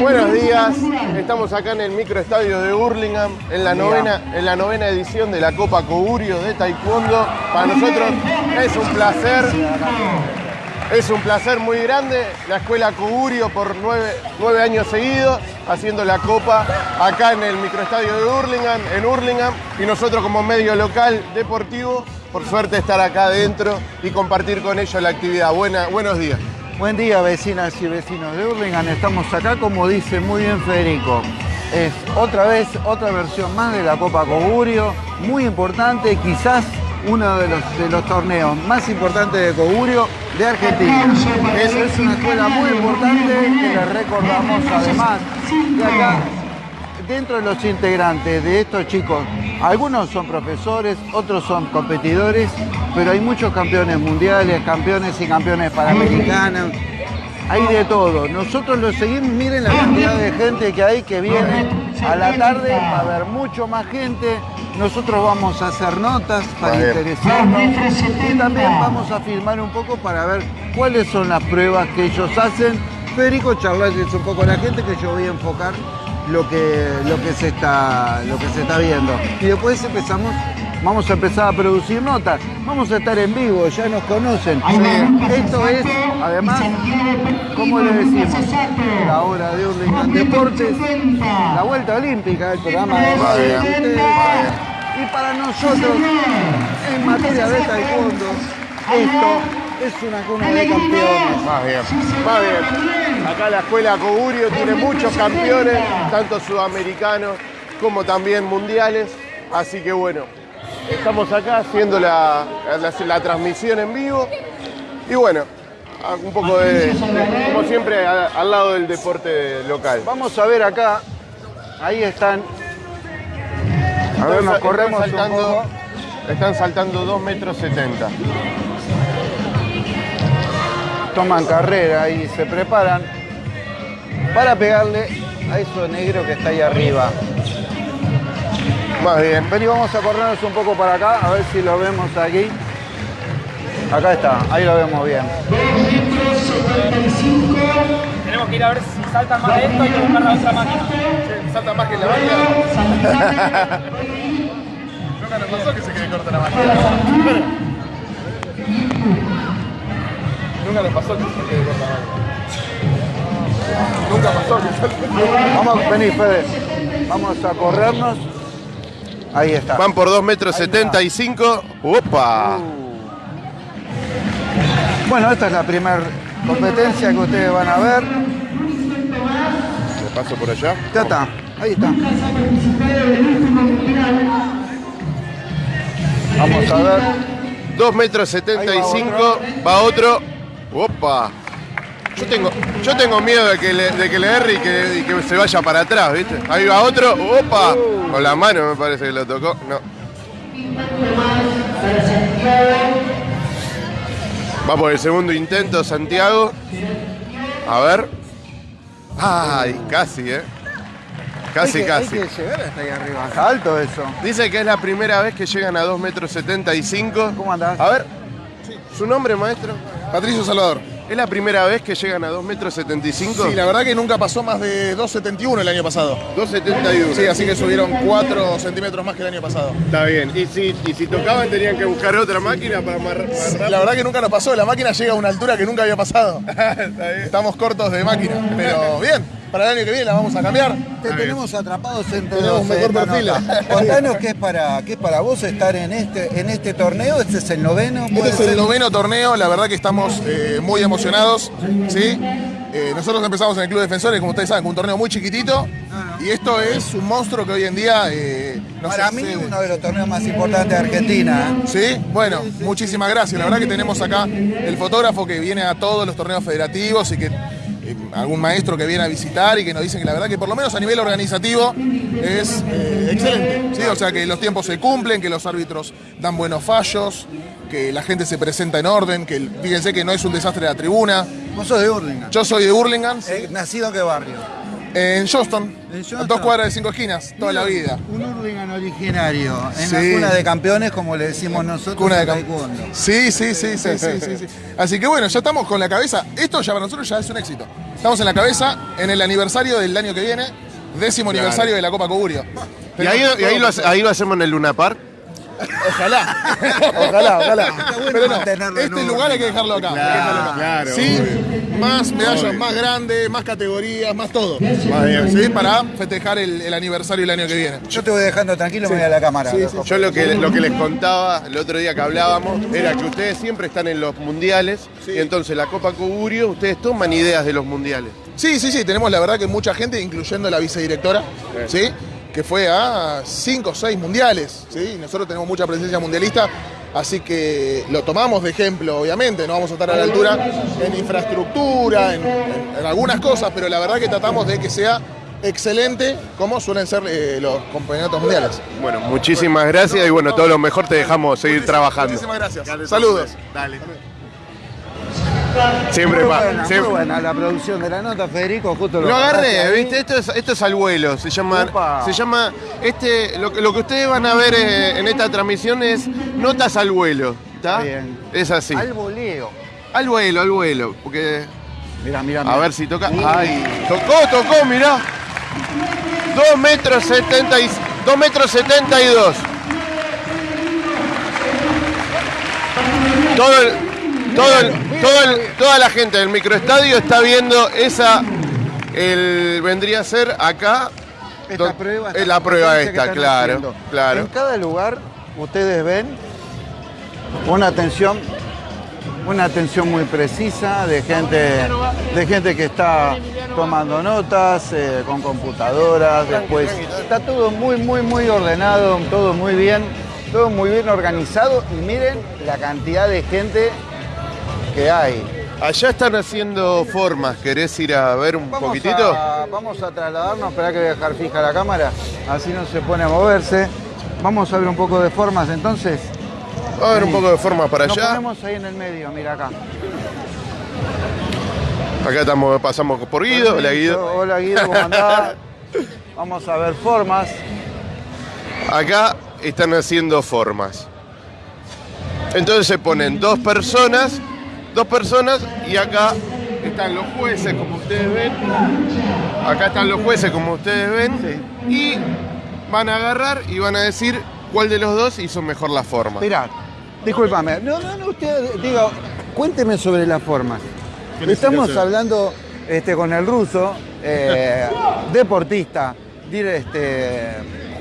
Buenos días, estamos acá en el microestadio de Burlingame en la novena, en la novena edición de la Copa Cogurio de Taekwondo. Para nosotros es un placer, es un placer muy grande. La escuela Cogurio por nueve, nueve años seguidos haciendo la Copa acá en el microestadio de Burlingame, en Burlingame, y nosotros como medio local deportivo, por suerte estar acá adentro y compartir con ellos la actividad. Buena, buenos días. Buen día vecinas y vecinos de Hurlingham, estamos acá como dice muy bien Federico. Es otra vez, otra versión más de la Copa Cogurio, muy importante, quizás uno de los, torneos más importantes de Cogurio de Argentina. Es, es una escuela muy importante que le recordamos además de acá dentro de los integrantes de estos chicos, algunos son profesores, otros son competidores, pero hay muchos campeones mundiales, campeones y campeones panamericanos. Hay de todo. Nosotros lo seguimos, miren la cantidad de gente que hay que viene a la tarde, va a haber mucho más gente. Nosotros vamos a hacer notas para interesarnos y también vamos a filmar un poco para ver cuáles son las pruebas que ellos hacen. Federico charlarles un poco a la gente que yo voy a enfocar lo que, lo que, se, está, lo que se está viendo. Y después empezamos, vamos a empezar a producir notas. Vamos a estar en vivo, ya nos conocen. Esto es, además, como le decimos, la hora de Urlingan Deportes, la vuelta olímpica, el programa de ustedes. Y para nosotros, en materia de taekwondo, esto es una cuna de campeones. Más bien, más bien. Acá la escuela Cogurio tiene muchos campeones, tanto sudamericanos como también mundiales. Así que bueno, estamos acá haciendo la, la- la transmisión en vivo. Y bueno, un poco de, como siempre, al lado del deporte local. Vamos a ver acá, ahí están. A ver, nos Están corremos un saltando, poco. están saltando 2 metros 70. Toman carrera y se preparan para pegarle a eso negro que está ahí arriba. Más bien. Vení, vamos a corrernos un poco para acá, a ver si lo vemos aquí. Acá está, ahí lo vemos bien. Tenemos que ir a ver si saltan más lento y buscar la otra máquina. ¿Salta más que la máquina? Nunca nos pasó que se quede corta la máquina. Nunca nos pasó que se quede corta la máquina. Nunca pasó que Vamos, vení, Fede. Vamos a corrernos. Ahí está. Van por 2 metros 75. ¡Opa! Bueno, esta es la primera competencia que ustedes van a ver. ¿Me paso por allá? Ya está, ahí está. Vamos a ver. 2 metros 75. Va otro. ¡Opa! Yo tengo, yo tengo miedo de que le, de que le erre y que, y que se vaya para atrás, ¿viste? Ahí va otro. ¡Opa! Con la mano me parece que lo tocó. No. Va por el segundo intento, Santiago. A ver. Ay, casi, ¿eh? Casi, Hay que- casi. Hay que llegar hasta ahí arriba. Está alto eso. Dice que es la primera vez que llegan a 2 metros 75. ¿Cómo andás? A ver, ¿su nombre, maestro? Patricio Salvador. ¿Es la primera vez que llegan a 2 metros 75? Sí, la verdad que nunca pasó más de 2.71 el año pasado. 271. Sí, así que subieron 4 centímetros más que el año pasado. Está bien. Y si, y si tocaban tenían que buscar otra máquina para más, más rápido. La verdad que nunca nos pasó, la máquina llega a una altura que nunca había pasado. Estamos cortos de máquina, pero bien, para el año que viene la vamos a cambiar. Te tenemos atrapados entre Tenemos dos, mejor perfil. Contanos qué es para qué es para vos estar en este en este torneo. Este es el noveno. Este puede es el ser? noveno torneo, la verdad que estamos eh, muy emocionados, ¿sí? Eh, nosotros empezamos en el Club Defensores, como ustedes saben, con un torneo muy chiquitito. Y esto es un monstruo que hoy en día eh, nos Para mí excede. uno de los torneos más importantes de Argentina. ¿eh? Sí, bueno, muchísimas gracias. La verdad que tenemos acá el fotógrafo que viene a todos los torneos federativos y que algún maestro que viene a visitar y que nos dicen que la verdad que por lo menos a nivel organizativo es eh, excelente. ¿sí? O sea que los tiempos se cumplen, que los árbitros dan buenos fallos, que la gente se presenta en orden, que fíjense que no es un desastre la tribuna. Vos sos de Hurlingham. Yo soy de Burlingame, Eh, ¿Nacido en qué barrio? En Johnston, En a Johnston. dos cuadras de cinco esquinas, toda la vida. Un Hurlingham originario. En Sí. la cuna de campeones, como le decimos nosotros. Cuna de en cam- taekwondo. Sí, sí, sí, sí, sí, sí, sí. Así que bueno, ya estamos con la cabeza. Esto ya para nosotros ya es un éxito. estamos en la cabeza en el aniversario del año que viene, décimo aniversario de la Copa Cogurio. Y ahí, y ahí lo, ahí lo hacemos en el Luna Park. Ojalá, ojalá, ojalá. Pero no, este lugar hay que dejarlo acá. claro, Sí, más medallas más grandes, más categorías, más todo. Sí, para festejar el, el aniversario el año que viene. Yo te voy dejando tranquilo, me voy a la cámara. Yo lo que, lo que les contaba el otro día que hablábamos era que ustedes siempre están en los mundiales y entonces la Copa Cogurio, ustedes toman ideas de los mundiales. Sí, sí, sí, tenemos la verdad que mucha gente, incluyendo la vicedirectora, ¿sí? Que fue a cinco o seis mundiales, ¿sí? nosotros tenemos mucha presencia mundialista, así que lo tomamos de ejemplo, obviamente, no vamos a estar a la altura en infraestructura, en, en- en algunas cosas, pero la verdad que tratamos de que sea excelente como suelen ser eh, los campeonatos mundiales. Bueno, muchísimas gracias y bueno, todo lo mejor te dejamos seguir trabajando. Muchísimas gracias. Saludos. Dale. Siempre Muy buena, muy siempre- buena la producción de la nota, Federico, justo lo Lo agarré. ¿viste? Esto es, esto es al vuelo. Se llama. Opa. Se llama. Este. Lo, que- lo que ustedes van a ver eh, en esta transmisión es notas al vuelo. ¿Está? Bien. Es así. Al voleo. Al vuelo, al vuelo. Porque. Mira, mira, A ver si toca. ¡Ay! Tocó, tocó, mirá. 2 metros 70 y, 2 metros 72. Todo el, todo el- todo el- toda la gente del microestadio está viendo esa. El, vendría a ser acá. Esta don- prueba. es la prueba esta, claro. haciendo. Claro. En cada lugar, ustedes ven una atención, una atención muy precisa de gente, de gente que está tomando notas eh, con computadoras. Después está todo muy, muy, muy ordenado, todo muy bien, todo muy bien organizado. Y miren la cantidad de gente que hay. Allá están haciendo formas. ¿Querés ir a ver un Vamos poquitito? A, vamos a trasladarnos, espera que voy a dejar fija la cámara, así no se pone a moverse. Vamos a ver un poco de formas entonces. A ver un poco de forma para Nos allá. ponemos ahí en el medio, mira acá. Acá estamos, pasamos por Guido. Hola Guido. Hola Guido, ¿cómo andás? Vamos a ver formas. Acá están haciendo formas. Entonces se ponen dos personas, dos personas y acá están los jueces como ustedes ven. Acá están los jueces como ustedes ven. Y van a agarrar y van a decir cuál de los dos hizo mejor la forma. Mirá, discúlpame. No, no, no, usted diga, cuénteme sobre las formas. Estamos hablando este, con el ruso, eh, deportista, este,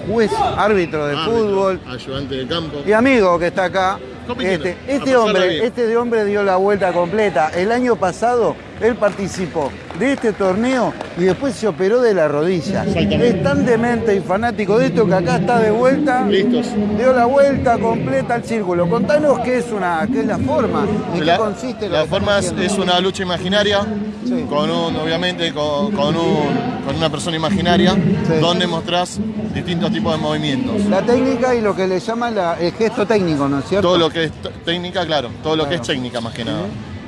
juez, árbitro de fútbol. Ayudante de campo. y amigo que está acá. Este, este hombre, este hombre dio la vuelta completa. El año pasado él participó de este torneo y después se operó de la rodilla. Es tan demente y fanático de esto que acá está de vuelta. Listos. Dio la vuelta completa al círculo. Contanos qué es una, qué es la forma, en qué consiste la forma es, es una lucha imaginaria, Sí. con un, obviamente con, con un- con una persona imaginaria, donde mostrás distintos tipos de movimientos. La técnica y lo que le llaman la- el gesto técnico, ¿no es cierto? Todo lo que es técnica, claro, todo lo que es técnica más que nada.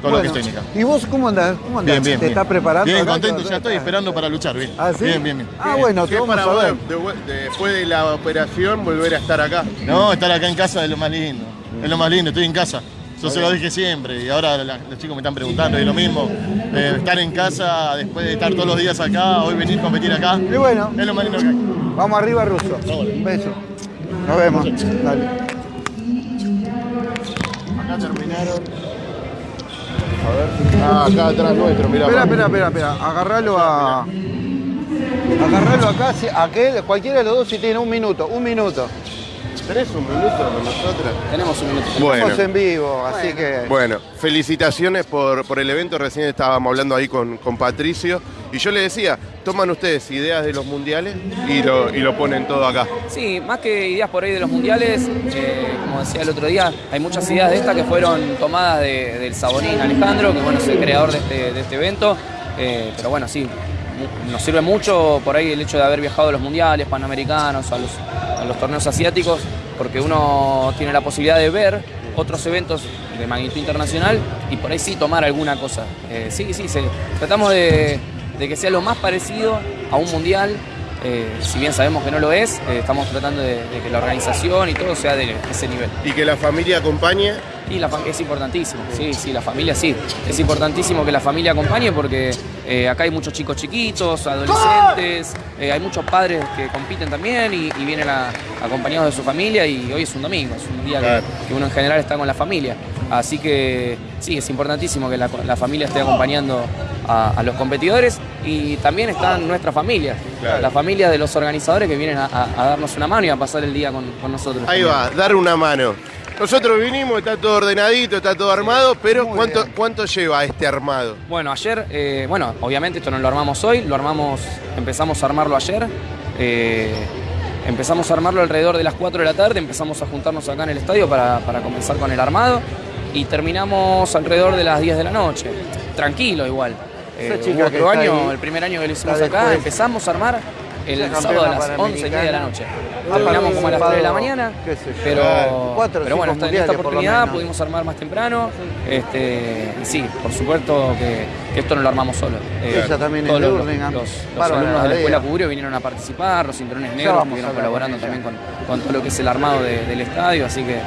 Todo lo que es Bueno, técnica. ¿Y vos cómo andás? ¿Cómo andás? Bien, bien. ¿Te bien. estás preparando? Bien, acá? contento, ¿Qué- ya estoy esperando para luchar, bien. ¿Ah, sí? Bien, bien, bien. Ah, bueno, te ¿Qué vamos para a vos, ver. de- de- después de la operación volver a estar acá? No, estar acá en casa es lo más lindo. Es lo más lindo, estoy en casa. Yo se lo dije siempre y ahora la- los chicos me están preguntando, es lo mismo. Eh, estar en casa después de estar todos los días acá, hoy venir a competir acá, Y bueno, es lo más lindo que hay. vamos arriba, Ruso. Un beso. Nos vemos. Dale. Acá terminaron. A ver. Ah, acá atrás nuestro, mirá. Espera, espera, espera, espera. Agarralo a. Agarralo acá, aquel, cualquiera de los dos si tiene un minuto, un minuto. ¿Tenés un minuto con nosotros? Tenemos un minuto. Bueno. Estamos en vivo, así que. Bueno, felicitaciones por, por el evento. Recién estábamos hablando ahí con, con Patricio. Y yo le decía, toman ustedes ideas de los mundiales y lo, y lo ponen todo acá. Sí, más que ideas por ahí de los mundiales, eh, como decía el otro día, hay muchas ideas de estas que fueron tomadas de- del Sabonín Alejandro, que bueno, es el creador de este, de este evento. Eh, pero bueno, sí, nos sirve mucho por ahí el hecho de haber viajado a los mundiales, panamericanos, a los, a los torneos asiáticos, porque uno tiene la posibilidad de ver otros eventos de magnitud internacional y por ahí sí tomar alguna cosa. Eh, sí, sí, tratamos de, que sea lo más parecido a un mundial eh, si bien sabemos que no lo es, eh, estamos tratando de que la organización y todo sea de ese nivel. Y que la familia acompañe. Y la, es importantísimo, sí, sí, la familia sí. Es importantísimo que la familia acompañe porque eh, acá hay muchos chicos chiquitos, adolescentes, eh, hay muchos padres que compiten también y, y vienen a- acompañados de su familia y hoy es un domingo, es un día que- que, uno en general está con la familia. Así que sí, es importantísimo que la, la familia esté acompañando a, a los competidores y también están nuestras familias, Claro. la familia de los organizadores que vienen a, a- a darnos una mano y a pasar el día con, con nosotros. Ahí también. va, dar una mano. Nosotros vinimos, está todo ordenadito, está todo armado, pero Muy ¿cuánto, bien. ¿cuánto lleva este armado? Bueno, ayer, eh, bueno, obviamente esto no lo armamos hoy, lo armamos, empezamos a armarlo ayer. eh, empezamos a armarlo alrededor de las 4 de la tarde, empezamos a juntarnos acá en el estadio para, para comenzar con el armado y terminamos alrededor de las 10 de la noche. Tranquilo igual. Eh, otro está año, ahí, el primer año que lo hicimos acá, después. empezamos a armar el sábado a las 11 y media de la noche. Terminamos como a las 3 de la mañana, pero, pero bueno, esta- en oportunidad pudimos armar más temprano. Este, y sí, por supuesto que, que esto no lo armamos solo. Eh, Ella también es todos los, los- los alumnos de la escuela Cuburio vinieron a participar, los cinturones negros hablar colaborando también con, con todo lo que es el armado de- del estadio, así que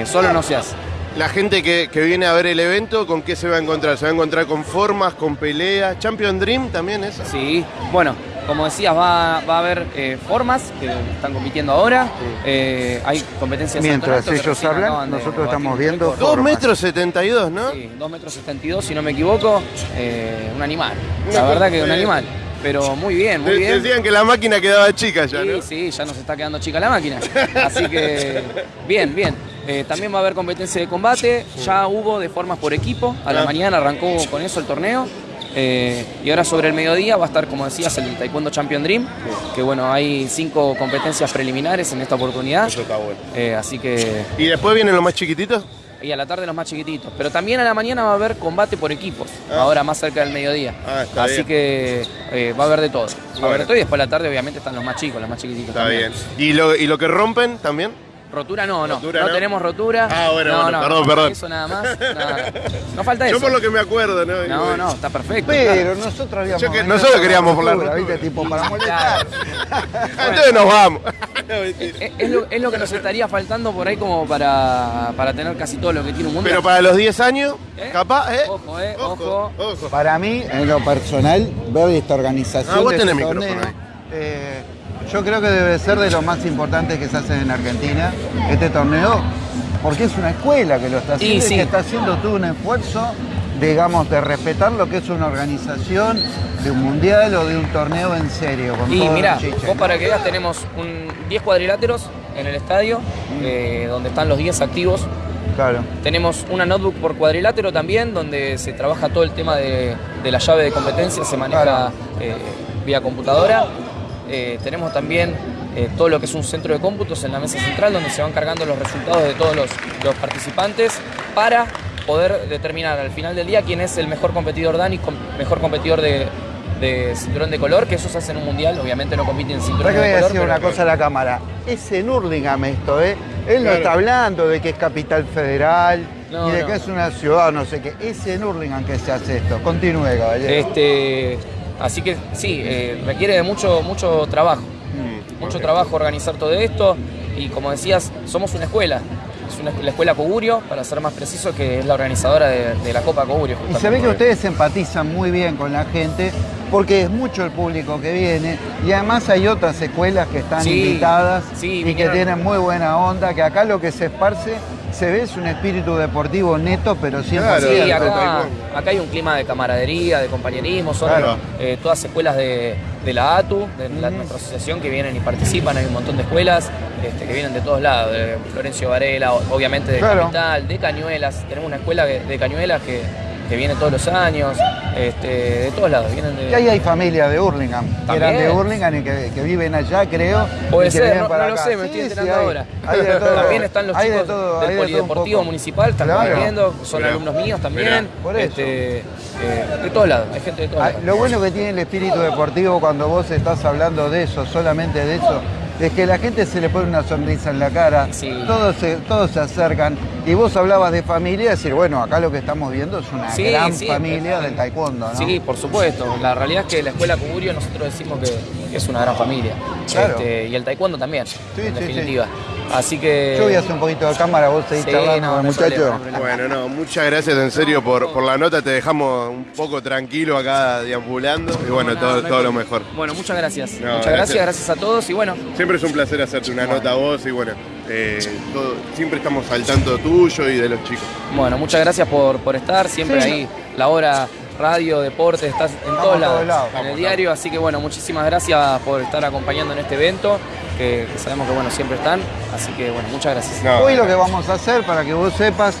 eh, solo no se hace. La gente que, que viene a ver el evento, ¿con qué se va a encontrar? ¿Se va a encontrar con formas, con peleas? ¿Champion Dream también es? Sí, bueno, como decías, va, va a haber eh, formas que están compitiendo ahora. Eh, hay competencias de Mientras ellos recién hablan, nosotros estamos viendo récord. Dos Formas. metros 72, ¿no? Sí, 2 metros 72, si no me equivoco. eh, un animal. La verdad que un animal. Pero muy bien, muy bien. Decían que la máquina quedaba chica ya, Sí, ¿no? sí, ya nos está quedando chica la máquina. Así que, bien, bien. Eh, también va a haber competencia de combate. Ya hubo de formas por equipo. A la Ah. mañana arrancó con eso el torneo. Eh, y ahora sobre el mediodía va a estar, como decías, el Taekwondo Champion Dream. Que bueno, hay cinco competencias preliminares en esta oportunidad. Eso está bueno. Eh, así que. ¿Y después vienen los más chiquititos? Y a la tarde los más chiquititos. Pero también a la mañana va a haber combate por equipos. Ah. Ahora más cerca del mediodía. Ah, está Así bien. que eh, va a haber de todo. Va a haber de todo y después a la tarde obviamente están los más chicos, los más chiquititos. Está también. bien. ¿Y lo, ¿Y lo que rompen también? Rotura no, no. Rotura no, no. tenemos rotura. Ah, bueno, no, bueno, no, perdón, perdón. Eso nada más. nada. No falta eso. Yo por lo que me acuerdo, ¿no? No, no, está perfecto. Pero nosotros habíamos. Que- nosotros queríamos por la rotura, rotura. ¿viste? Tipo para molestar. Entonces nos vamos. No, mentira. Es, es lo, es lo que nos estaría faltando por ahí como para, para tener casi todo lo que tiene un mundial. Pero para los 10 años, ¿Eh? capaz, ¿eh? Ojo, eh, ojo. ojo. ojo. Para mí, en lo personal, ver esta organización Ah, vos tenés micrófono ahí. eh, yo creo que debe ser de los más importantes que se hacen en Argentina, este torneo, porque es una escuela que lo está haciendo y, sí. que está haciendo todo un esfuerzo, digamos, de respetar lo que es una organización de un mundial o de un torneo en serio. Con Y mira, vos para que veas tenemos un 10 cuadriláteros en el estadio, Mm. eh, donde están los 10 activos. Claro. Tenemos una notebook por cuadrilátero también, donde se trabaja todo el tema de, de la llave de competencia, se maneja Claro. eh, vía computadora. Eh, tenemos también eh, todo lo que es un centro de cómputos en la mesa central, donde se van cargando los resultados de todos los, los participantes para poder determinar al final del día quién es el mejor competidor Dan y com- mejor competidor de, de cinturón de color, que eso se hace en un mundial, obviamente no compiten en cinturón Ahora que de voy a color. decir una cosa a la cámara. Es en Hurlingham esto, ¿eh? Él no Claro. está hablando de que es capital federal, No, ni de no. que es una ciudad, no sé qué. Es en Hurlingham que se hace esto. Continúe, caballero. Este, así que sí, eh, requiere de mucho, mucho trabajo. Mm, Mucho trabajo organizar todo esto y como decías, somos una escuela. Es una, la escuela Cogurio, para ser más preciso, que es la organizadora de, de la Copa Cogurio. Y se ve que ustedes empatizan muy bien con la gente porque es mucho el público que viene y además hay otras escuelas que están Sí, invitadas sí, y vinieron- que tienen muy buena onda, que acá lo que se esparce se ve es un espíritu deportivo neto, pero siempre Claro, Sí, Cierto, acá, hay un clima de camaradería, de compañerismo, son Claro. eh, todas escuelas de, de la ATU, de la, nuestra asociación, que vienen y participan, hay un montón de escuelas este, que vienen de todos lados, de Florencio Varela, obviamente de Claro. Capital, de Cañuelas, tenemos una escuela de, de Cañuelas que, que viene todos los años, este, de todos lados, vienen de... Y ahí hay familia de Hurlingham, que También. eran de Hurlingham y que, que viven allá, creo. Puede ser, no, para no lo sé, me estoy sí, enterando hay- ahora. hay de todo. También están los de chicos todo, del de Polideportivo. Municipal, están Claro. compitiendo, son Mirá. alumnos míos también. Por eso. Este, eh, de todos lados, hay gente de todos Ah, lados. Lo bueno que tiene el espíritu deportivo cuando vos estás hablando de eso, solamente de eso, es que la gente se le pone una sonrisa en la cara, Sí. todos, se, todos se acercan. Y vos hablabas de familia, decir, bueno, acá lo que estamos viendo es una Sí, gran sí, familia eh, del taekwondo, ¿no? Sí, por supuesto. La realidad es que la escuela Cuburio nosotros decimos que, que es una gran familia. Claro. Este, y el taekwondo también, Sí, en sí, definitiva. Así que... Yo voy a hacer un poquito de cámara, vos seguís Sí, charlando no, con el no hay muchacho. problema, no hay problema. Bueno, no, muchas gracias en serio por, por la nota, te dejamos un poco tranquilo acá deambulando y bueno, No, todo, todo lo mejor. Bueno, muchas gracias. No, muchas gracias. gracias, gracias a todos y bueno, Siempre es un placer hacerte una nota a vos y bueno, eh, todo- siempre estamos al tanto tuyo y de los chicos. bueno, muchas gracias por, por estar, siempre Sí. ahí, la hora, radio, deporte, estás en todos lados, en el Estamos, diario, así que bueno, muchísimas gracias por estar acompañando en este evento, que, que sabemos que bueno, siempre están, así que bueno, muchas gracias. No, Hoy lo que vamos a hacer, para que vos sepas,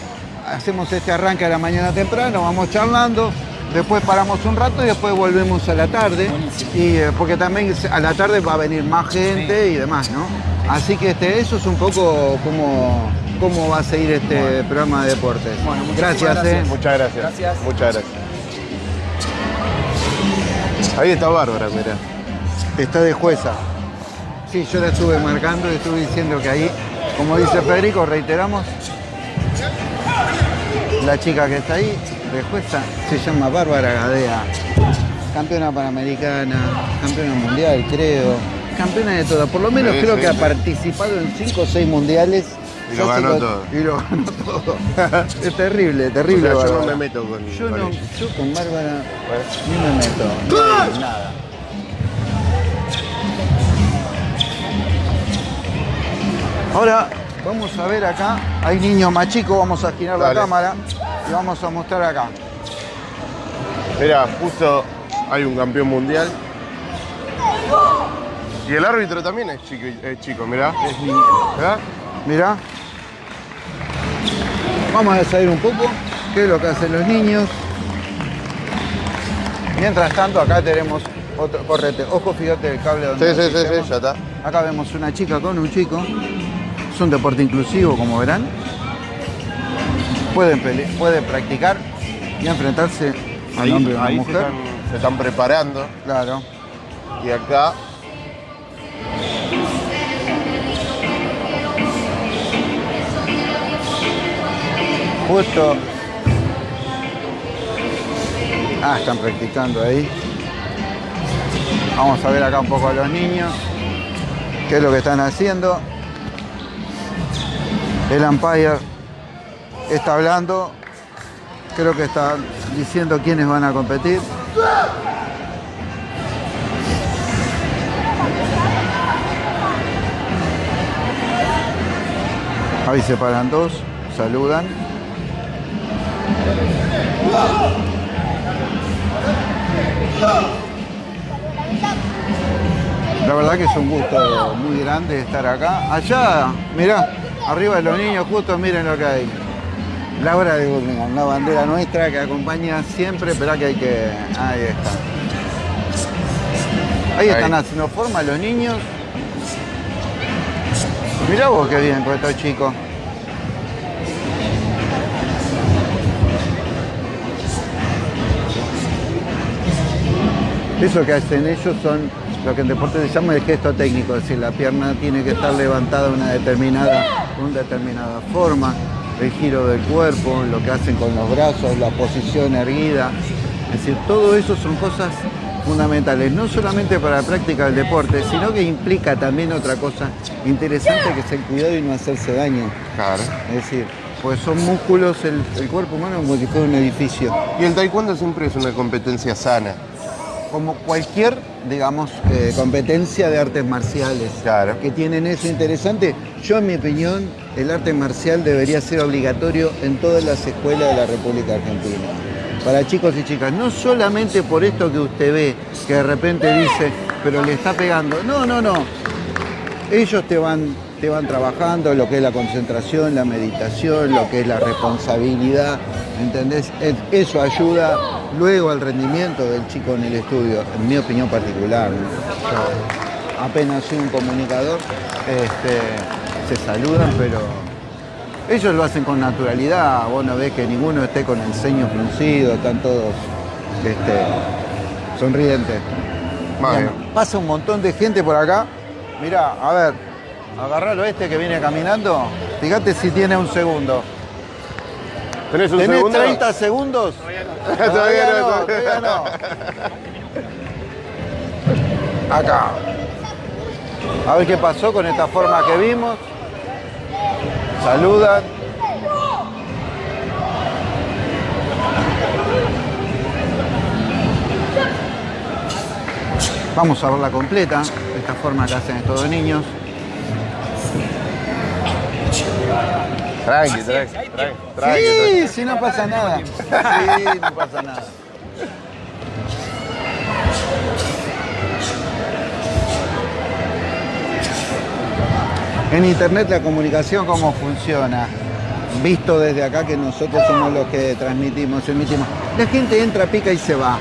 hacemos este arranque a la mañana temprano, vamos charlando, después paramos un rato y después volvemos a la tarde. Y, eh, porque también a la tarde va a venir más gente y demás, ¿no? Así que este, eso es un poco cómo, cómo va a seguir este programa de deportes. Bueno, gracias, gracias. ¿eh? Muchas gracias. Gracias. Muchas gracias. Ahí está Bárbara, mira. Está de jueza. Sí, yo la estuve marcando y estuve diciendo que ahí, como dice Federico, reiteramos, la chica que está ahí, de jueza, se llama Bárbara Gadea. Campeona panamericana, campeona mundial, creo. Campeona de todo. Por lo menos creo que ha participado en 5 o 6 mundiales. Y lo ganó todo. Y lo ganó todo. es terrible, terrible. O sea, yo no me meto con, Yo, con no, ella. yo con Bárbara ni me meto. No, nada. Ahora vamos a ver acá, hay niños más chicos, vamos a girar Dale. la cámara y vamos a mostrar acá. Mira, justo hay un campeón mundial. Y el árbitro también es chico, es chico mirá. ¿Verdad? Mirá. Vamos a salir un poco, qué es lo que hacen los niños. Mientras tanto, acá tenemos otro, correte. Ojo, fíjate el cable donde Sí, sí, sí, sí, ya está. Acá vemos una chica con un chico. Es un deporte inclusivo, como verán. Pueden, practicar y enfrentarse al Ahí, hombre y a la ahí se, mujer. están, se están preparando. Claro. Y acá Justo. Ah, están practicando ahí. Vamos a ver acá un poco a los niños. ¿Qué es lo que están haciendo? El umpire está hablando. Creo que está diciendo quiénes van a competir. Ahí se paran dos, saludan. La verdad que es un gusto muy grande estar acá. Allá, mirá, arriba de los niños, justo miren lo que hay. La hora de Burlingame, la bandera nuestra que acompaña siempre, espera que hay que. Ahí está. Ahí están haciendo forma los niños. Mirá vos qué bien con estos chicos. Eso que hacen ellos son lo que en deporte se llama el gesto técnico, es decir, la pierna tiene que estar levantada de una determinada, una determinada forma, el giro del cuerpo, lo que hacen con los brazos, la posición erguida. Es decir, todo eso son cosas fundamentales, no solamente para la práctica del deporte, sino que implica también otra cosa interesante que es el cuidado y no hacerse daño. Claro. Es decir, pues son músculos, el, el cuerpo humano como si fuera un edificio. Y el taekwondo siempre es una competencia sana. Como cualquier, digamos, eh, competencia de artes marciales. Claro. Que tienen eso interesante. Yo, en mi opinión, el arte marcial debería ser obligatorio en todas las escuelas de la República Argentina. Para chicos y chicas, no solamente por esto que usted ve, que de repente dice, pero le está pegando. No, no, no. Ellos te van, te van trabajando lo que es la concentración, la meditación, lo que es la responsabilidad, ¿entendés? Es- Eso ayuda luego al rendimiento del chico en el estudio, en mi opinión particular. apenas soy un comunicador, este, se saludan, pero ellos lo hacen con naturalidad. Vos no ves que ninguno esté con el ceño fruncido, están todos este, sonrientes. Bien. Pasa un montón de gente por acá. Mirá, a ver, agarralo este que viene caminando. Fíjate si tiene un segundo. ¿Tenés un ¿Tenés segundo? 30 segundos? Todavía no, todavía no. Acá. A ver qué pasó con esta forma que vimos. Saludan. Vamos a verla completa, esta forma que hacen estos dos niños. Tranqui, tranqui, tranqui. Sí, si no pasa nada. Sí, no pasa nada. En internet la comunicación cómo funciona, visto desde acá que nosotros somos los que transmitimos, emitimos. La gente entra, pica y se va.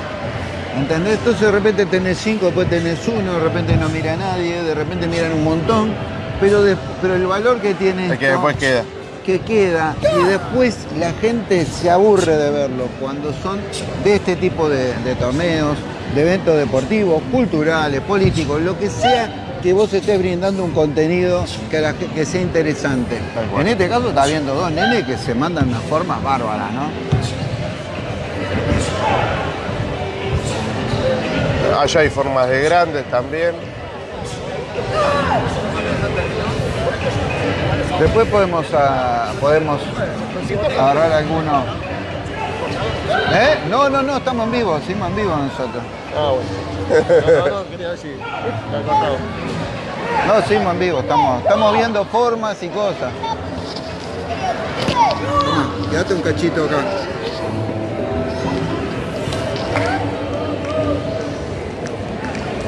¿Entendés? Entonces de repente tenés cinco, después tenés uno, de repente no mira a nadie, de repente miran un montón, pero, de- pero el valor que tiene Es que esto- después queda. que queda y después la gente se aburre de verlo cuando son de este tipo de, de torneos, de eventos deportivos, culturales, políticos, lo que sea que vos estés brindando un contenido que, la que sea interesante. En este caso está viendo dos nenes que se mandan unas formas bárbaras, ¿no? Allá hay formas de grandes también. Después podemos, ah, podemos agarrar alguno. ¿Eh? No, no, no, estamos en vivo, seguimos en vivo nosotros. Ah, bueno. No, no, quería decir. Está cortado. No, seguimos en vivo, estamos, estamos viendo formas y cosas. Quédate un cachito acá.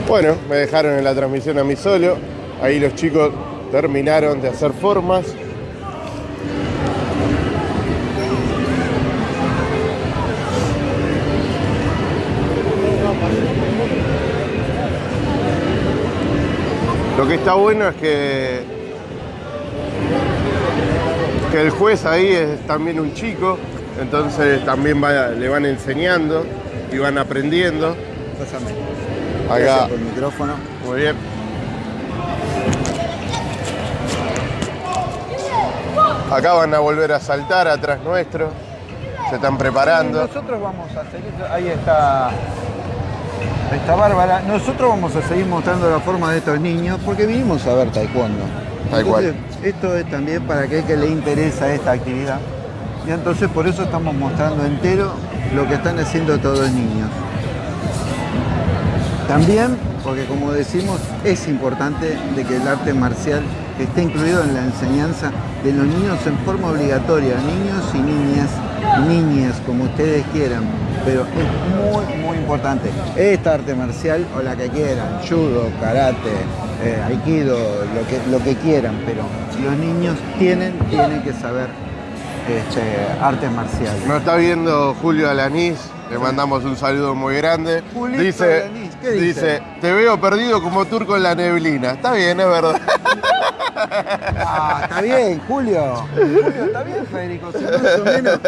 Bueno, me dejaron en la transmisión a mí solo. Ahí los chicos terminaron de hacer formas. Lo que está bueno es que, que el juez ahí es también un chico, entonces también le van enseñando y van aprendiendo. Acá. Por el micrófono. Muy bien. Acá van a volver a saltar atrás nuestro. Se están preparando. Nosotros vamos a seguir, ahí está, está Bárbara. Nosotros vamos a seguir mostrando la forma de estos niños porque vinimos a ver taekwondo. Entonces, esto es también para aquel que le interesa esta actividad. Y entonces por eso estamos mostrando entero lo que están haciendo todos los niños. También, porque como decimos, es importante de que el arte marcial esté incluido en la enseñanza de los niños en forma obligatoria, niños y niñas, niñas, como ustedes quieran. Pero es muy, muy importante. Esta arte marcial o la que quieran, judo, karate, eh, aikido, lo que, lo que quieran, pero los niños tienen, tienen que saber este, artes marciales. Nos está viendo Julio Alanís. Le mandamos un saludo muy grande. Julito dice, Alanís, ¿qué dice? te veo perdido como turco en la neblina. Está bien, es verdad. Ah, está bien, Julio. Julio, está bien, Federico. Si más o menos,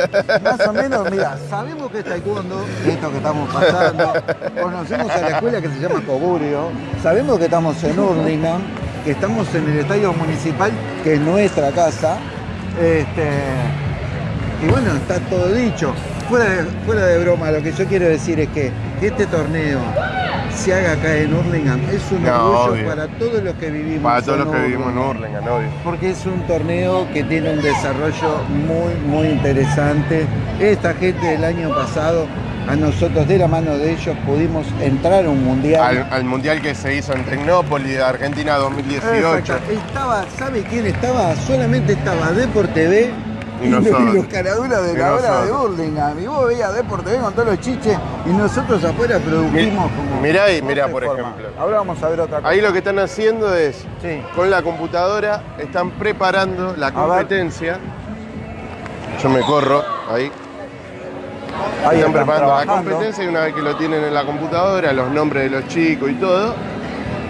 más o menos, mira, sabemos que es taekwondo, esto que estamos pasando. Conocemos a la escuela que se llama Cogurio. Sabemos que estamos en Hurlingham, que estamos en el estadio municipal, que es nuestra casa. Este, y bueno, está todo dicho. Fuera de, fuera de broma, lo que yo quiero decir es que este torneo se haga acá en Hurlingham es un No, orgullo obvio. para todos los que vivimos Para todos en los que vivimos en Hurlingham obvio. porque es un torneo que tiene un desarrollo muy, muy interesante. Esta gente del año pasado, a nosotros de la mano de ellos pudimos entrar a un mundial. Al, al mundial que se hizo en Tecnópolis, de Argentina 2018. Exacto. Estaba, ¿sabe quién estaba? Solamente estaba Depor TV Y nosotros. los caraduras de Y la hora de nosotros. Burlingame. Y vos veías Depor TV con todos los chiches y nosotros afuera produjimos Mi- como. mirá ahí, mirá, por forma. ejemplo. Ahora vamos a ver otra cosa. Ahí lo que están haciendo es, Sí. con la computadora, están preparando la competencia. Yo me corro, ahí. Ahí están están preparando la competencia y una vez que lo tienen en la computadora, los nombres de los chicos y todo,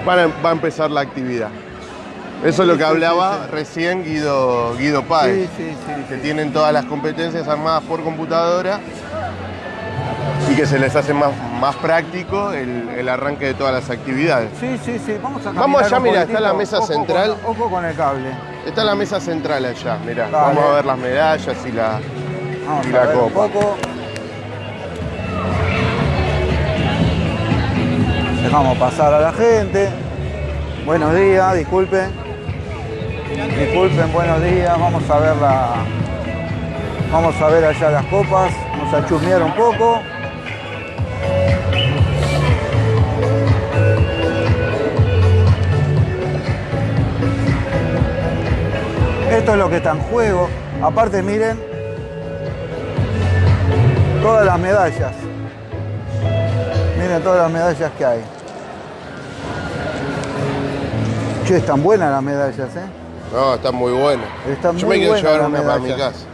van a- va a empezar la actividad. Eso es lo que hablaba recién Guido, Guido Páez, Sí, sí, sí, que tienen todas las competencias armadas por computadora y que se les hace más, más práctico el, el arranque de todas las actividades. Sí, sí, sí. Vamos a Vamos allá, un mira, está la mesa Ojo central. con- ojo con el cable. Está la mesa central allá, mirá. Dale. Vamos a ver las medallas y la... Vamos Y a la un copa. poco. Dejamos pasar a la gente. Buenos días, disculpen. Disculpen, buenos días. Vamos a ver la. Vamos a ver allá las copas. Vamos a chusmear un poco. Esto es lo que está en juego. Aparte, miren todas las medallas. Miren todas las medallas que hay. Che, están buenas las medallas, ¿eh? No, está muy bueno. Están Yo muy me quiero llevar una para mi casa.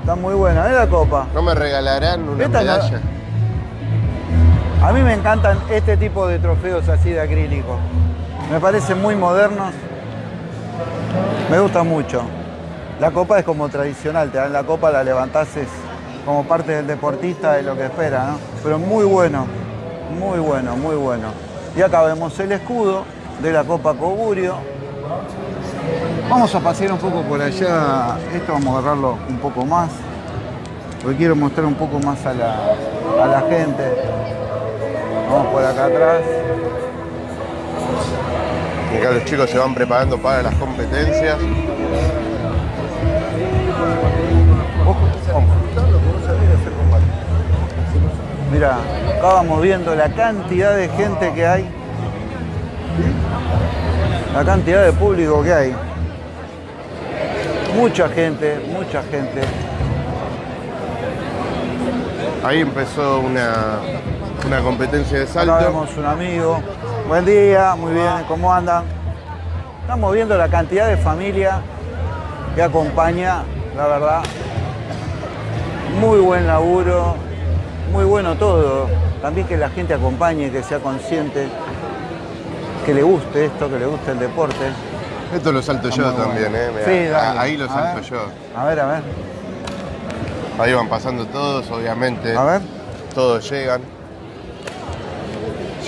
Están muy buenas. ¿eh la copa? ¿No me regalarán una Esta medalla? A mí me encantan este tipo de trofeos así de acrílico. Me parecen muy modernos. Me gusta mucho. La copa es como tradicional, te dan la copa, la levantás es como parte del deportista de lo que espera, ¿no? Pero muy bueno, muy bueno, muy bueno. Y acá vemos el escudo de la Copa Coburio. Vamos a pasear un poco por allá. Esto vamos a agarrarlo un poco más. Porque quiero mostrar un poco más a la, a la gente. Vamos por acá atrás. Y acá los chicos se van preparando para las competencias. Mira, acá vamos viendo la cantidad de gente que hay. La cantidad de público que hay. Mucha gente, mucha gente. Ahí empezó una, una competencia de Acá salto. vemos un amigo. Buen día, muy bien, ¿cómo andan? Estamos viendo la cantidad de familia que acompaña, la verdad. Muy buen laburo, muy bueno todo. También que la gente acompañe, que sea consciente, que le guste esto, que le guste el deporte. Esto lo salto yo también. ¿eh? Mirá, Sí, dale. Ahí lo salto yo. A ver, a ver, Ahí van pasando todos, obviamente. a ver. Todos llegan.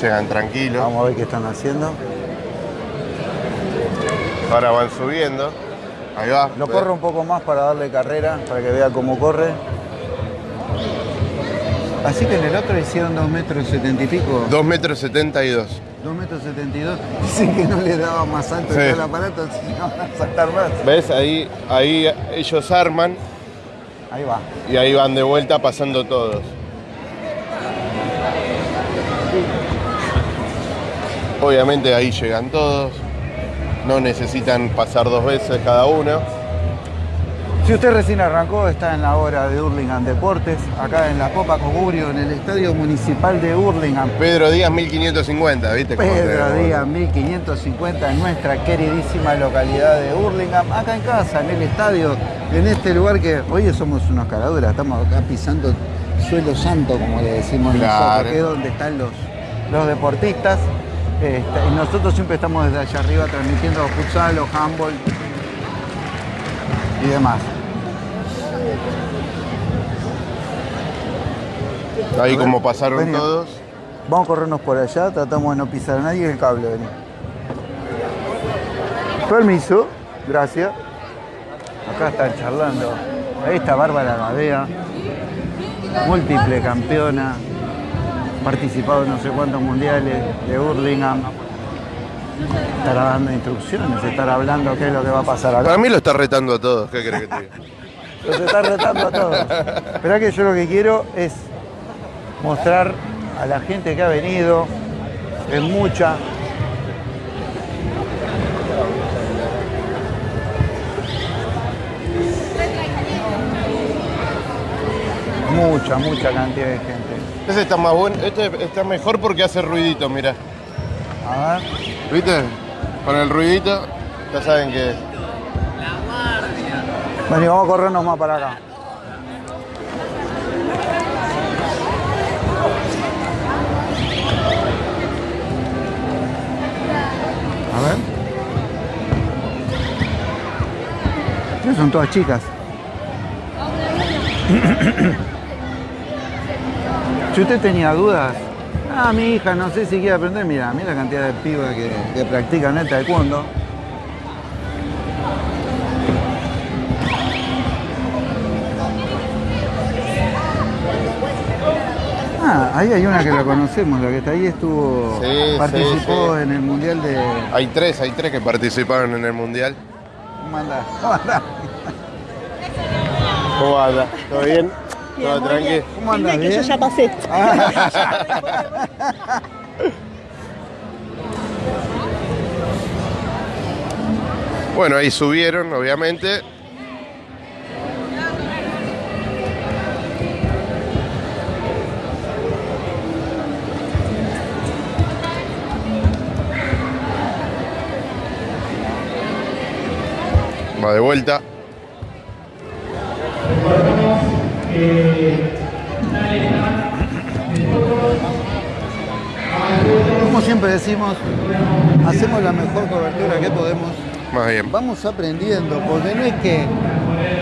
Llegan tranquilos. Vamos a ver qué están haciendo. Ahora van subiendo. Ahí va. Lo corro un poco más para darle carrera, para que vea cómo corre. Así que en el otro hicieron 2 metros 70 y pico. 2 metros 72. 2 metros 72. Dicen que no le daba más alto Sí. el aparato, si no van a saltar más. ¿Ves? Ahí, ahí ellos arman Ahí va. y ahí van de vuelta pasando todos. Obviamente ahí llegan todos. No necesitan pasar dos veces cada uno. Si usted recién arrancó, está en la hora de Hurlingham Deportes, acá en la Copa Cogurio, en el Estadio Municipal de Hurlingham. Pedro Díaz 1550, ¿viste? Pedro te- Díaz 1550 en nuestra queridísima localidad de Hurlingham, acá en casa, en el estadio, en este lugar que hoy somos unos caraduras, estamos acá pisando suelo santo, como le decimos Claro. nosotros, que es donde están los, los deportistas. Este, y nosotros siempre estamos desde allá arriba transmitiendo futsal o handball y demás. Ahí ver, como pasaron vení. todos. Vamos a corrernos por allá, tratamos de no pisar a nadie el cable, vení. Permiso, gracias. Acá están charlando. Ahí está Bárbara Gadea, múltiple campeona, participado en no sé cuántos mundiales de Hurlingham. Estará dando instrucciones, estará hablando qué es lo que va a pasar acá. Para mí lo está retando a todos, ¿qué crees que te diga? Los está retando a todos. Esperá que yo lo que quiero es mostrar a la gente que ha venido, es mucha. Mucha, mucha cantidad de gente. Este está más bueno, este está mejor porque hace ruidito, mira. A ver. ¿Viste? Con el ruidito, ya saben que Y vamos a corrernos más para acá. A ver. Son todas chicas. si usted tenía dudas, ah, mi hija no sé si quiere aprender, mira, mira la cantidad de pibas que, que practican el taekwondo. Ah, ahí hay una que la conocemos, la que está ahí estuvo, Sí, participó sí, sí. en el Mundial de... Hay tres, hay tres que participaron en el mundial. ¿Cómo andás? ¿Cómo anda? ¿Todo bien? ¿Todo tranqui? ¿Cómo? Filme que yo ¿Bien? ya pasé. Bueno, ahí subieron, obviamente. Va de vuelta. Como siempre decimos, hacemos la mejor cobertura que podemos. Más bien. Vamos aprendiendo, porque no es que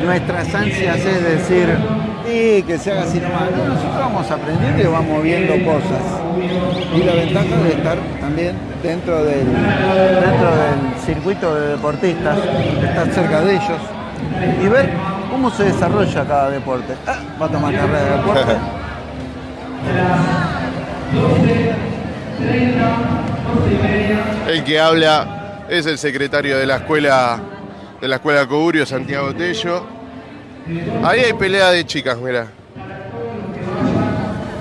nuestras ansias es decir, y que se haga así nomás. No, nosotros vamos aprendiendo y vamos viendo cosas. Y la ventaja de estar también dentro del, dentro del circuito de deportistas, de estar cerca de ellos y ver cómo se desarrolla cada deporte. Ah, va a tomar carrera de deporte. El que habla es el secretario de la escuela de la escuela Coburio, Santiago Tello. Ahí hay pelea de chicas, mira.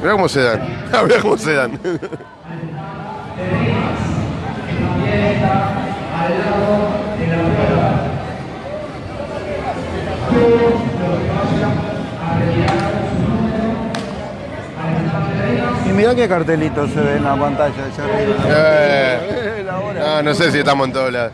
Mira cómo se dan. Mira cómo se dan. Y mirá qué cartelito se ve en la pantalla allá arriba. Eh, no, no sé si estamos en todos lados.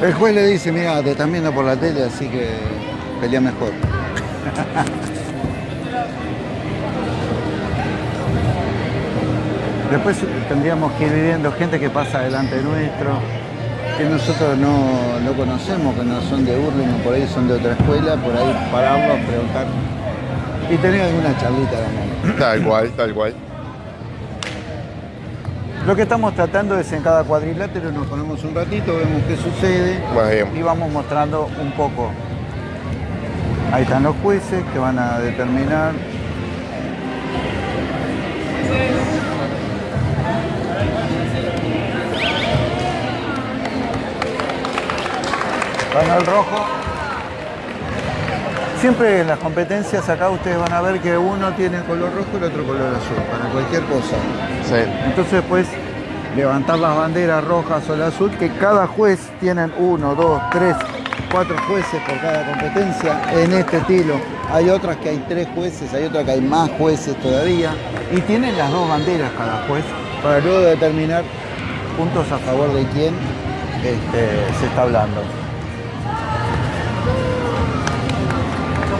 El juez le dice, mira, te están viendo por la tele, así que pelea mejor. Después tendríamos que ir viendo gente que pasa delante nuestro, que nosotros no, no conocemos, que no son de Hurlingham, por ahí son de otra escuela, por ahí pararlos, preguntar y tener alguna charlita también. Tal cual, tal cual. Lo que estamos tratando es en cada cuadrilátero nos ponemos un ratito, vemos qué sucede y vamos mostrando un poco. Ahí están los jueces que van a determinar. Ganó el rojo. Siempre en las competencias acá ustedes van a ver que uno tiene color rojo y el otro color azul, para cualquier cosa. Sí. Entonces, pues, levantar las banderas rojas o la azul, que cada juez tienen uno, dos, tres, cuatro jueces por cada competencia en este estilo. Hay otras que hay tres jueces, hay otras que hay más jueces todavía. Y tienen las dos banderas cada juez para luego determinar puntos a favor de quién este, se está hablando.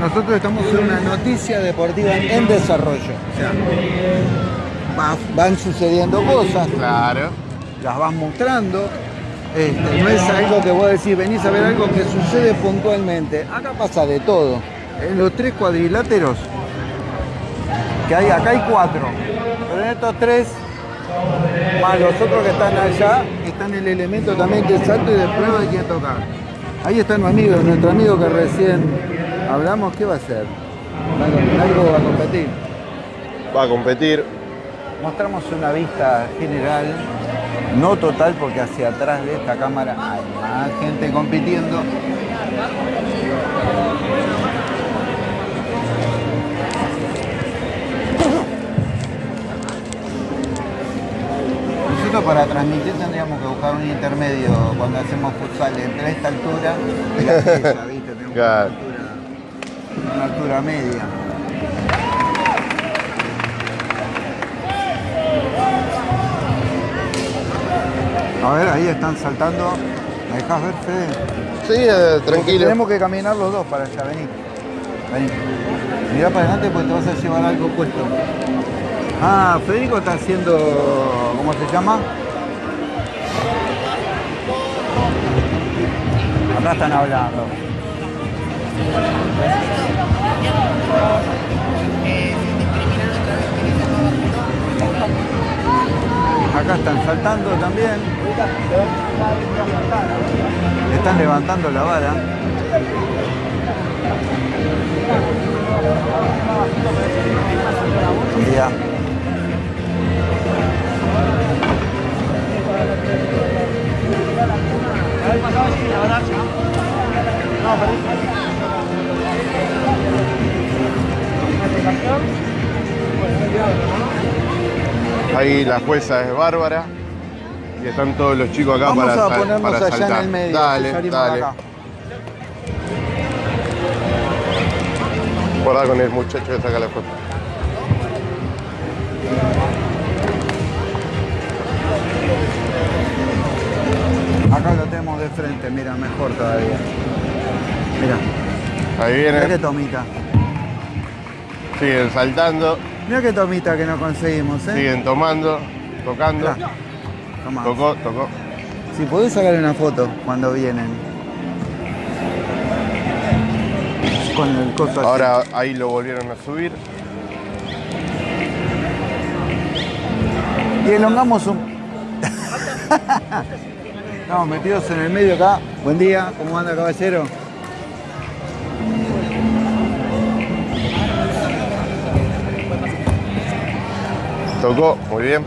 nosotros estamos en una noticia deportiva en desarrollo. O sea, va- van sucediendo cosas, Claro. las vas mostrando. Este, no es algo que vos decís, venís a ver algo que sucede puntualmente. Acá pasa de todo. En los tres cuadriláteros, que hay, acá hay cuatro, pero en estos tres, más los otros que están allá, están el elemento también que es alto y de prueba de quién tocar. Ahí está nuestro amigo, nuestro amigo que recién hablamos, ¿qué va a hacer? Va a- Algo va a competir. Va a competir. Mostramos una vista general No total porque hacia atrás de esta cámara hay más gente compitiendo. Nosotros para transmitir tendríamos que buscar un intermedio cuando hacemos futsal entre esta altura y la pieza, ¿viste? Tenemos Claro. Una, altura, media. A ver, ahí están saltando. ¿Me dejas ver, Fede? Sí, eh, tranquilo. Tenemos que caminar los dos para allá, vení. Vení. Mirá para adelante porque te vas a llevar algo puesto. Ah, Federico está haciendo. ¿Cómo se llama? Acá están hablando. Acá están saltando también. Están levantando la vara. Ya. Ahí la jueza es Bárbara. Y están todos los chicos acá Vamos para, a ponernos para allá saltar. en el medio. Dale, dale. acá. Guarda con el muchacho que saca la foto. Acá lo tenemos de frente, mira, mejor todavía. Mira, Ahí qué vienen, tomita. Siguen saltando, Mira qué tomita que nos conseguimos, ¿eh? siguen tomando, tocando. Mirá. Tomá. Tocó, tocó. Si podés sacar una foto cuando vienen. Con el coso así. Ahora ahí lo volvieron a subir. Y elongamos un... Estamos metidos en el medio acá. Buen día, ¿cómo anda caballero? Tocó, muy bien.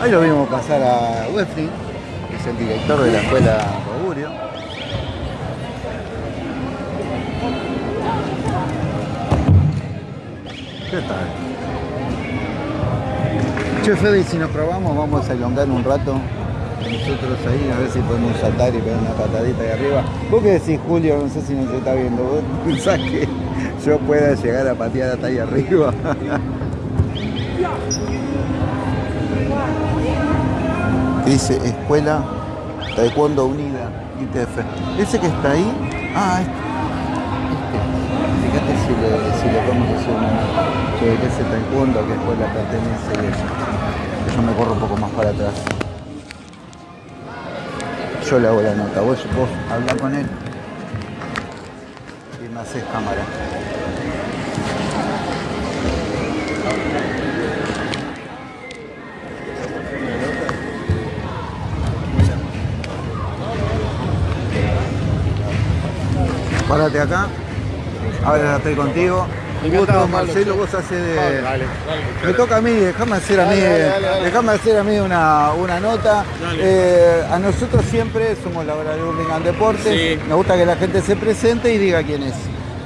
Ahí lo vimos pasar a Wefri, que es el director de la escuela Augurio. ¿Qué tal? Che, Fede, si nos probamos, vamos a elongar un rato. Nosotros ahí, a ver si podemos saltar y pegar una patadita ahí arriba. ¿Vos qué decís, Julio? No sé si nos está viendo. ¿Vos pensás que yo pueda llegar a patear hasta ahí arriba? dice Escuela Taekwondo Unida, ITF. Ese que está ahí, ah, este. este. Fíjate si le, si le podemos hacer una sobre qué es el Taekwondo, a qué escuela pertenece y eso. Yo me corro un poco más para atrás. Yo le hago la nota, vos, vos habla con él y me haces cámara. Acá. Ahora estoy contigo. Gusto, Marcelo, vos haces de... Me toca a mí, déjame hacer a mí, déjame hacer a mí una, una nota. Eh, a nosotros siempre somos la hora de Hurlingham Deportes. Sí. Me gusta que la gente se presente y diga quién es.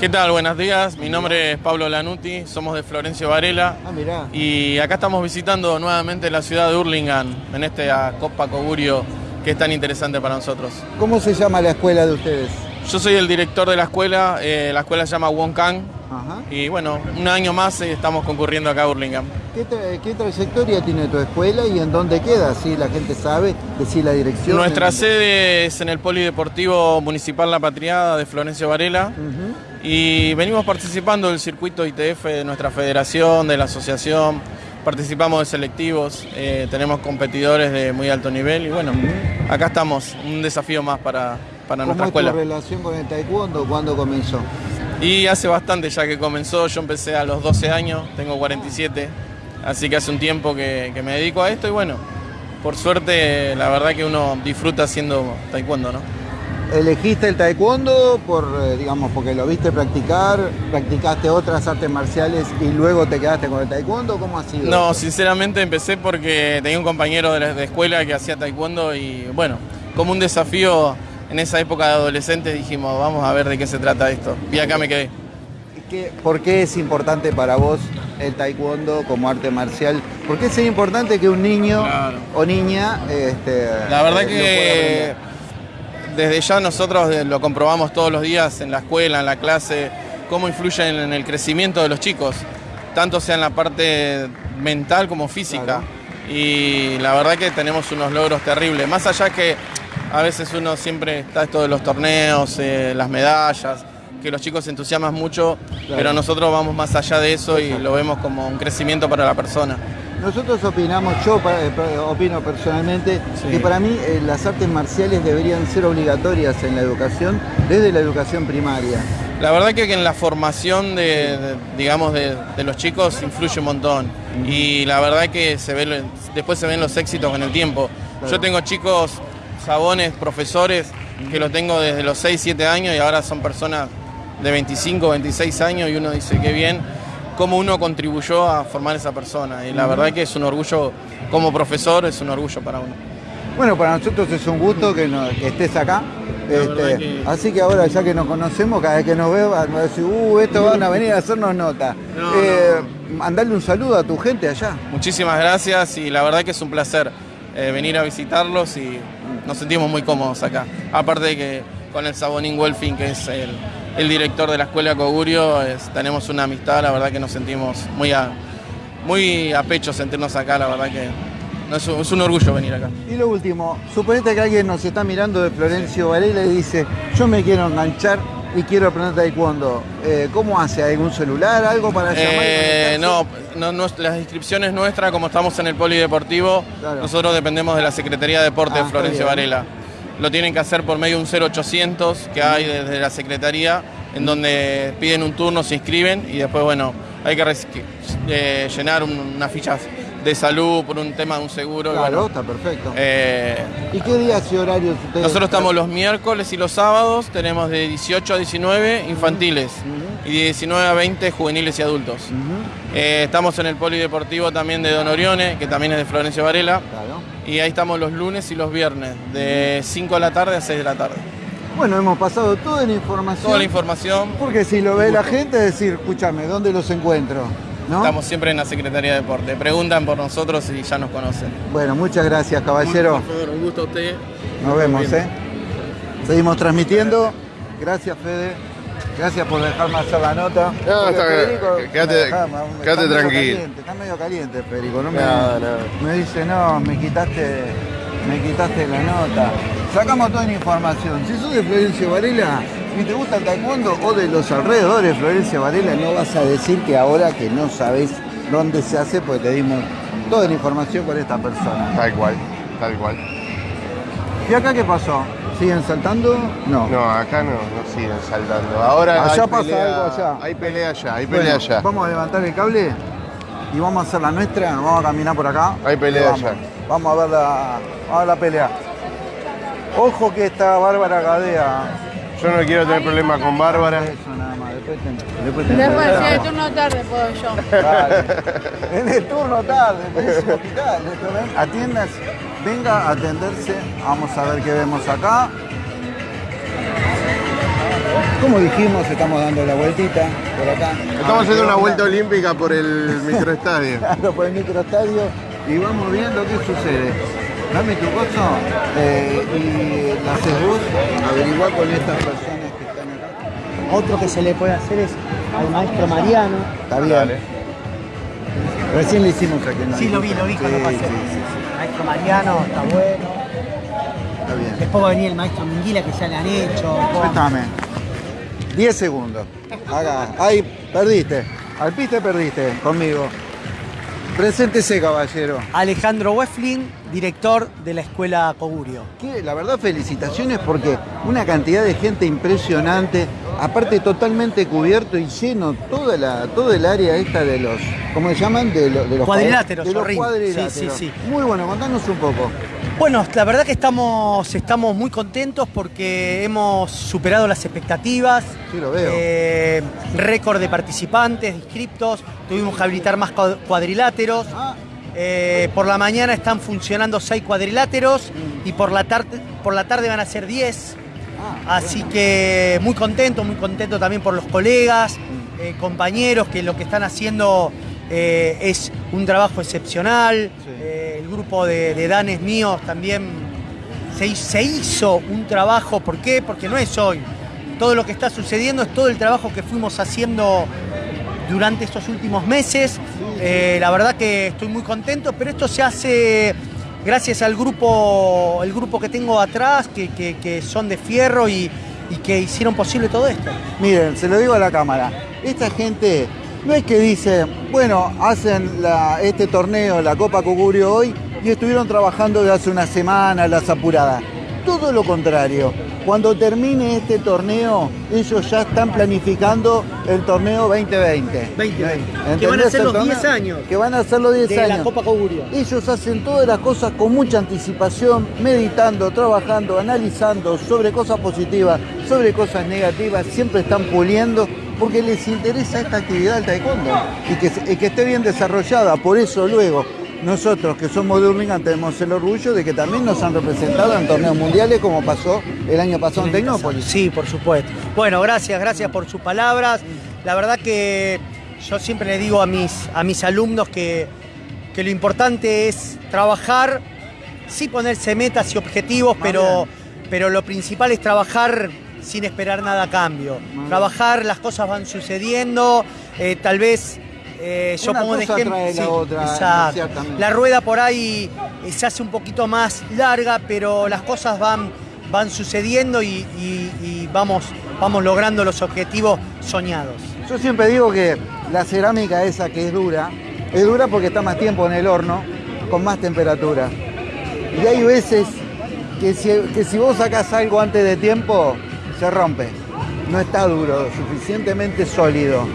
¿Qué tal? Buenos días. Mi nombre es Pablo Lanuti, somos de Florencio Varela Ah, mirá. y acá estamos visitando nuevamente la ciudad de Hurlingham en este ah, Copa Cogurio que es tan interesante para nosotros. ¿Cómo se llama la escuela de ustedes? Yo soy el director de la escuela, eh, la escuela se llama Wonkan Ajá. y bueno, un año más eh, estamos concurriendo acá a Hurlingham. ¿Qué, tra- qué trayectoria tiene tu escuela y en dónde queda? Si la gente sabe, decir la dirección. Nuestra sede es en el Polideportivo Municipal La Patriada de Florencio Varela. Y venimos participando del circuito ITF de nuestra federación, de la asociación, participamos de selectivos, eh, tenemos competidores de muy alto nivel y bueno, acá estamos, un desafío más para, para ¿Cómo nuestra es tu escuela. relación con el taekwondo? ¿Cuándo comenzó? Y hace bastante ya que comenzó, yo empecé a los 12 años, tengo 47, así que hace un tiempo que, que me dedico a esto y bueno, por suerte la verdad que uno disfruta haciendo taekwondo, ¿no? ¿Elegiste el taekwondo por, eh, digamos, porque lo viste practicar? ¿Practicaste otras artes marciales y luego te quedaste con el taekwondo? ¿Cómo ha sido? No, sinceramente empecé porque tenía un compañero de, la, de escuela que hacía taekwondo y bueno, como un desafío en esa época de adolescente dijimos, vamos a ver de qué se trata esto. Y acá me quedé. ¿Qué- ¿Por qué es importante para vos el taekwondo como arte marcial? ¿Por qué es importante que un niño Claro. o niña este, La verdad eh, que desde ya nosotros eh, lo comprobamos todos los días en la escuela, en la clase, cómo influye en, en el crecimiento de los chicos, tanto sea en la parte mental como física. Claro. Y la verdad que tenemos unos logros terribles, más allá que a veces uno siempre está esto de los torneos, eh, las medallas, que los chicos se entusiasman mucho, pero nosotros vamos más allá de eso y lo vemos como un crecimiento para la persona. Nosotros opinamos, yo eh, opino personalmente, Sí. que para mí eh, las artes marciales deberían ser obligatorias en la educación, desde la educación primaria. La verdad que en la formación de, de- digamos, de, de los chicos influye un montón. Y la verdad que se ve, lo- después se ven los éxitos con el tiempo. Claro. Yo tengo chicos, sabones, profesores, que los tengo desde los 6, 7 años y ahora son personas de 25, 26 años y uno dice, qué bien, cómo uno contribuyó a formar esa persona. Y la verdad que es un orgullo, como profesor, es un orgullo para uno. Bueno, para nosotros es un gusto que, nos- que estés acá. Este, que- Así que ahora, ya que nos conocemos, cada vez que nos veo, van a decir, uh, estos van a venir a hacernos nota. No, Eh, Mandarle un saludo a tu gente allá. Muchísimas gracias y la verdad que es un placer eh, venir a visitarlos y nos sentimos muy cómodos acá. Aparte de que con el Sabonín Wolfing, que es el, director de la escuela Cogurio, tenemos una amistad, la verdad que nos sentimos muy a, muy a pecho sentirnos acá, la verdad que es, un, orgullo venir acá. Y lo último, suponete que alguien nos está mirando de Florencio Varela y dice, yo me quiero enganchar y quiero aprender taekwondo. Eh, ¿Cómo hace? ¿Algún celular? ¿Algo para llamar? Eh, no, no, no, las inscripciones nuestras, como estamos en el polideportivo, Claro. nosotros dependemos de la Secretaría de Deporte Ah, de Florencio. Varela. Lo tienen que hacer por medio de un 0800 que hay desde la Secretaría, en donde piden un turno, se inscriben y después, bueno, hay que eh, llenar un- unas fichas de salud por un tema de un seguro. Claro, bueno, está perfecto. eh, ¿Y qué días y horarios ustedes? nosotros estamos los miércoles y los sábados, tenemos de 18 a 19 infantiles y de 19 a 20 juveniles y adultos. Eh, estamos en el polideportivo también de Don Orione, que también es de Florencio Varela. Claro. Y ahí estamos los lunes y los viernes, de 5 de la tarde a 6 de la tarde. Bueno, hemos pasado toda la información. Toda la información, Porque si lo ve la gente, decir, escúchame, ¿dónde los encuentro? ¿No? estamos siempre en la Secretaría de Deporte. Preguntan por nosotros y ya nos conocen. Bueno, muchas gracias, caballero. un gusto a usted. Nos vemos, ¿eh? Seguimos transmitiendo. Gracias, Fede. Gracias por dejarme hacer la nota. No, Porque está bien. Federico Quédate- quédate está medio tranquilo. caliente, Está medio caliente, Federico. No me, No, no. me dice, no, me quitaste, me quitaste la nota. Sacamos toda la información. Si sos de Florencio Varela y te gusta el taekwondo o de los alrededores de Florencio Varela, no vas a decir que ahora que no sabes dónde se hace, pues te dimos toda la información con esta persona. Tal cual, tal cual. ¿Y acá qué pasó? ¿Siguen saltando? No. No, acá no, no siguen saltando. Ahora Allá hay pasa pelea- algo allá. Hay pelea allá, hay Bueno, pelea allá. Vamos a levantar el cable y vamos a hacer la nuestra, nos vamos a caminar por acá. Hay pelea vamos, allá. Vamos a ver la, vamos a ver la pelea. Ojo que esta Bárbara Gadea. Yo no quiero tener problemas con Bárbara. Eso nada más, después te, después te Después, si enterás. el turno tarde puedo yo. En el turno tarde, pero es un hospital. Atiendas, venga a atenderse. Vamos a ver qué vemos acá. Como dijimos, estamos dando la vueltita por acá. Estamos haciendo una vuelta olímpica por el microestadio. Claro, por el microestadio y vamos viendo qué sucede. Dame tu coso eh, y la haces vos, averiguar con estas personas que están acá. Otro que se le puede hacer es al maestro Mariano. Está bien. Recién le hicimos aquí en la Sí, lo vi, lo vi cuando Sí, pasé. sí, sí, Maestro Mariano, está bueno. está bien. Después va a venir el maestro Minguila que ya le han hecho. Préstame. 10 segundos. Acá. Ahí, perdiste. Al piste perdiste conmigo. Preséntese, caballero. Alejandro Weflin, director de la escuela Cogurio. Que, la verdad, felicitaciones porque una cantidad de gente impresionante, aparte totalmente cubierto y lleno toda la, todo el área esta de los, ¿cómo se llaman? De, lo- de los Cuadriláteros, De los cuadriláteros. Sí, sí, sí. Muy bueno, contanos un poco. Bueno, la verdad que estamos, estamos muy contentos porque hemos superado las expectativas. Sí, lo veo. Eh, récord de participantes, de inscriptos. Tuvimos que habilitar más cua- cuadriláteros. Ah. Eh, por la mañana están funcionando seis cuadriláteros y por la, tarde, por la tarde van a ser 10. Ah, Así que muy contento, muy contento también por los colegas, eh, compañeros que lo que están haciendo eh, es un trabajo excepcional. Sí. Eh, el grupo de, de danes míos también se hizo un trabajo. ¿Por qué? Porque no es hoy. Todo lo que está sucediendo es todo el trabajo que fuimos haciendo durante estos últimos meses. Eh, la verdad que estoy muy contento, pero esto se hace gracias al grupo, el grupo que tengo atrás, que, son de fierro y, que hicieron posible todo esto. Miren, se lo digo a la cámara. Esta gente no es que dice, bueno, hacen este torneo, la Copa Cugurio hoy, y estuvieron trabajando de hace una semana, las apuradas. Todo lo contrario. Cuando termine este torneo, ellos ya están planificando el torneo 2020. 2020. Que ¿Entendés van a ser los torneo? 10 años Que van a ser los 10 de años. la Copa Cogurio. Ellos hacen todas las cosas con mucha anticipación, meditando, trabajando, analizando sobre cosas positivas, sobre cosas negativas, siempre están puliendo porque les interesa esta actividad del taekwondo y que, y que esté bien desarrollada. Por eso luego nosotros que somos de Hurlingham tenemos el orgullo de que también nos han representado en torneos mundiales como pasó el año pasado en Tecnópolis. Sí, por supuesto. Bueno, gracias, gracias por sus palabras. La verdad que yo siempre le digo a mis, a mis alumnos que, que lo importante es trabajar, sí ponerse metas y objetivos, pero, pero lo principal es trabajar sin esperar nada a cambio. Trabajar, las cosas van sucediendo, eh, tal vez... eh, yo Una pongo de ejemplo. la otra, rueda por ahí eh, se hace un poquito más larga, pero las cosas van, van sucediendo y, y- y vamos, vamos logrando los objetivos soñados. Yo siempre digo que la cerámica esa que es dura, es dura porque está más tiempo en el horno, con más temperatura. Y hay veces que si, que si vos sacás algo antes de tiempo, se rompe. No está duro, suficientemente sólido.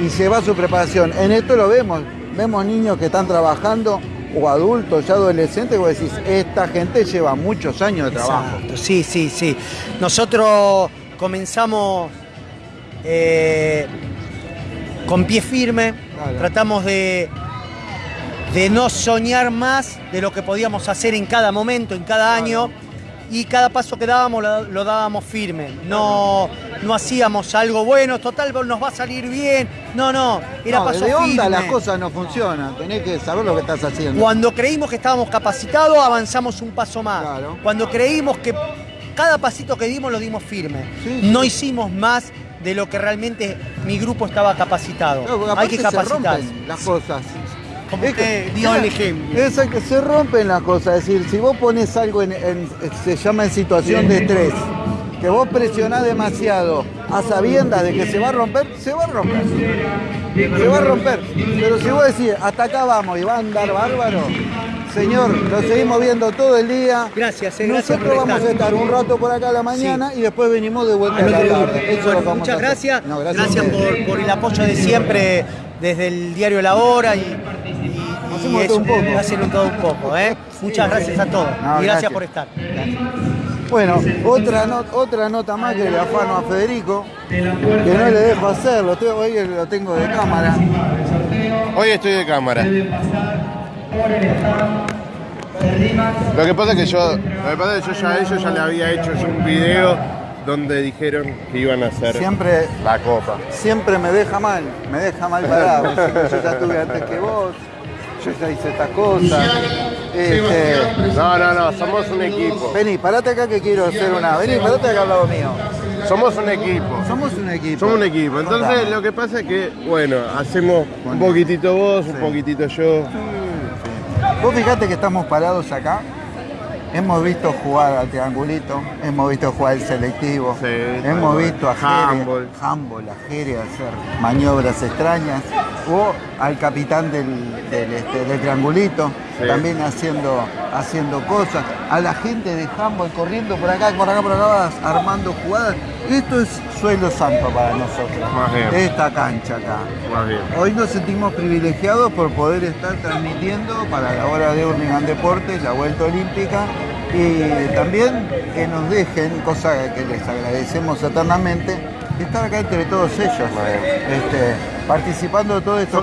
Y lleva su preparación. En esto lo vemos. Vemos niños que están trabajando, o adultos, ya adolescentes, vos decís, esta gente lleva muchos años de trabajo. Exacto, Sí, sí, sí. Nosotros comenzamos eh, con pie firme, Claro. tratamos de, de no soñar más de lo que podíamos hacer en cada momento, en cada año, y cada paso que dábamos lo, lo dábamos firme. No, no hacíamos algo bueno, total nos va a salir bien. No, no, era No, paso de onda firme. las cosas no funcionan, tenés que saber lo que estás haciendo. Cuando creímos que estábamos capacitados, avanzamos un paso más. Claro. Cuando creímos que cada pasito que dimos lo dimos firme. Sí, sí. No hicimos más de lo que realmente mi grupo estaba capacitado. Claro, Hay que se rompen las cosas. Como Es usted que- dio el ejemplo. Es que se rompen las cosas. Es decir, si vos pones algo en, en- se llama en situación de estrés, que vos presionás demasiado a sabiendas de que se va a romper, se va a romper. Se va a romper. Pero si vos decís, hasta acá vamos y va a andar bárbaro, señor, lo seguimos viendo todo el día. Gracias, eh, gracias Nosotros vamos a estar. un rato por acá a la mañana y después venimos de vuelta a la tarde. Eso es lo vamos a muchas hacer. gracias. No, gracias a por, por el apoyo de siempre desde el diario La Hora y, y- y Hacemos eso, todo un poco. hacen un todo un poco. ¿eh? Muchas gracias a todos No, y gracias, gracias. por estar. Bueno, otra, no- otra nota más que le afano a Federico, que no le dejo hacerlo, hoy lo tengo de cámara. Hoy estoy de cámara. Lo que pasa es que yo, lo que pasa es que yo ya a ellos ya le había hecho yo un video donde dijeron que iban a hacer Siempre, la copa. siempre me deja mal, me deja mal parado. Yo ya estuve antes que vos, yo ya hice estas cosas. Este, No, no, no, somos un equipo. vení, parate acá que quiero hacer una. Vení, parate acá al lado mío. Somos un equipo. Somos un equipo. Somos un equipo. Entonces Contame. lo que pasa es que, bueno, hacemos un poquitito vos, un poquitito yo. Vos fijate que estamos parados acá. Hemos visto jugar al triangulito, hemos visto jugar el selectivo, Sí, hemos visto a Jere, handball. handball, a Jere hacer maniobras extrañas, o al capitán del, del, este, del triangulito Sí. también haciendo, haciendo cosas, a la gente de handball corriendo por acá, por acá, por acá, armando jugadas. Esto es suelo santo para nosotros, Más bien. esta cancha acá. Más bien. Hoy nos sentimos privilegiados por poder estar transmitiendo para la hora de Hurlingham Deportes, la Vuelta Olímpica, Y también que nos dejen, cosa que les agradecemos eternamente, estar acá entre todos ellos, este, participando de todo esto.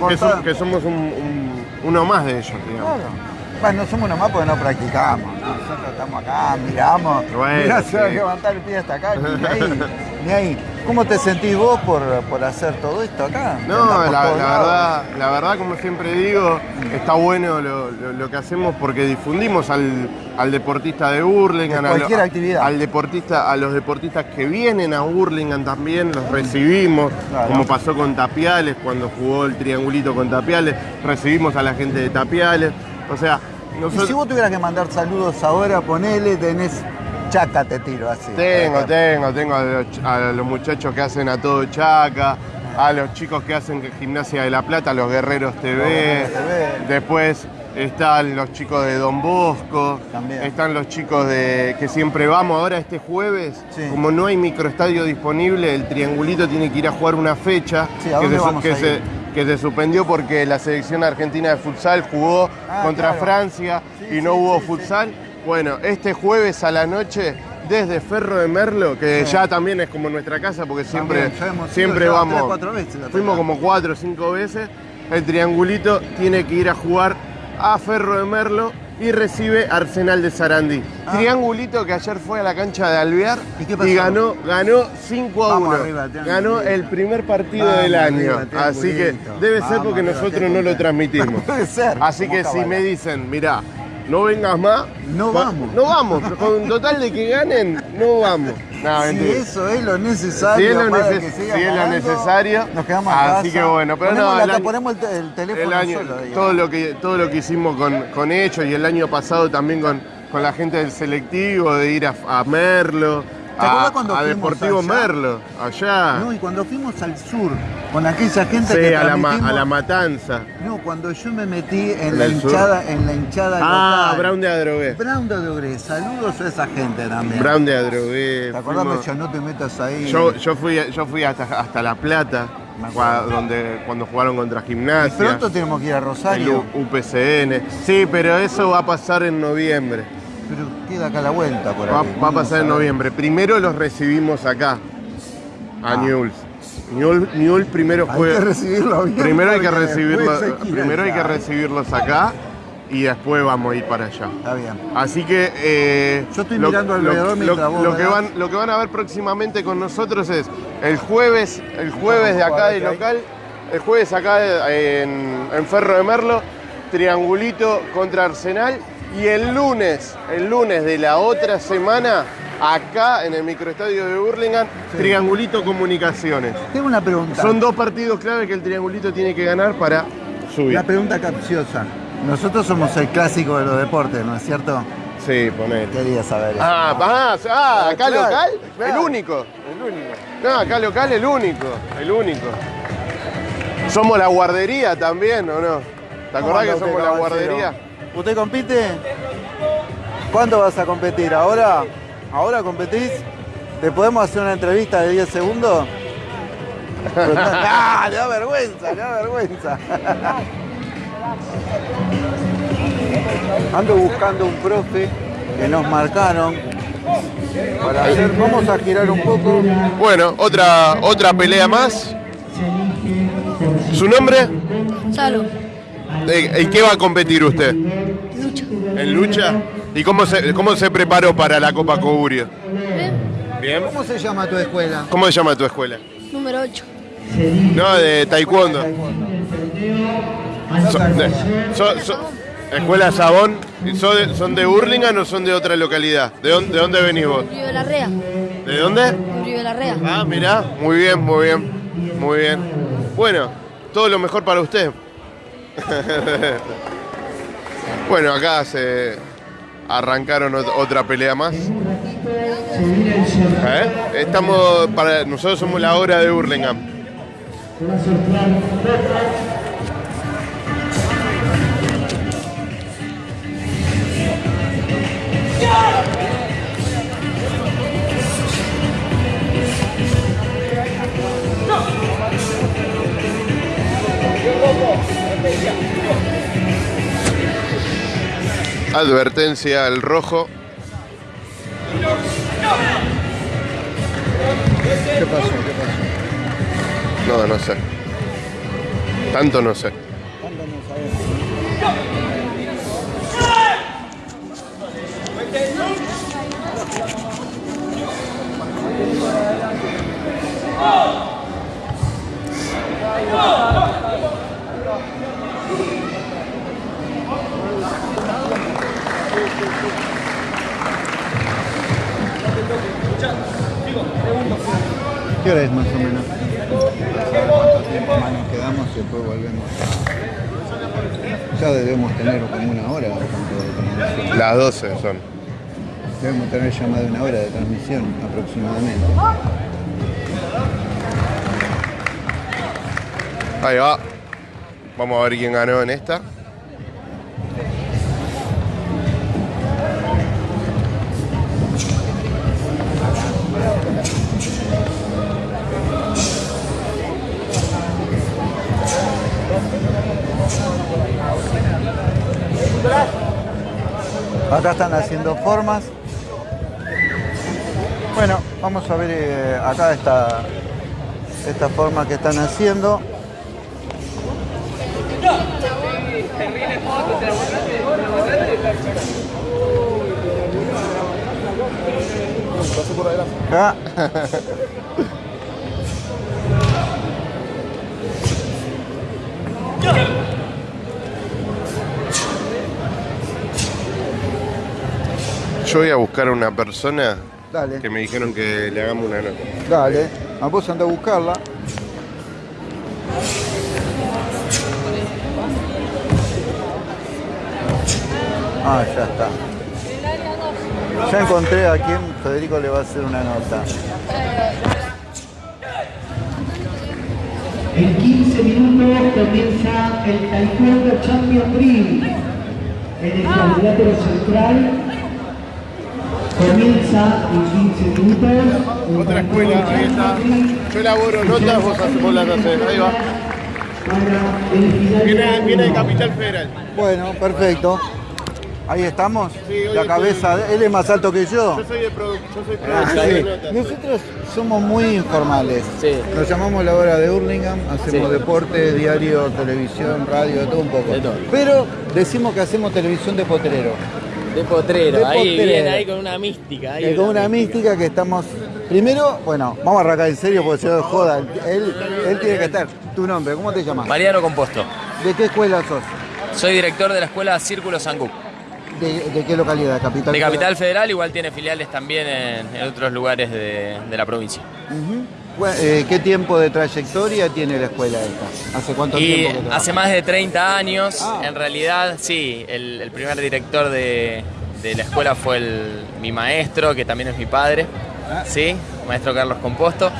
Que, somos un- un- uno más de ellos, digamos. Claro. Bueno, no somos uno más porque no practicamos. ¿no? Nosotros estamos acá, miramos. Bueno, mirá, se va a levantar el pie hasta acá, ni ahí, ni ahí. ¿Cómo te sentís vos por, por hacer todo esto acá? No, la, verdad, la verdad, como siempre digo, está bueno lo, lo- lo que hacemos porque difundimos al, al deportista de Burlingame, De a lo- cualquier actividad. al deportista, a los deportistas que vienen a Burlingame también los recibimos, Claro. como pasó con Tapiales cuando jugó el triangulito con Tapiales, recibimos a la gente de Tapiales, o sea, Y si vos tuvieras que mandar saludos ahora, ponele, tenés chaca, te tiro así. Tengo, tengo, tengo a los, a los muchachos que hacen a todo Chaca, a los chicos que hacen Gimnasia de la Plata, los Guerreros TV. Guerreros TV. Después están los chicos de Don Bosco, También. están los chicos de que siempre vamos. Ahora este jueves, Sí. como no hay microestadio disponible, el triangulito tiene que ir a jugar una fecha Sí, ¿a que, se, vamos que a se- ir? Que se suspendió porque la selección argentina de futsal jugó Ah, contra claro. Francia Sí, y no sí, hubo sí, futsal. Bueno, este jueves a la noche desde Ferro de Merlo, que Sí. ya también es como nuestra casa porque siempre, También, ido siempre vamos. tres, cuatro veces fuimos como cuatro o cinco veces. El triangulito tiene que ir a jugar a Ferro de Merlo y recibe Arsenal de Sarandí. Ah. Triangulito que ayer fue a la cancha de Alvear ¿Y qué pasó? ganó, ganó 5 a Vamos 1. arriba, Triangulito. ganó el primer partido Vamos del año. Así que debe ser porque arriba, nosotros no lo transmitimos. Ser. Así que si me dicen, mirá, no vengas más. No va- vamos. No vamos. Con total de que ganen, no vamos. No, Si mentira. eso es lo Si necesario, es lo, para neces- que si es lo necesario, nos quedamos así casa. que bueno, pero ponemos no, la- el año- ponemos el, te- el teléfono el año- solo. todo lo que todo lo que hicimos con, con ellos y el año pasado también con, con la gente del selectivo de ir a, a Merlo, ¿Te a, acuerdas cuando a Deportivo allá? Merlo, allá, No, y cuando fuimos al sur, con aquella gente sí, que a la, ma- a la matanza. No, cuando yo me metí en ¿En la el sur? hinchada, en la hinchada Ah, local. Brown de Adrogué. Brown de Adrogué. Saludos a esa gente también. Brown de Adrogué. ¿Te acordás? fuimos- Me decía, no te metas ahí. Yo, yo fui, yo fui hasta, hasta La Plata, Me acuerdo. cua- donde, cuando jugaron contra Y Gimnasia. pronto tenemos que ir a el Rosario, U- UPCN. Sí, pero eso va a pasar en noviembre. Pero queda acá la vuelta por Va, ahí. va a pasar en noviembre. Primero los recibimos acá, a Ah. Newell's. Newell, Newell primero Hay fue. que recibirlo bien. primero hay que recibirlo, hay primero hay que recibirlos acá y después vamos a ir para allá. Está bien. Así que eh, Yo estoy mirando alrededor mientras vos, lo que van lo que van a ver próximamente con nosotros es el jueves el jueves de acá de local el jueves acá en, en Ferro de Merlo triangulito contra Arsenal y el lunes el lunes de la otra semana acá en el microestadio de Burlingame triangulito comunicaciones Tengo una pregunta. son dos partidos clave que el triangulito tiene que ganar para subir La pregunta capciosa. Nosotros somos el clásico de los deportes, ¿no es cierto? sí ponete Quería saber. eso. Ah, ah, ah, acá claro, local, claro. el único. No, acá local el único, el único. Somos la guardería también, ¿o no? ¿Te ¿Cómo acordás que somos la guardería? ¿Usted compite? ¿Cuándo vas a competir? ¿Ahora? ¿Ahora competís? ¿Te podemos hacer una entrevista de 10 segundos? ¡Ah! Le da vergüenza, le da vergüenza. Ando buscando un profe que nos marcaron para hacer. Vamos a girar un poco. Bueno, otra, otra pelea más. ¿Su nombre? Salo, Eh, ¿En qué va a competir usted? lucha. ¿En lucha? ¿Y cómo se, cómo se preparó para la Copa Cogurio? ¿Ven? Bien. ¿Cómo se llama tu escuela? ¿Cómo se llama tu escuela? Número 8. No, de taekwondo. So- de- so- so- escuela Sabón. ¿Y ¿Son de, son de Hurlingham o son de otra localidad? ¿De dónde, de dónde venís vos? Río de la Rea. ¿De dónde? Río de la Rea. Ah, mirá, muy bien, muy bien, muy bien. Bueno, todo lo mejor para usted. bueno, acá se arrancaron ot- otra pelea más. ¿Eh? Estamos para nosotros somos la hora de Hurlingham. Advertencia al rojo. ¿Qué pasó? ¿Qué pasó? No, no sé. Tanto no sé. Tanto no sabemos. ¿Qué hora es más o menos? Más nos quedamos y después volvemos. Ya debemos tener como una hora ¿cuánto de transmisión. Las 12 son. Debemos tener ya más de una hora de transmisión aproximadamente. Ahí va. Vamos a ver quién ganó en esta. Acá están haciendo formas. Bueno, vamos a ver eh, acá esta, esta forma que están haciendo. Acá. Yo voy a buscar a una persona Dale, que me dijeron que le hagamos una nota. dale. A vos anda a buscarla. Ah, ya está. Ya encontré a quien Federico le va a hacer una nota. En 15 minutos comienza el Taekwondo Champion Dream. En el cuadrilátero central comienza en 15 minutos. Otra escuela, ahí está. Yo elaboro notas, vos, haces- vos las haces. Ahí va. Viene, viene de. Capital Federal. Bueno, perfecto. Ahí estamos. Sí, La cabeza, de- él es más alto que yo. Yo soy de produ- yo soy Ah, sí. Nosotros somos muy informales. Sí. Nos llamamos la hora de Hurlingham, hacemos Sí. deporte, diario, televisión, radio, de todo un poco. De todo. Pero decimos que hacemos televisión de potrero. De potrero, De ahí potrero. bien, ahí con una mística. ahí con una mística que estamos. Primero, bueno, vamos a arrancar en serio porque se lo joda. Él, él tiene que estar. Tu nombre, ¿cómo te llamas? Mariano Composto. ¿De qué escuela sos? Soy director de la escuela Círculo Sanguc. ¿De, de qué localidad? ¿Capital? De Capital Federal, igual tiene filiales también en, en otros lugares de, de la provincia. Bueno, eh, ¿Qué tiempo de trayectoria tiene la escuela esta? ¿Hace cuánto Y tiempo que hace más de 30 años, Ah. en realidad, sí, el, el primer director de, de la escuela fue el- mi maestro, que también es mi padre, Ah. sí, maestro Carlos Composto.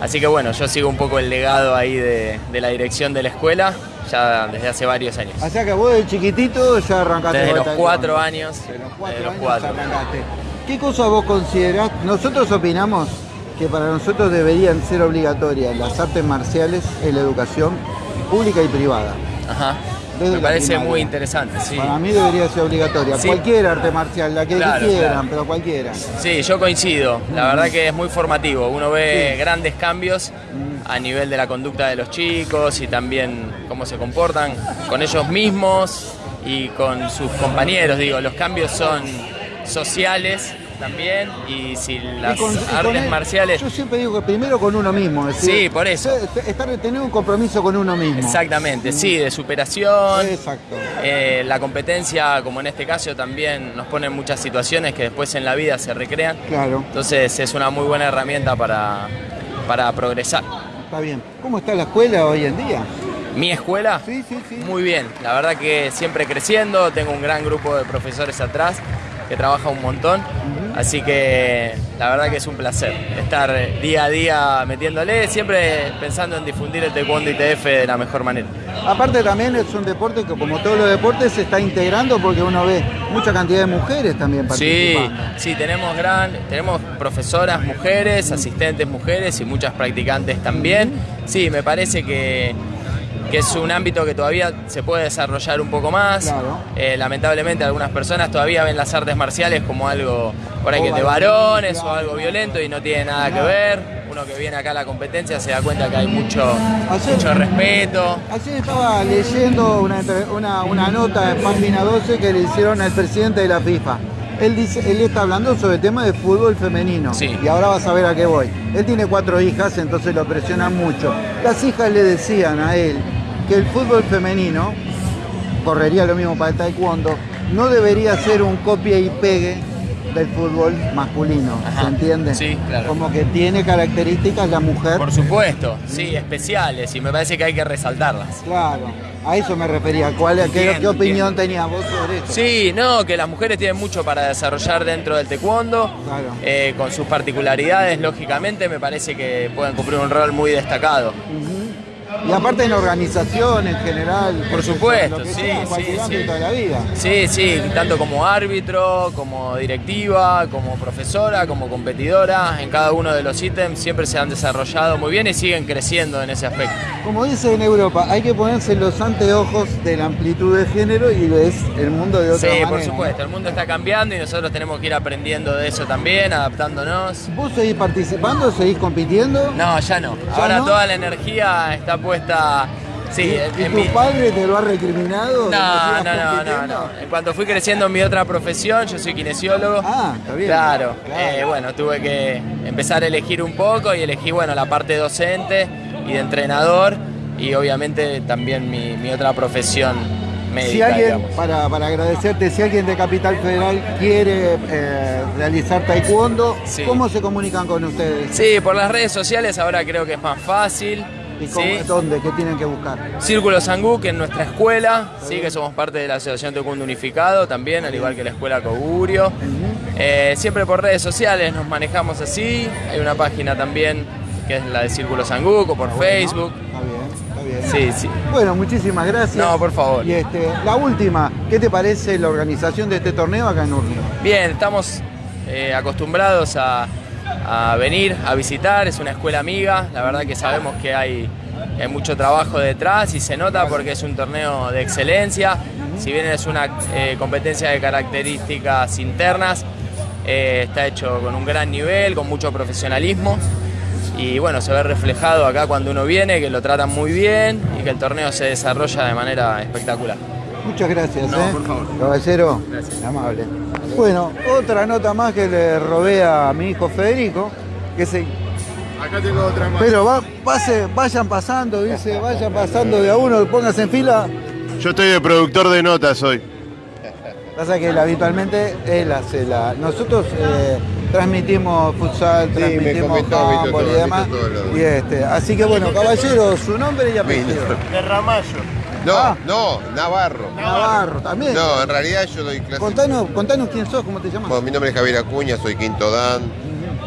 Así que bueno, yo sigo un poco el legado ahí de, de la dirección de la escuela, ya desde hace varios años. O sea que vos de chiquitito ya arrancaste Desde los cuatro años. De los cuatro desde los años cuatro. arrancaste. ¿Qué cosas vos considerás? Nosotros opinamos que para nosotros deberían ser obligatorias las artes marciales en la educación pública y privada. Ajá. Desde Me parece primaria. muy interesante, sí. Para mí debería ser obligatoria. Sí. Cualquier arte marcial, la que Claro, quieran, claro. pero cualquiera. Sí, yo coincido. La verdad que es muy formativo. Uno ve Sí. grandes cambios a nivel de la conducta de los chicos y también cómo se comportan con ellos mismos y con sus compañeros. Digo, los cambios son sociales también y si las Y con- artes él- marciales... Yo siempre digo que primero con uno mismo. es decir, Sí, por eso. Estar, tener un compromiso con uno mismo. Exactamente, sí, de superación. Exacto. Eh, la competencia, como en este caso, también nos pone en muchas situaciones que después en la vida se recrean. Claro, Entonces es una muy buena herramienta para, para progresar. está bien. ¿Cómo está la escuela hoy en día? Mi escuela, Sí, sí, sí. muy bien. La verdad que siempre creciendo, tengo un gran grupo de profesores atrás que trabaja un montón. Así que la verdad que es un placer estar día a día metiéndole, siempre pensando en difundir el taekwondo ITF de la mejor manera. Aparte también es un deporte que como todos los deportes se está integrando porque uno ve mucha cantidad de mujeres también Sí, participando. sí, tenemos gran, tenemos profesoras mujeres, asistentes mujeres y muchas practicantes también. Sí, me parece que, que es un ámbito que todavía se puede desarrollar un poco más. Claro. Eh, lamentablemente algunas personas todavía ven las artes marciales como algo por ahí que de varones o algo violento y no tiene nada que ver. Uno que viene acá a la competencia se da cuenta que hay mucho, Ayer- mucho respeto. Ayer estaba leyendo una, una- una nota en página 12 que le hicieron al presidente de la FIFA. Él, dice, él está hablando sobre el tema de fútbol femenino. Sí. Y ahora vas a ver a qué voy. Él tiene cuatro hijas, entonces lo presionan mucho. Las hijas le decían a él que el fútbol femenino, correría lo mismo para el taekwondo, no debería ser un copia y pegue del fútbol masculino. Ajá. ¿Se entiende? Sí, claro. Como que tiene características la mujer. Por supuesto, sí, especiales y me parece que hay que resaltarlas. Claro, a eso me refería. ¿Cuál, qué, Entiendo, qué opinión tenías vos sobre eso? Sí, no, que las mujeres tienen mucho para desarrollar dentro del taekwondo, Claro. eh, con sus particularidades, lógicamente, me parece que pueden cumplir un rol muy destacado. Y aparte en organización en general. Por supuesto, sí, sí, sí. de la vida. Sí, sí, tanto como árbitro, como directiva, como profesora, como competidora, en cada uno de los ítems siempre se han desarrollado muy bien y siguen creciendo en ese aspecto. Como dice en Europa, hay que ponerse los anteojos de la amplitud de género y ves el mundo de otra Sí, manera. por supuesto, el mundo está cambiando y nosotros tenemos que ir aprendiendo de eso también, adaptándonos. ¿Vos seguís participando? ¿Seguís compitiendo? No, ya no. ¿Ya Ahora no? toda la energía está puesta. Sí, ¿Y, en, tu mi- padre te lo ha recriminado? No, no, no, no, no. En cuanto fui creciendo en mi otra profesión, yo soy kinesiólogo. Ah, está bien. Claro, Claro. eh, bueno, tuve que empezar a elegir un poco y elegí, bueno, la parte docente y de entrenador y obviamente también mi, mi otra profesión médica, Si alguien, digamos. para, para agradecerte, si alguien de Capital Federal quiere eh, realizar taekwondo, Sí. ¿cómo se comunican con ustedes? Sí, por las redes sociales ahora creo que es más fácil. ¿Y cómo- ¿sí? dónde? ¿Qué tienen que buscar? Círculo Sangú, que es nuestra escuela, sí, que somos parte de la Asociación Taekwondo Unificado también, al igual que la Escuela Cogurio. Eh, siempre por redes sociales nos manejamos así. Hay una página también que es la de Círculo Sangú, o por Facebook. Está bien, está bien. Sí, sí. Bueno, muchísimas gracias. No, por favor. Y este, la última, ¿qué te parece la organización de este torneo acá en Urlingan? Bien, estamos eh, acostumbrados a, a venir a visitar, es una escuela amiga, la verdad que sabemos que hay, mucho trabajo detrás y se nota porque es un torneo de excelencia, si bien es una eh, competencia de características internas, eh, está hecho con un gran nivel, con mucho profesionalismo y bueno, se ve reflejado acá cuando uno viene, que lo tratan muy bien y que el torneo se desarrolla de manera espectacular. Muchas gracias, No, ¿eh? por favor. Caballero, Gracias. amable. Bueno, otra nota más que le robé a mi hijo Federico, que se... Acá tengo otra más. Pero va, pase, vayan pasando, dice, vayan pasando de a uno, pónganse en fila. Yo estoy de productor de notas hoy. Pasa que él, habitualmente él hace la. Nosotros eh, transmitimos futsal, Sí, transmitimos comentó, y demás. Y este, así que bueno, caballero, su nombre y apellido. De Ramallo. No, Ah. no, Navarro. Navarro, también. No, en realidad yo doy clases. Contanos, contanos quién sos, cómo te llamas. Bueno, mi nombre es Javier Acuña, soy quinto Dan.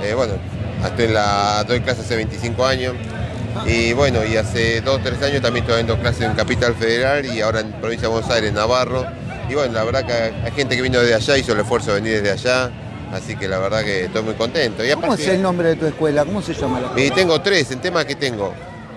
Eh, bueno, estoy en la, doy clases hace 25 años. Y bueno, y hace 2 o 3 años también estoy dando clases en Capital Federal y ahora en Provincia de Buenos Aires, Navarro. Y bueno, la verdad que hay gente que vino desde allá, hizo el esfuerzo de venir desde allá. Así que la verdad que estoy muy contento. Y ¿Cómo es el nombre de tu escuela? ¿Cómo se llama la y escuela? tengo tres, en temas que tengo.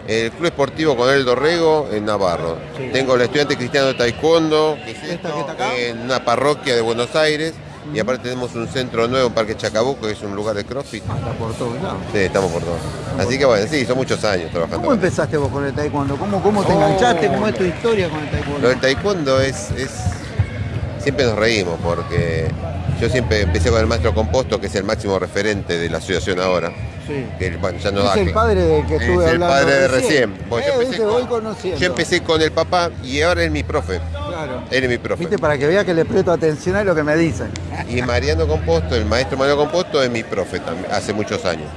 El Club Esportivo Conel Dorrego en Navarro. Sí. Tengo el Estudiante Cristiano de Taekwondo, que es ¿Esta esto, que está acá? en una parroquia de Buenos Aires. Y aparte tenemos un centro nuevo en Parque Chacabuco, que es un lugar de CrossFit. Está por todos lados. Sí, estamos por todos. Así que bueno, sí, son muchos años trabajando. ¿Cómo empezaste vos con el taekwondo? ¿Cómo, cómo te Oh. enganchaste? ¿Cómo es tu historia con el Lo taekwondo? del taekwondo es, es- Siempre nos reímos porque yo siempre empecé con el maestro Composto, que es el máximo referente de la asociación ahora. Sí. Que bueno, ya no Es da el padre del que estuve es el hablando padre de recién. recién. Bueno, Eh, yo, empecé voy con, conociendo. yo empecé con el papá y ahora es mi profe. Claro. Él es mi profe. Viste, para que vea que le presto atención a lo que me dicen. Y Mariano Composto, el maestro Mariano Composto, es mi profe también, hace muchos años.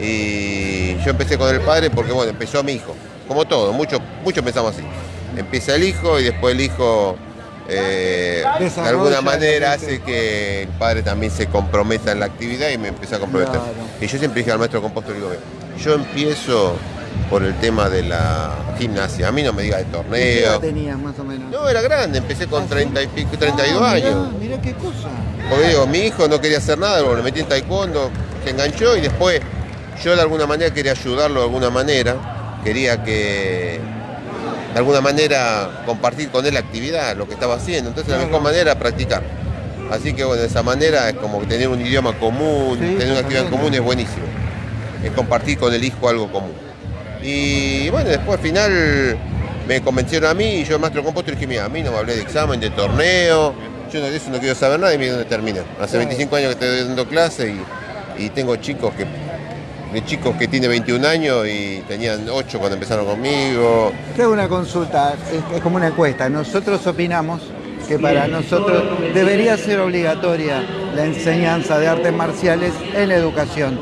Y yo empecé con el padre porque, bueno, empezó mi hijo. Como todo, muchos muchos pensamos así. Empieza el hijo y después el hijo, eh, de alguna manera, hace que el padre también se comprometa en la actividad y me empecé a comprometer. Claro. Y yo siempre dije al maestro Composto, le digo, "Ve, yo empiezo por el tema de la gimnasia. A mí no me diga de ¿Qué torneo. tenías más o menos? No, era grande, empecé con 30 y pico, 32 Ah, mirá, años. Mirá qué cosa. Porque digo, mi hijo no quería hacer nada, bueno, le metí en taekwondo, se enganchó y después yo de alguna manera quería ayudarlo de alguna manera, quería que de alguna manera compartir con él la actividad, lo que estaba haciendo, entonces la mejor manera era practicar. Así que bueno, de esa manera es como tener un idioma común, Sí, tener una actividad común es buenísimo. es compartir con el hijo algo común. Y bueno, después al final me convencieron a mí y yo, maestro compuesto, dije, mira, a mí no me hablé de examen, de torneo, yo no, de eso no quiero saber nada y mira dónde termina. Hace 25 años que estoy dando clase y, y tengo chicos que de chicos que tienen 21 años y tenían 8 cuando empezaron conmigo. Te hago una consulta, es, es como una encuesta. Nosotros opinamos que para nosotros debería ser obligatoria la enseñanza de artes marciales en la educación,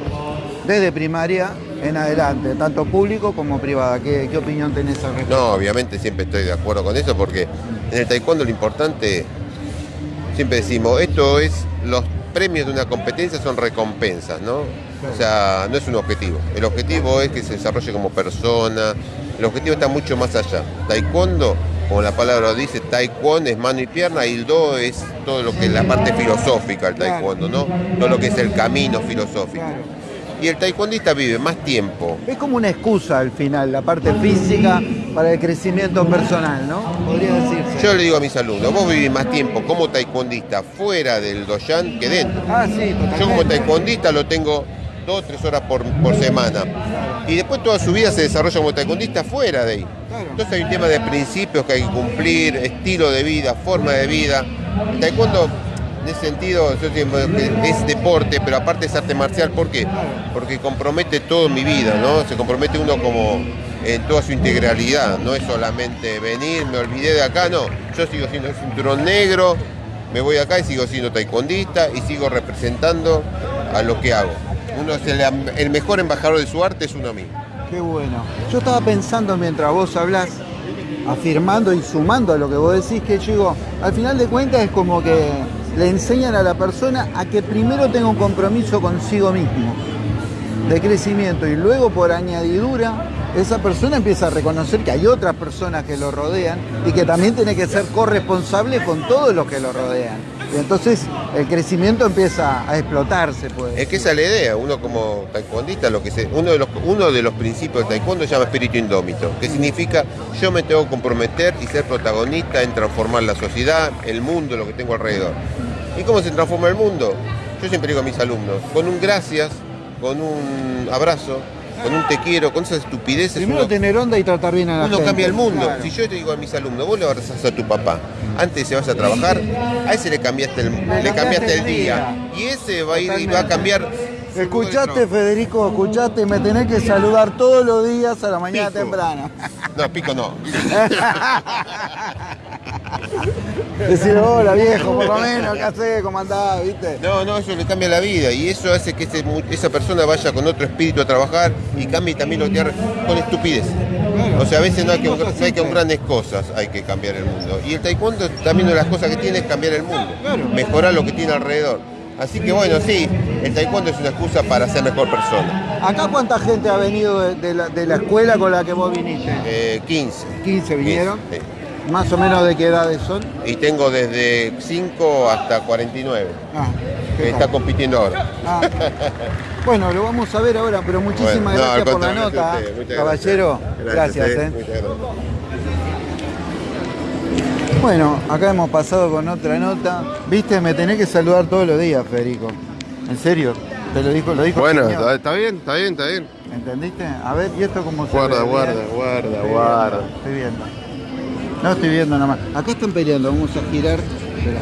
desde primaria en adelante, tanto público como privada. ¿Qué, qué opinión tenés al respecto? No, obviamente siempre estoy de acuerdo con eso porque en el taekwondo lo importante, siempre decimos, esto es, los premios de una competencia son recompensas, ¿no? O sea, no es un objetivo. El objetivo es que se desarrolle como persona. El objetivo está mucho más allá. Taekwondo, como la palabra lo dice, taekwondo es mano y pierna y el do es todo lo que es la parte filosófica del taekwondo, ¿no? Todo lo que es el camino filosófico. Y el taekwondista vive más tiempo Es como una excusa al final, la parte física para el crecimiento personal, ¿no? Podría decirse. Yo le digo a mis alumnos, vos vivís más tiempo como taekwondista fuera del doyan que dentro. Ah, sí, Yo como taekwondista lo tengo dos o tres horas por, por semana. Y después toda su vida se desarrolla como taekwondista fuera de ahí. Entonces hay un tema de principios que hay que cumplir, estilo de vida, forma de vida. El taekwondo, en ese sentido, es deporte, pero aparte es arte marcial. ¿Por qué? Porque compromete todo mi vida, ¿no? Se compromete uno como en toda su integralidad. No es solamente venir, me olvidé de acá, no. Yo sigo siendo el cinturón negro, me voy acá y sigo siendo taekwondista y sigo representando a lo que hago. El mejor embajador de su arte es uno mismo. Qué bueno. Yo estaba pensando mientras vos hablás, afirmando y sumando a lo que vos decís, que yo digo, al final de cuentas es como que le enseñan a la persona a que primero tenga un compromiso consigo mismo, de crecimiento, y luego por añadidura, esa persona empieza a reconocer que hay otras personas que lo rodean y que también tiene que ser corresponsable con todos los que lo rodean. Y entonces el crecimiento empieza a explotarse, pues. Es que esa es la idea, uno como taekwondista, lo que se, uno, de los, uno de los principios del taekwondo se llama espíritu indómito, que significa yo me tengo que comprometer y ser protagonista en transformar la sociedad, el mundo, lo que tengo alrededor. ¿Y cómo se transforma el mundo? Yo siempre digo a mis alumnos, con un gracias, con un abrazo, con un te quiero, con esas estupideces. Primero uno- tener onda y tratar bien a la Uno gente. cambia el mundo. Claro. Si yo te digo a mis alumnos, vos le abrazás a tu papá, antes se vaya a trabajar, a ese le cambiaste el, le cambiaste el día. Y ese va a ir y va a cambiar. Escuchaste, Federico, escuchaste, me tenés que saludar todos los días a la mañana Pico. temprano. No, pico no. Decir, hola viejo, por lo menos, ¿qué hacés? ¿Cómo andás? ¿Viste? No, no, eso le cambia la vida y eso hace que ese esa persona vaya con otro espíritu a trabajar y cambie también lo que con estupidez. O sea, a veces no hay, que, no hay que grandes cosas, hay que cambiar el mundo. Y el taekwondo también una de las cosas que tiene es cambiar el mundo, mejorar lo que tiene alrededor. Así que bueno, sí, el taekwondo es una excusa para ser mejor persona. ¿Acá cuánta gente ha venido de, de la, de la escuela con la que vos viniste? Eh, 15. 15 vinieron. 15, sí. Más o menos de qué edades son. Y tengo desde 5 hasta 49, Ah, que está compitiendo ahora. Ah. Bueno, lo vamos a ver ahora, pero muchísimas Bueno, no, gracias por la nota. usted, Caballero, gracias. gracias. eh, eh. gracias. Bueno, acá hemos pasado con otra nota. Viste, me tenés que saludar todos los días, Federico. ¿En serio? Te lo dijo, lo dijo. Bueno, está, está bien, está bien, está bien. ¿Entendiste? A ver, ¿y esto cómo se Guarda, guarda, guarda, guarda. Estoy viendo. No estoy viendo nada más. Acá están peleando, vamos a girar. Espera,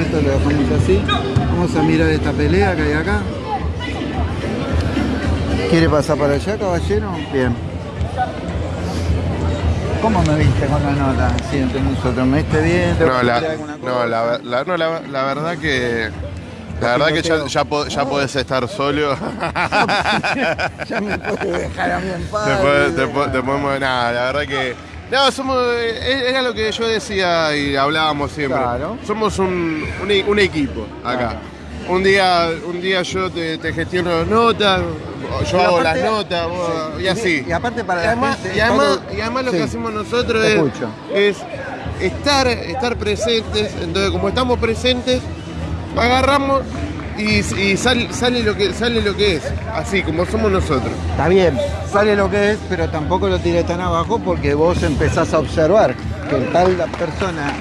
esto lo dejamos así. Vamos a mirar esta pelea que hay acá. ¿Quiere pasar para allá, caballero? Bien. ¿Cómo me viste con la nota? Sí, entre nosotros. ¿Me viste bien? ¿Te No, la, no, la, la- no, la- la verdad que. La verdad que ya, ya, po- ya podés estar solo. ya me puedes dejar a mí en paz. Te, podemos. Nada, la verdad que. No, somos. eh, Era lo que yo decía y hablábamos siempre. Claro. Somos un, un e- un equipo acá. Un día, un día yo te, te gestiono las notas, yo hago aparte- las notas, vos- y así. Y aparte para Y la además, gente, y además, y además lo Sí. que hacemos nosotros es, es estar, estar presentes. Entonces, como estamos presentes, agarramos y, y sal- sale, lo que, sale lo que es, así como somos nosotros. Está bien, sale lo que es, pero tampoco lo tires tan abajo porque vos empezás a observar que tal la persona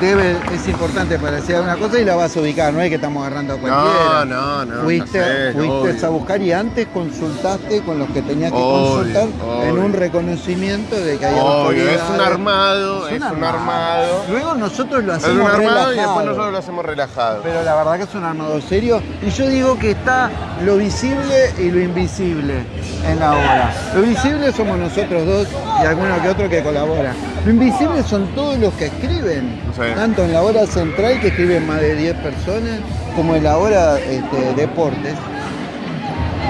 debe, es importante para decir una cosa y la vas a ubicar, no es que estamos agarrando a cualquiera. no, no, Fuiste, sé, fuiste obvio. a buscar y antes consultaste con los que tenías que Obvio, consultar en un reconocimiento de que hay Obvio, es un armado, es un armado. Luego nosotros lo Es hacemos un armado y después nosotros lo hacemos relajado. Pero la verdad que es un armado serio. Y yo digo que está lo visible y lo invisible en la obra. Lo visible somos nosotros dos y alguno que otro que colabora. Lo invisible son todos los que escriben. Sí. Tanto en la hora central, que escriben más de 10 personas, como en la hora este, deportes.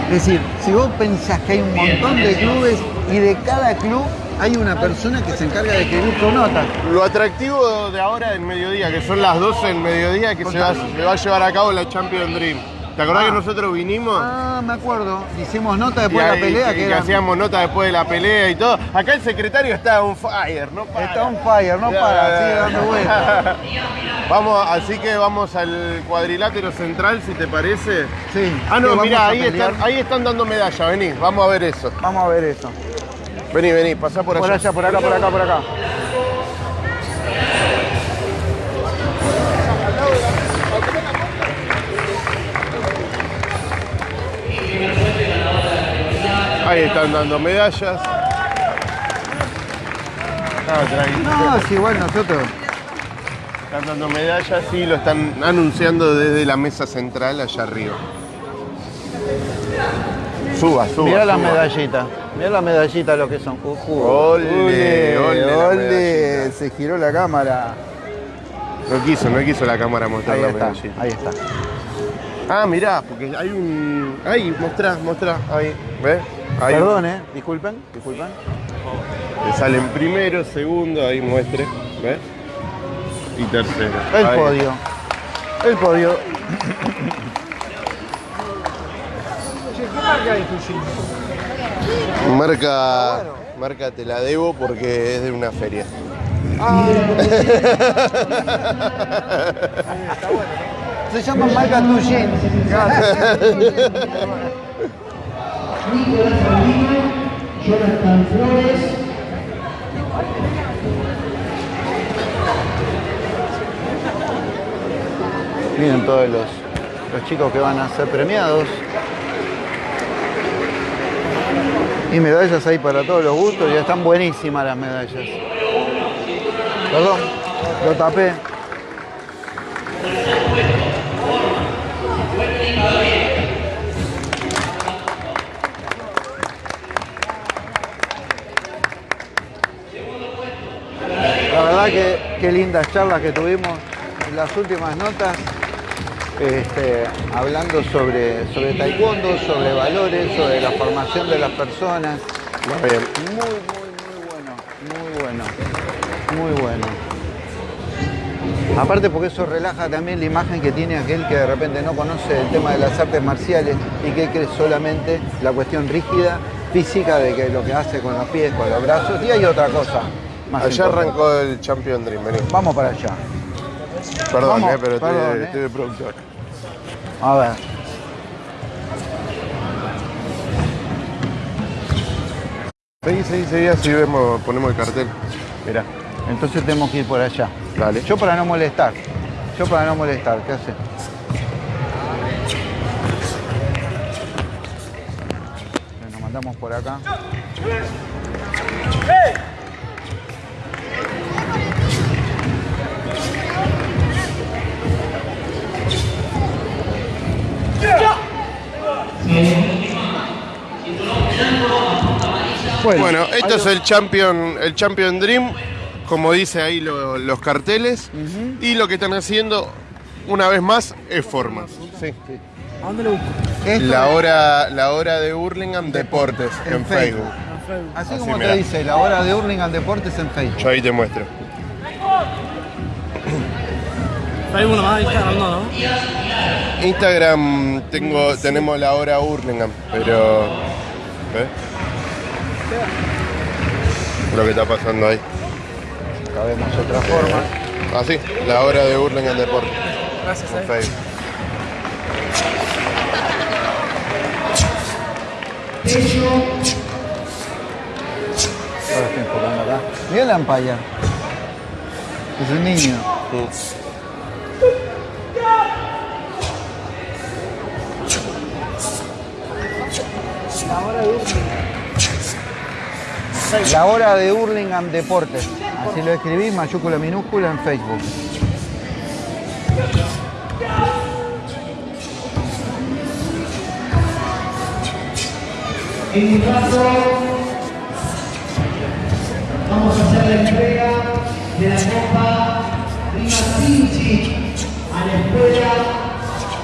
Es decir, si vos pensás que hay un montón de clubes y de cada club hay una persona que se encarga de escribir tu nota. Lo atractivo de ahora del mediodía, que son las 12 del mediodía, que se va, se va a llevar a cabo la Champions Dream. ¿Te acordás Ah. que nosotros vinimos? Ah, me acuerdo. Hicimos nota después de la pelea y que hacíamos nota después de la pelea y todo. Acá el secretario está on fire, ¿no? Para. Está on fire, no Ya, para, sigue dando vueltas. Vamos, así que vamos al cuadrilátero central, si te parece. Sí. Ah, no, mirá, ahí están, ahí están dando medalla, vení, vamos a ver eso. Vamos a ver eso. Vení, vení, pasá por allá. Por allá, por acá, por acá, por acá. Ahí están dando medallas. Ah. No, sí, igual nosotros. Están dando medallas y lo están anunciando desde la mesa central allá arriba. Suba, suba. Mirá la suba. medallita. Mirá la medallita lo que son. Uh, uh. Ole, ole ole. Se giró la cámara. No quiso, no quiso la cámara mostrar Ahí la está, medallita. ahí está. Ah, mirá, porque hay un. Ahí, mostrá, mostrá. Ahí, ¿ves? Ahí. Perdón, eh. Disculpen, disculpen. Te salen primero, segundo, ahí muestre. ¿Ves? Y tercero. El Ahí. podio. El podio. Marca, marca te la debo porque es de una feria. Se llama marca Tuyen. Nicolás Albino, Jonathan Flores, Miren todos los, los chicos que van a ser premiados. Y medallas ahí para todos los gustos, ya están buenísimas las medallas. Perdón, lo tapé. Qué lindas charlas que tuvimos en las últimas notas, este, hablando sobre, sobre taekwondo, sobre valores, sobre la formación de las personas. Muy, muy, muy bueno, muy bueno, muy bueno. Aparte porque eso relaja también la imagen que tiene aquel que de repente no conoce el tema de las artes marciales y que cree solamente la cuestión rígida, física de que lo que hace con los pies, con los brazos, y hay otra cosa. Más Allá importante. arrancó el Champion Dream, vení. Vamos para allá. Perdón, Vamos, eh, pero estoy, eh. estoy de productor. A ver. Seguí, seguí, seguí, así vemos, ponemos el cartel. Mirá. Entonces tenemos que ir por allá. Dale. Yo para no molestar. Yo para no molestar, ¿qué hace? Nos mandamos por acá. Bueno, esto es el Champion, el Champion Dream, como dice ahí lo- los carteles. Y lo que están haciendo, una vez más, es formas. Sí. ¿A dónde lo busco? La hora, la hora de Hurlingham Deportes en, En Facebook. Facebook. Así, Así, como mirá. te dice, la hora de Hurlingham Deportes en Facebook. Yo ahí te muestro. Facebook nomás, Instagram no, ¿no? Instagram tengo, tenemos la hora Hurlingham, pero. ¿Ves? Lo que está pasando ahí. Acá vemos otra forma. Así, la hora de Hurlingham Deportes. Gracias, eh. Facebook. Ahora estoy enfocando acá. Mira la Empire. Es un niño. La hora de Hurlingham Deportes. Así lo escribí, mayúscula minúscula en Facebook. En un rato vamos a hacer la entrega de la Copa Prima Vinci a la escuela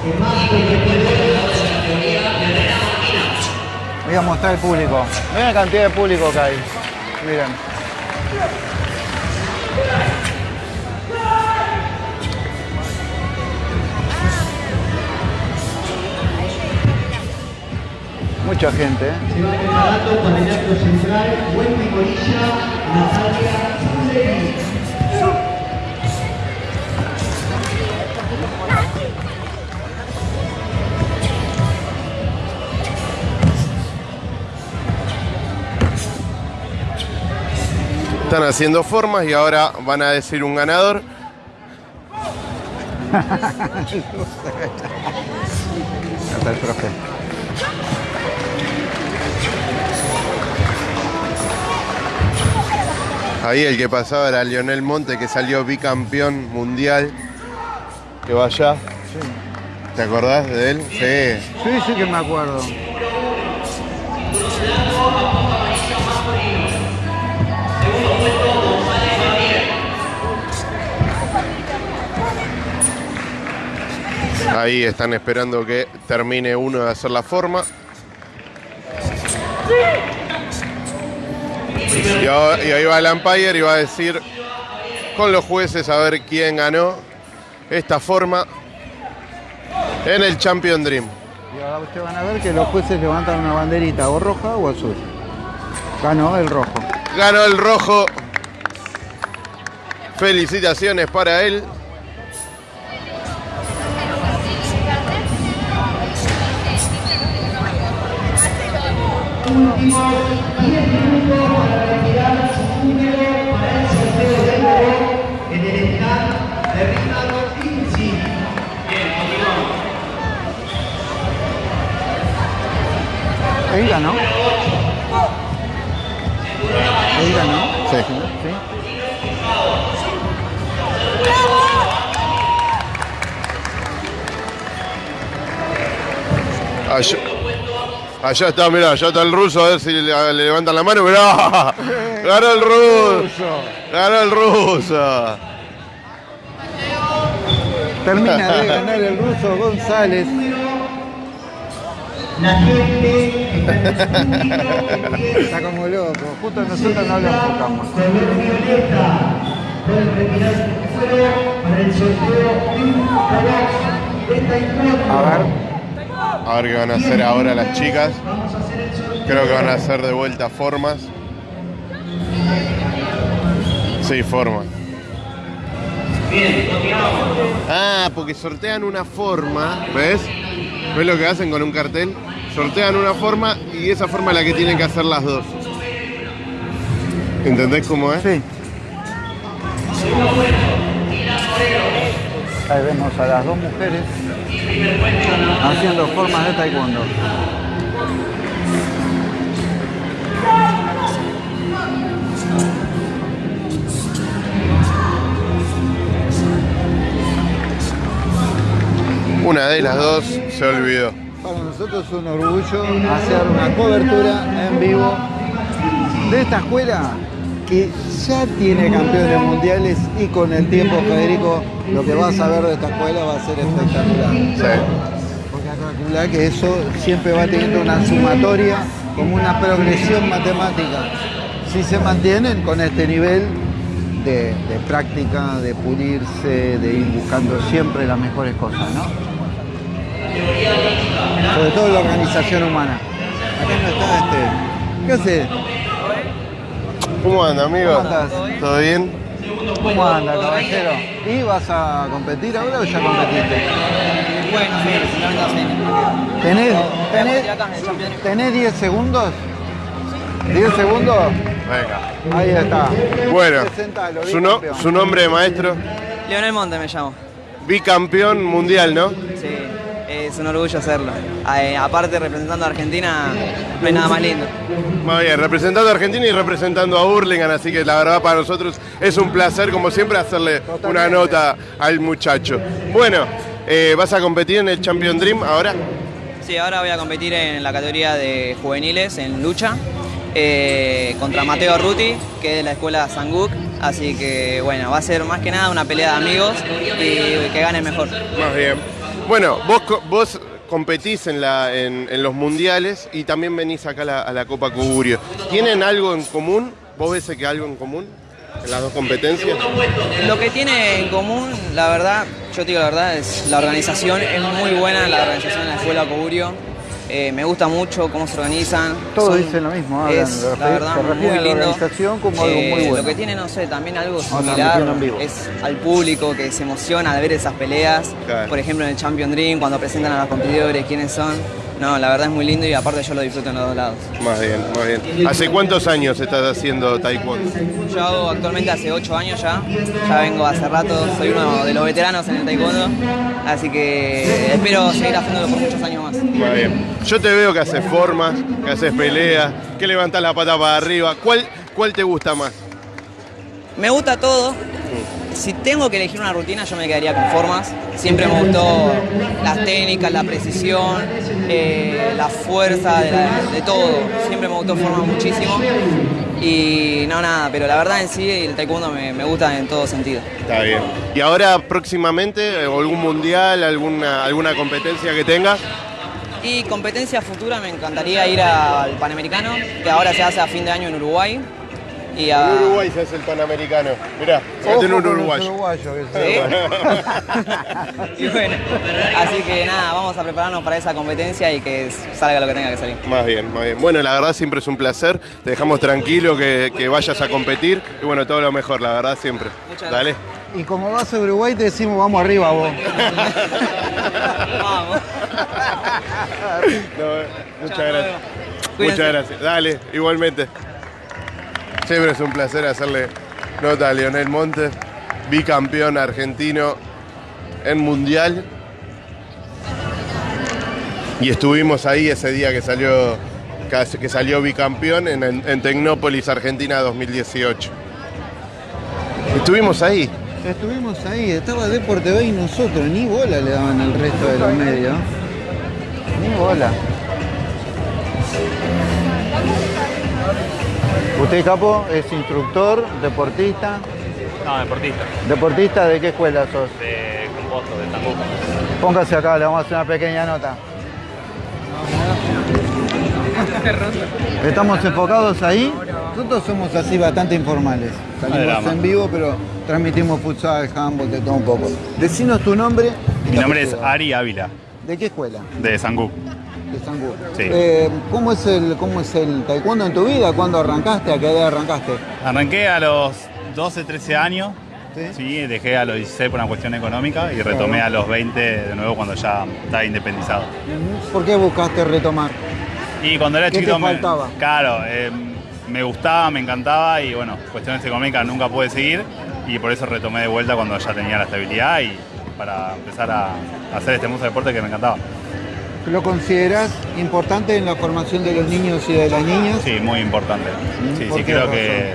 de Marco Voy a mostrar el público. Miren la cantidad de público que hay. Miren. Mucha gente, ¿eh? Se va preparando para el acto central Corilla, Natalia Están haciendo formas y ahora van a decir un ganador. Hasta el profe. Ahí el que pasaba era Lionel Monte, que salió bicampeón mundial. Que vaya. ¿Te acordás de él? Sí. Sí, sí que me acuerdo. Ahí están esperando que termine uno de hacer la forma. Y ahí va el umpire y va a decir con los jueces a ver quién ganó esta forma en el Champion Dream. Y ahora ustedes van a ver que los jueces levantan una banderita o roja o azul. Ganó el rojo. Ganó el rojo. Felicitaciones para él. Últimos 10 minutos para retirar su número para el sorteo del oro en el stand de Ricardo Vinci. Ahí ganó. Ahí ganó. Sí. ¿Sí? Allá, allá está, mirá, allá está el ruso, a ver si le, le levantan la mano. Mirá, ganó el ruso. Ganó el ruso. Termina de ganar el ruso González. La gente está en el público Está como loco. Justo nosotros no lo enfocamos. color violeta. Pueden retirar su número para el sorteo de un color de taekwondo. A ver. A ver qué van a hacer ahora las chicas. Creo que van a hacer de vuelta formas. Sí, formas. Ah, porque sortean una forma, ¿ves? ¿Ves lo que hacen con un cartel? Sortean una forma y esa forma es la que tienen que hacer las dos. ¿Entendés cómo es? Sí. Ahí vemos a las dos mujeres haciendo formas de taekwondo. Una de las dos se olvidó. Para nosotros es un orgullo hacer una cobertura en vivo de esta escuela que ya tiene campeones mundiales y con el tiempo, Federico, lo que vas a ver de esta escuela va a ser espectacular. Sí. Porque calcula que eso siempre va teniendo una sumatoria como una progresión matemática. Si se mantienen con este nivel de, de práctica, de pulirse, de ir buscando siempre las mejores cosas, ¿no? Sobre todo la organización humana. Acá no está este. ¿Qué hace? ¿Cómo anda, amigo? ¿Cómo andás? ¿Todo bien? ¿Cómo anda, caballero? ¿Y vas a competir ahora o ya competiste? Bueno, sí. ¿Tenés, tenés. ¿Tenés 10 segundos? ¿10 segundos? Venga. Ahí está. Bueno, su, no- su nombre, maestro. Leonel Monte me llamo. Bicampeón mundial, ¿no? Sí, es un orgullo hacerlo. Eh, aparte, representando a Argentina, no hay nada más lindo. Muy bien, representando a Argentina y representando a Hurlingham, así que la verdad para nosotros es un placer, como siempre, hacerle una nota al muchacho. Bueno, eh, ¿vas a competir en el Champion Dream ahora? Sí, ahora voy a competir en la categoría de juveniles, en lucha, eh, contra Mateo Ruti, que es de la escuela Sanguk. Así que, bueno, va a ser más que nada una pelea de amigos y que gane mejor. Más bien. Bueno, vos, vos competís en, la, en, en los mundiales y también venís acá a la, a la Copa Cuburio. ¿Tienen algo en común? ¿Vos ves que algo en común en las dos competencias? Lo que tiene en común, la verdad, yo te digo la verdad, es la organización, es muy buena la organización en la escuela Coburio. Eh, me gusta mucho cómo se organizan. Todos Son- dicen lo mismo, hablan, es, la verdad, se muy a la lindo. organización como algo muy Eh, bueno. Lo que tiene, no sé, también algo Ahora similar es al público que se emociona al ver esas peleas. Claro. Por ejemplo, en el Champion Dream, cuando presentan a los competidores, quiénes son. No, la verdad es muy lindo y aparte yo lo disfruto en los dos lados. Más bien, más bien. ¿Hace cuántos años estás haciendo taekwondo? Yo hago actualmente hace 8 años ya, ya vengo hace rato, soy uno de los veteranos en el taekwondo, así que espero seguir haciéndolo por muchos años más. Muy bien. Yo te veo que haces formas, que haces peleas, que levantás la pata para arriba. ¿Cuál, cuál te gusta más? Me gusta todo. Si tengo que elegir una rutina, yo me quedaría con formas. Siempre me gustó las técnicas, la precisión, eh, la fuerza, de, la- de todo. Siempre me gustó formas muchísimo. Y no, nada, pero la verdad en sí el taekwondo me, me gusta en todo sentido. Está bien. ¿Y ahora próximamente eh, algún mundial, alguna, alguna competencia que tengas? Y competencia futura me encantaría ir al Panamericano, que ahora se hace a fin de año en Uruguay. Y a... Uruguay se hace el Panamericano. Mirá, se un uruguayo. uruguayos que ¿Sí? Y bueno, así que nada, vamos a prepararnos para esa competencia y que salga lo que tenga que salir. Más bien, más bien. Bueno, la verdad siempre es un placer. Te dejamos tranquilo que, que vayas a competir. Y bueno, todo lo mejor, la verdad siempre. Muchas Dale. Y como vas a Uruguay te decimos vamos arriba vos. Vamos. No, eh, muchas gracias. Cuídense. Muchas gracias. Dale, igualmente. Siempre es un placer hacerle nota a Leonel Montes, bicampeón argentino en Mundial. Y estuvimos ahí ese día que salió, que salió bicampeón en, en Tecnópolis, Argentina 2018. Estuvimos ahí. Estuvimos ahí, estaba Deport TV y nosotros, ni bola le daban al resto de los medios. Ni bola. ¿Usted, Capo, es instructor, deportista? No, deportista. ¿Deportista de qué escuela sos? De composto, de Tambuco. Póngase acá, le vamos a hacer una pequeña nota. Estamos enfocados ahí. Nosotros somos así bastante informales. Salimos en vivo, pero transmitimos futsal, handball, de todo un poco. Decinos tu nombre. Mi nombre es. Ari Ávila, ¿De qué escuela? de Sangú. De Sangú. Sí. Eh, ¿cómo, es el, ¿Cómo es el taekwondo en tu vida? ¿Cuándo arrancaste? ¿A qué edad arrancaste? Arranqué a los 12, 13 años. Sí, dejé a los 16 por una cuestión económica y retomé Claro. a los 20 de nuevo cuando ya estaba independizado. ¿Por qué buscaste retomar? Y cuando era ¿Qué te chiquito me, faltaba? claro, eh, me gustaba, me encantaba y bueno, cuestiones económicas nunca pude seguir y por eso retomé de vuelta cuando ya tenía la estabilidad y para empezar a, a hacer este mundo de deporte que me encantaba. ¿Lo consideras importante en la formación de los niños y de las niñas? Sí, muy importante. Sí, ¿Por sí, qué creo razón? que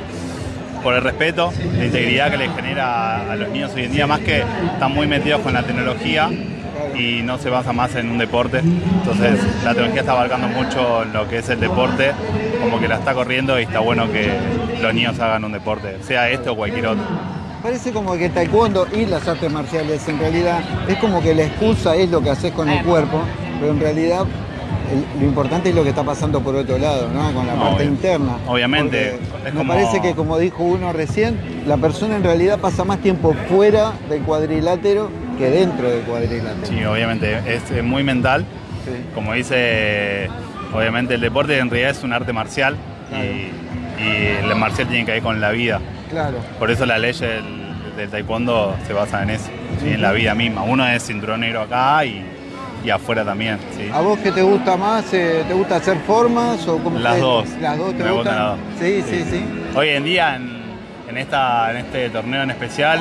por el respeto, la integridad que les genera a los niños hoy en día, más que están muy metidos con la tecnología y no se basa más en un deporte. Entonces, la tecnología está abarcando mucho lo que es el deporte, como que la está corriendo y está bueno que los niños hagan un deporte, sea este o cualquier otro. Parece como que el taekwondo y las artes marciales en realidad es como que la excusa es lo que haces con el cuerpo, pero en realidad el- lo importante es lo que está pasando por otro lado, ¿no? Con la No, parte obvio. interna. Obviamente, me como- parece que como dijo uno recién, la persona en realidad pasa más tiempo fuera del cuadrilátero que dentro del cuadrilátero. Sí, obviamente, es muy mental. Como dice, obviamente el deporte en realidad es un arte marcial y, y el marcial tiene que ver con la vida. Claro. Por eso la ley del, del taekwondo se basa en eso, ¿sí? en la vida misma. Uno es cinturón negro acá y, y afuera también. ¿sí? ¿A vos qué te gusta más? Eh, ¿Te gusta hacer formas o cómo Las dos. ¿Las dos te Me gustan las dos. Sí, sí, sí. Hoy en día, en, en esta, en este torneo en especial,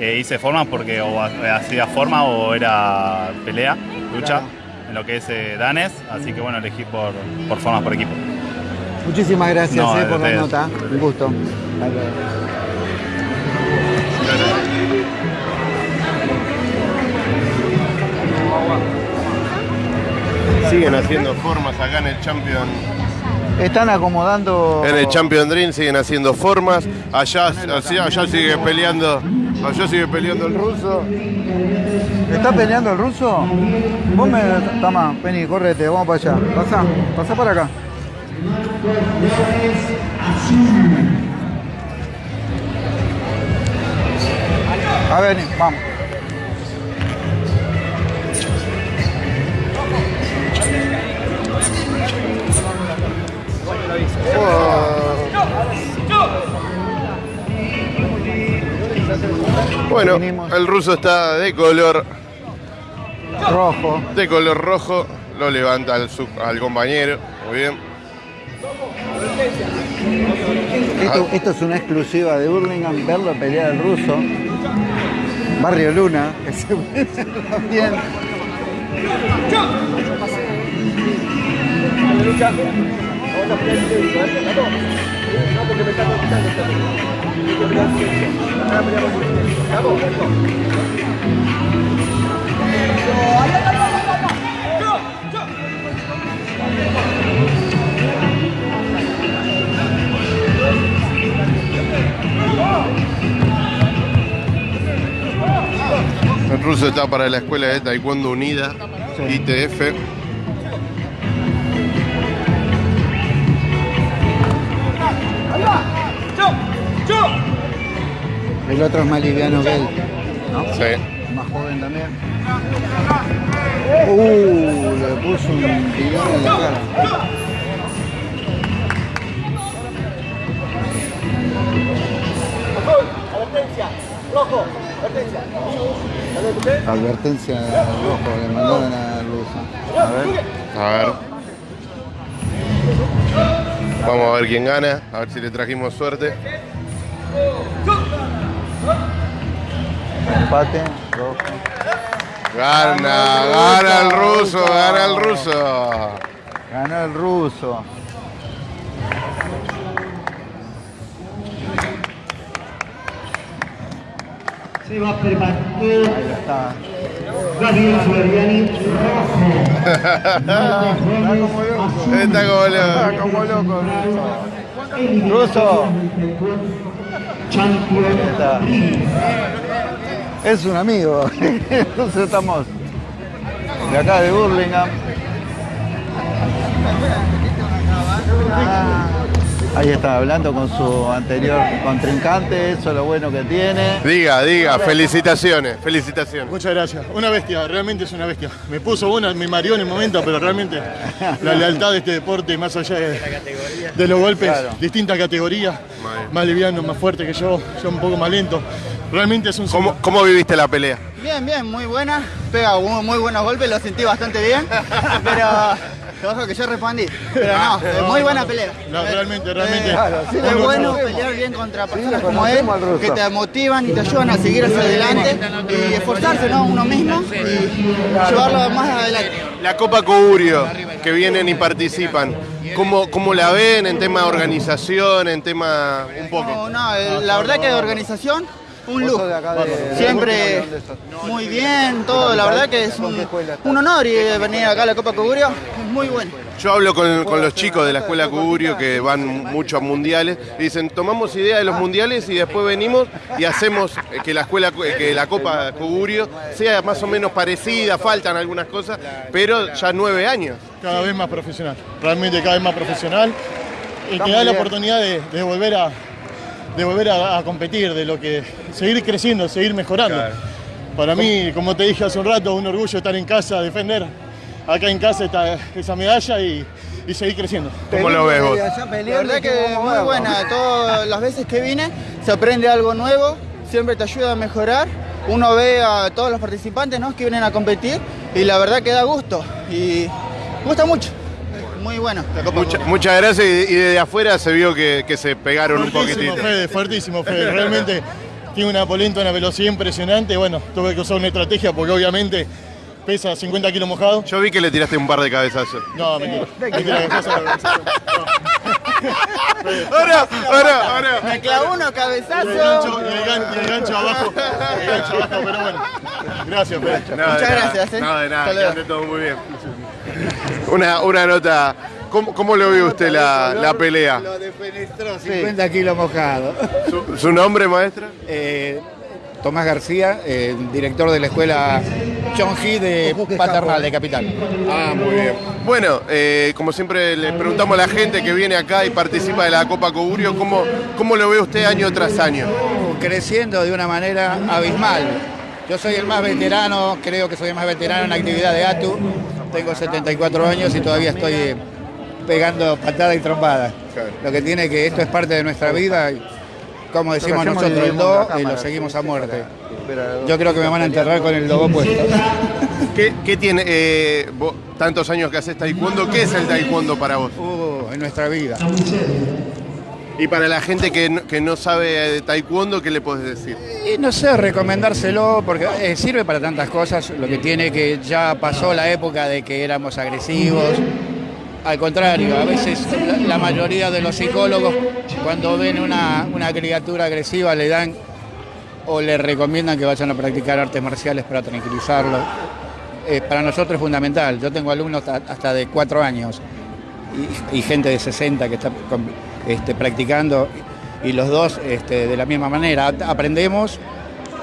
eh, hice formas porque o ha- hacía forma o era pelea, lucha, en lo que es eh, danés, así que bueno, elegí por, por formas por equipo. Muchísimas gracias No, eh, por la nota. Un gusto. Siguen haciendo formas acá en el Champion. Están acomodando. En el Champion Dream siguen haciendo formas. Allá, allá, allá sigue peleando. Allá sigue peleando el ruso. ¿Está peleando el ruso? Vos me. Tama, vení, correte, vamos para allá. Pasá, pasá para acá. A ver, vamos. Bueno, el ruso está de color rojo. De color rojo. Lo levanta al, su- al compañero. Muy bien. Esto, esto es una exclusiva de Burlingame, verlo pelear al ruso. Barrio Luna, que se también. El ruso está para la escuela de Taekwondo Unida, ITF. El otro es más liviano que él. ¿no? Sí. Más joven también. Uh, le puso un tirón en la cara. Advertencia, rojo, advertencia. Advertencia al rojo, le mandaron al ruso. A ver. A ver. Vamos a ver quién gana. A ver si le trajimos suerte. Empate, rojo. Gana, gana el ruso, gana el ruso. Ganó el ruso. Se va preparando Ahí está. Gabriel Solariani, rojo. Está como loco. Está como loco. Ruso. Champion. Es un amigo. Entonces estamos de acá de Burlingame. Ah, Ahí está hablando con su anterior contrincante, eso es lo bueno que tiene. Diga, diga, felicitaciones, felicitaciones. Muchas gracias. Una bestia, realmente es una bestia. Me puso una, me mareó en el momento, pero realmente la lealtad de este deporte, más allá de, de los golpes, Claro. distintas categorías, más liviano, más fuerte que yo, yo un poco más lento. Realmente es un ¿Cómo, cómo viviste la pelea? Bien, bien, muy buena. Pega muy, muy buenos golpes, lo sentí bastante bien. Pero ojo que yo respondí. Pero no, eh, muy buena pelea. No, realmente, realmente. Eh, Claro, sí, es bueno pelear bien contra personas como él, que te motivan y te ayudan a seguir hacia adelante y esforzarse, ¿no? Uno mismo y llevarlo más adelante. La Copa Cogurio, que vienen y participan. ¿Cómo, ¿Cómo la ven en tema de organización, en tema un poco? No, no, eh, la verdad que de organización, un Vos lujo. sos de acá de- de Siempre muy bien, todo. La verdad que es un, un honor y venir acá a la Copa Cogurio. Es muy bueno. Yo hablo con, con los chicos de la escuela Cugurio que van mucho a mundiales y dicen, tomamos idea de los mundiales y después venimos y hacemos que la escuela, que la Copa Cugurio sea más o menos parecida, faltan algunas cosas, pero ya nueve años. cada vez más profesional, realmente cada vez más profesional y te da la oportunidad de, de volver a de volver a, a competir, de lo que seguir creciendo, seguir mejorando. Para mí, como te dije hace un rato, un orgullo estar en casa, defender acá en casa esta, esa medalla y, y seguir creciendo. ¿Cómo lo ves vos? La verdad que muy buena. Todas las veces que vine se aprende algo nuevo, siempre te ayuda a mejorar. Uno ve a todos los participantes ¿no? que vienen a competir y la verdad que da gusto. Y gusta mucho. Muy bueno. Mucha- muchas gracias y, y desde afuera se vio que, que se pegaron un Fuertísimo, poquitito. Fede, fuertísimo, Fede. Realmente tiene una polenta, una velocidad impresionante. Bueno, tuve que usar una estrategia porque obviamente pesa 50 kilos mojado. Yo vi que le tiraste un par de cabezazos. No, mentira. Mentira, cabezazo, cabezazo. Ahora, ahora, ahora. Me clavó uno Y el cabezazo. gancho, y el gan- y el gancho abajo. El gancho abajo, pero bueno. Gracias, Pedro. No, Muchas nada, gracias, ¿eh? No, de nada, que ande todo muy bien. Una, una nota. ¿Cómo, cómo lo ve usted la, la pelea? Lo defenestró, 50 kilos mojado. ¿Su, su nombre, maestra? Eh, Tomás García, eh, director de la escuela John Hee de Paternal, de Capital. Ah, muy bien. Bueno, eh, como siempre le preguntamos a la gente que viene acá y participa de la Copa Cogurio, ¿cómo, cómo lo ve usted año tras año? Creciendo de una manera abismal. Yo soy el más veterano, creo que soy el más veterano en la actividad de ATU. Tengo 74 años y todavía estoy eh, pegando patadas y trompadas. Lo que tiene que esto es parte de nuestra vida y como decimos nosotros, el do y lo seguimos a muerte. Yo creo que me van a enterrar con el logo puesto. ¿Qué, qué tiene eh, vos, tantos años que haces taekwondo? ¿Qué es el taekwondo para vos? Uh, en nuestra vida. Y para la gente que no, que no sabe de taekwondo, ¿qué le podés decir? Y no sé, recomendárselo porque eh, sirve para tantas cosas. Lo que tiene que ya pasó la época de que éramos agresivos. Al contrario, a veces la, mayoría de los psicólogos cuando ven una, una criatura agresiva le dan o le recomiendan que vayan a practicar artes marciales para tranquilizarlo. Eh, para nosotros es fundamental. Yo tengo alumnos hasta- de cuatro años y, y gente de 60 que está este, practicando y los dos este, de la misma manera. Aprendemos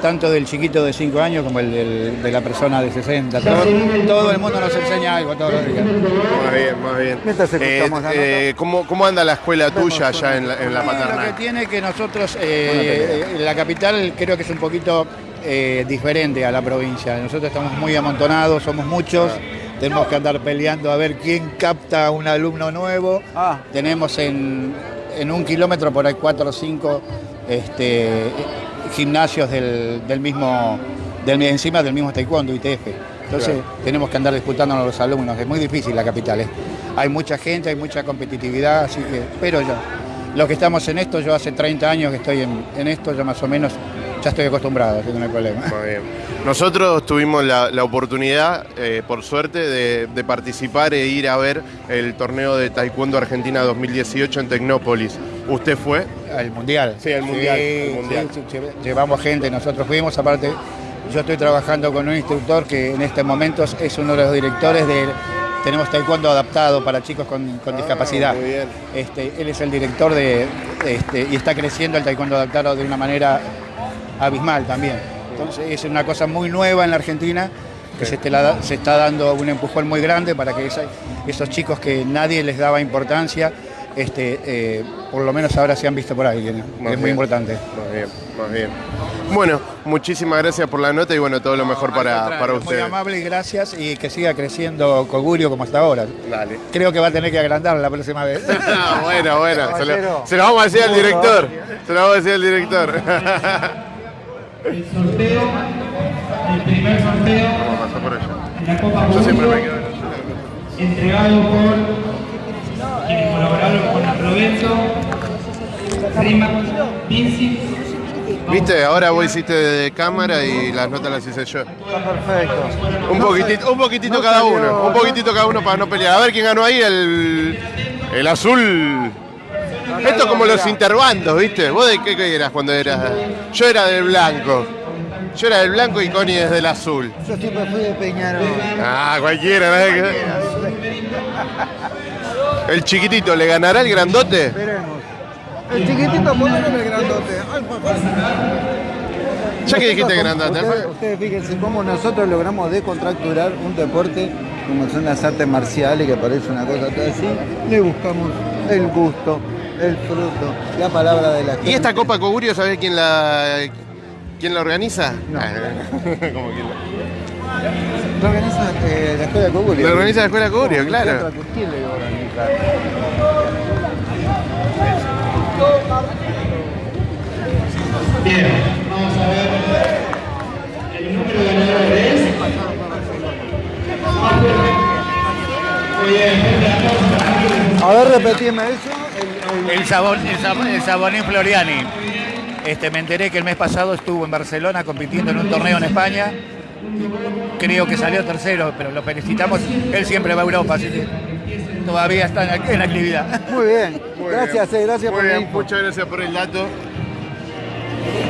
tanto del chiquito de 5 años como el del- de la persona de 60. Todo, todo el mundo nos enseña algo todos los días. Más bien, más bien. Mientras escuchamos la eh, ¿cómo, cómo anda la escuela tuya allá en la, en la Lo que tiene que nosotros, eh, eh, la capital creo que es un poquito eh, diferente a la provincia. Nosotros estamos muy amontonados, somos muchos, tenemos que andar peleando a ver quién capta a un alumno nuevo. Ah. Tenemos en, en un kilómetro por ahí cuatro o cinco este, gimnasios del, del mismo, del, encima del mismo taekwondo, ITF. Entonces tenemos que andar disputándonos a los alumnos, es muy difícil la capital. ¿eh? Hay mucha gente, hay mucha competitividad, así que, pero ya, los que estamos en esto, yo hace 30 años que estoy en, en esto, ya más o menos, ya estoy acostumbrado, así que no hay problema. Muy bien. Nosotros tuvimos la, la oportunidad, eh, por suerte, de, de participar e ir a ver el torneo de Taekwondo Argentina 2018 en Tecnópolis. ¿Usted fue? Al mundial. Sí, al mundial, Sí, mundial. sí, sí, lle- llevamos gente, nosotros fuimos, aparte, yo estoy trabajando con un instructor que en este momento es uno de los directores de. Tenemos taekwondo adaptado para chicos con, con discapacidad. Ah, muy bien. Este, él es el director de, este, y está creciendo el taekwondo adaptado de una manera abismal también. Entonces es una cosa muy nueva en la Argentina que se, la está dando un empujón muy grande para que esa- esos chicos que nadie les daba importancia, este, eh, por lo menos ahora se han visto por alguien. Más es muy importante. Más bien, más bien. Bueno, muchísimas gracias por la nota y bueno, todo lo mejor para, para Muy usted. amable y gracias y que siga creciendo Cogurio como hasta ahora. Dale. Creo que va a tener que agrandar la próxima vez. Ah, bueno, bueno. Se lo, se lo vamos a decir al director. Se lo vamos a decir al director. El sorteo, el primer sorteo Vamos a pasar por allá. de la Copa Yo siempre me quedo en el entregado por quienes colaboraron con evento, Rima Vinci, Viste, ahora vos hiciste de cámara y las notas las hice yo. Está perfecto. Un poquitito, un poquitito no cada uno, un poquitito cada uno para no pelear. A ver quién ganó ahí, el, el azul. Esto es como los interbandos, ¿viste? ¿Vos de qué, qué eras cuando eras? Yo era del blanco. Yo era del blanco y Connie es del azul. Yo siempre fui de Peñarol. Ah, cualquiera, ¿no? El chiquitito, ¿le ganará el grandote? Veremos. El chiquitito, ponelo en el grandote. Ya que dijiste grandote, Ustedes, ustedes fíjense cómo nosotros logramos descontracturar un deporte como son las artes marciales, que parece una cosa toda así. Le buscamos el gusto, el fruto, la palabra de la gente. ¿Y esta Copa Cogurio, sabés quién la, quién la organiza? No. Ah, ¿Cómo quién la- Lo organiza eh, la Escuela Cogurio. Lo organiza la Escuela Cogurio, No, claro. ¿quién otra- ¿Quién le organiza? Bien, vamos a ver el número de ganadores. Muy bien. A ver, repetime eso. El, el- El, sabor, el, sab- el sabonín Floriani. Este, me enteré que el mes pasado estuvo en Barcelona compitiendo en un torneo en España. Creo que salió tercero, pero lo felicitamos. Él siempre va a Europa, así que todavía está en, en actividad. Muy bien. Muy gracias, bien. eh, gracias Muy por bien, muchas gracias por el dato.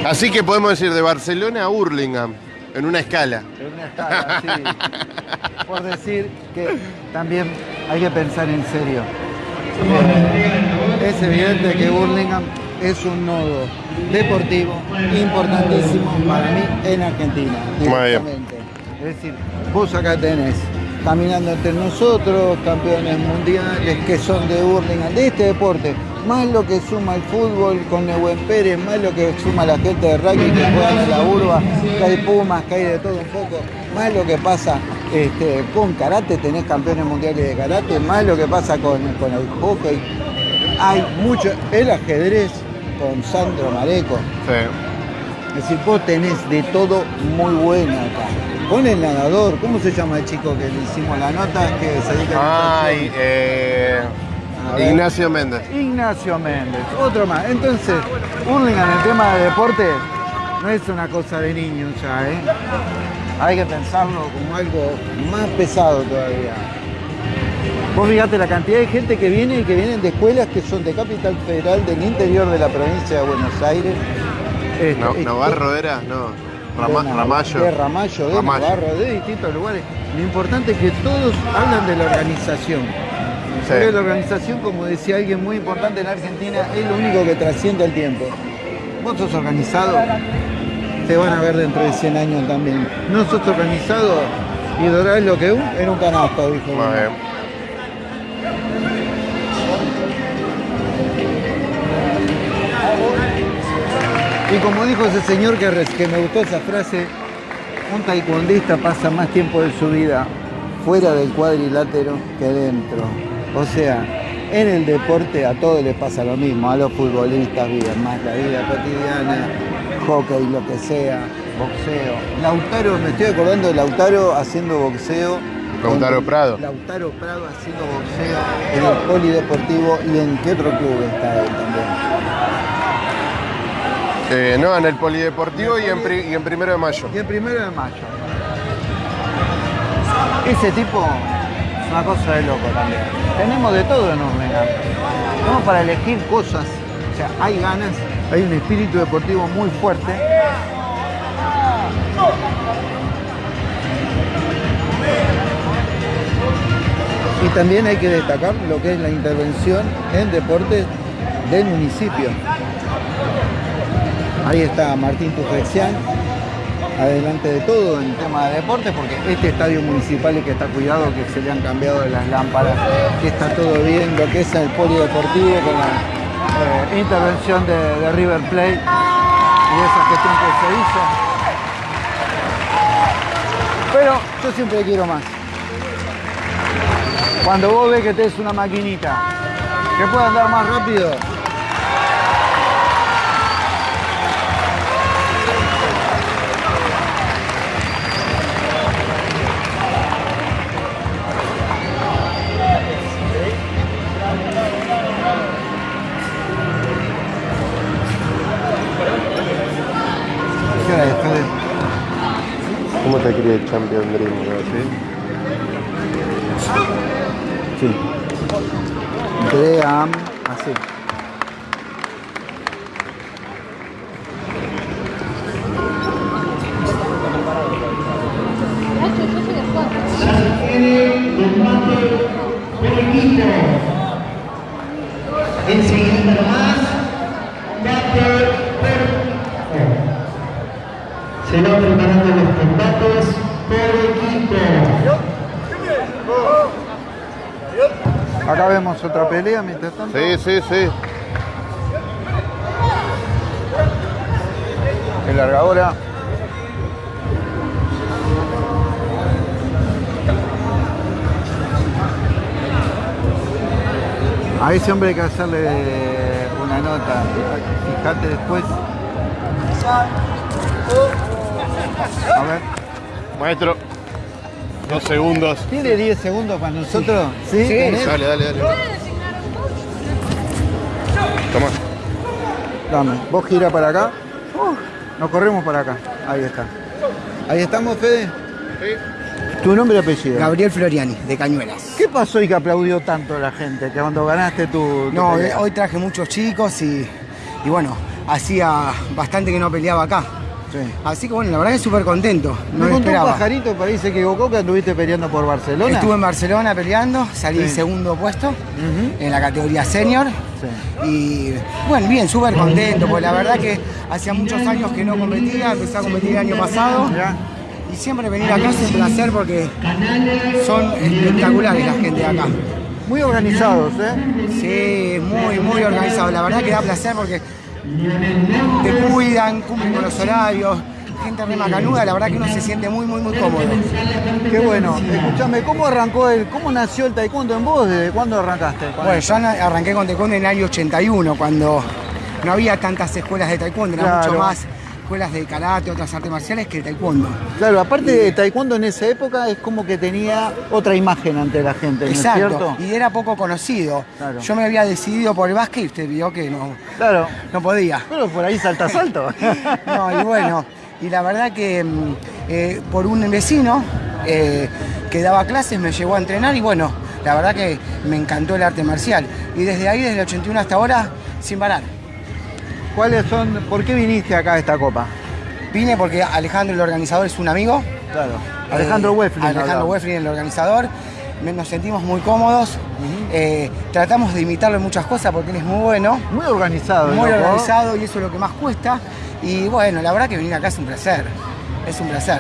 Así que podemos decir de Barcelona a Hurlingham, en una escala. En una escala, sí. Por decir que también hay que pensar en serio. Eh, es evidente que Burlingame es un nodo deportivo importantísimo para mí en Argentina. Es decir, vos acá tenés caminando entre nosotros, campeones mundiales que son de Burlingame, de este deporte, más lo que suma el fútbol con Nehuen Pérez, más lo que suma la gente de rugby que juegan en la urba, que hay pumas, que hay de todo un poco, más lo que pasa este, con karate, tenés campeones mundiales de karate, más lo que pasa con, con el hockey. Hay mucho, el ajedrez con Sandro Mareco. Es decir, vos tenés de todo muy bueno acá. Con el nadador, ¿cómo se llama el chico que le hicimos la nota? Que se dedica Ay, eh, A. Ignacio Méndez. Ignacio Méndez, otro más. Entonces, Hurlingham en el tema de deporte no es una cosa de niños ya, ¿eh? Hay que pensarlo como algo más pesado todavía. Vos fíjate la cantidad de gente que viene y que vienen de escuelas que son de Capital Federal, del interior de la provincia de Buenos Aires. Este, No- este, Navarro era, no. Rama- de Ramallo. De Ramallo, de Ramallo. Navarro, de distintos lugares. Lo importante es que todos hablan de la organización. Sí. La organización, como decía alguien muy importante en Argentina, es lo único que trasciende el tiempo. Vos sos organizado, te van a ver dentro de 100 años también. No sos organizado y dorás lo que en un canasto, dijo. Bien. Y como dijo ese señor que me gustó esa frase, un taekwondista pasa más tiempo de su vida fuera del cuadrilátero que dentro. O sea, en el deporte a todos les pasa lo mismo, a los futbolistas viven más la vida cotidiana, hockey, lo que sea, boxeo. Lautaro, me estoy acordando de Lautaro haciendo boxeo. Lautaro Prado. Lautaro Prado haciendo boxeo en el polideportivo y en qué otro club está él también. Eh, no, en el Polideportivo y en, y en Primero de Mayo. Y el primero de mayo. Ese tipo es una cosa de loco también. Tenemos de todo en Urlingan. Tenemos para elegir cosas. O sea, hay ganas, hay un espíritu deportivo muy fuerte. Y también hay que destacar lo que es la intervención en deportes del municipio. Ahí está Martín Tufexián, adelante de todo en tema de deportes, porque este estadio municipal es que está cuidado, que se le han cambiado las lámparas, que está todo bien, lo que es el polideportivo con la eh, intervención de, River Plate y esa gestión que se hizo. Pero yo siempre quiero más. Cuando vos ves que tenés una maquinita que puede andar más rápido, ¿Cómo te escribe el Champion Dream? no? ¿Sí? Sí. Dream, pelea mientras tanto. Sí, sí, sí. El largadora. A ese hombre hay que hacerle una nota. Fíjate después. A ver. Maestro, dos segundos. ¿Tiene 10 segundos para nosotros? ¿Sí? ¿Tenés? Dale, dale, dale. Toma. Dame. Vos gira para acá. Nos corremos para acá. Ahí está. Ahí estamos, Fede. ¿Tu nombre y apellido? Gabriel Floriani, de Cañuelas. ¿Qué pasó y que aplaudió tanto la gente que cuando ganaste tu, tu No, pelea? eh, hoy traje muchos chicos y, y bueno, hacía bastante que no peleaba acá. Así que bueno, la verdad que súper contento. No Me lo contó un esperaba. pajarito, por ahí se equivocó, que anduviste peleando por Barcelona. Estuve en Barcelona peleando, salí Sí. segundo puesto en la categoría senior. Y bueno, bien, súper contento, porque la verdad que hacía muchos años que no competía, empecé a competir el año pasado. Y siempre venir acá es un placer porque son espectaculares la gente de acá. Muy organizados, ¿eh? Sí, muy, muy organizados. La verdad que da placer porque te cuidan, cumplen con los horarios, gente re macanuda, la verdad que uno se siente muy, muy, muy cómodo. Qué bueno. Escúchame, ¿cómo arrancó el, cómo nació el taekwondo en vos? ¿Desde cuándo arrancaste? Bueno, yo arranqué con taekwondo en el año 81, cuando no había tantas escuelas de taekwondo, Claro. mucho más escuelas de karate, otras artes marciales que el taekwondo. Claro, aparte de taekwondo en esa época es como que tenía otra imagen ante la gente, ¿no es Exacto, cierto? y era poco conocido. Claro. Yo me había decidido por el básquet y usted vio que no, Claro. no podía. Pero por ahí salta salto. No, y bueno, y la verdad que mm, eh, por un vecino eh, que daba clases me llevó a entrenar y bueno, la verdad que me encantó el arte marcial. Y desde ahí, desde el 81 hasta ahora, sin parar. ¿Cuáles son, por qué viniste acá a esta copa? Vine porque Alejandro, el organizador, es un amigo. Claro. Alejandro Eh, Weflin, Alejandro. Weflin, el organizador. Nos sentimos muy cómodos. Eh, tratamos de imitarlo en muchas cosas porque él es muy bueno. Muy organizado. Muy organizado y eso es lo que más cuesta. Y bueno, la verdad que venir acá es un placer. Es un placer.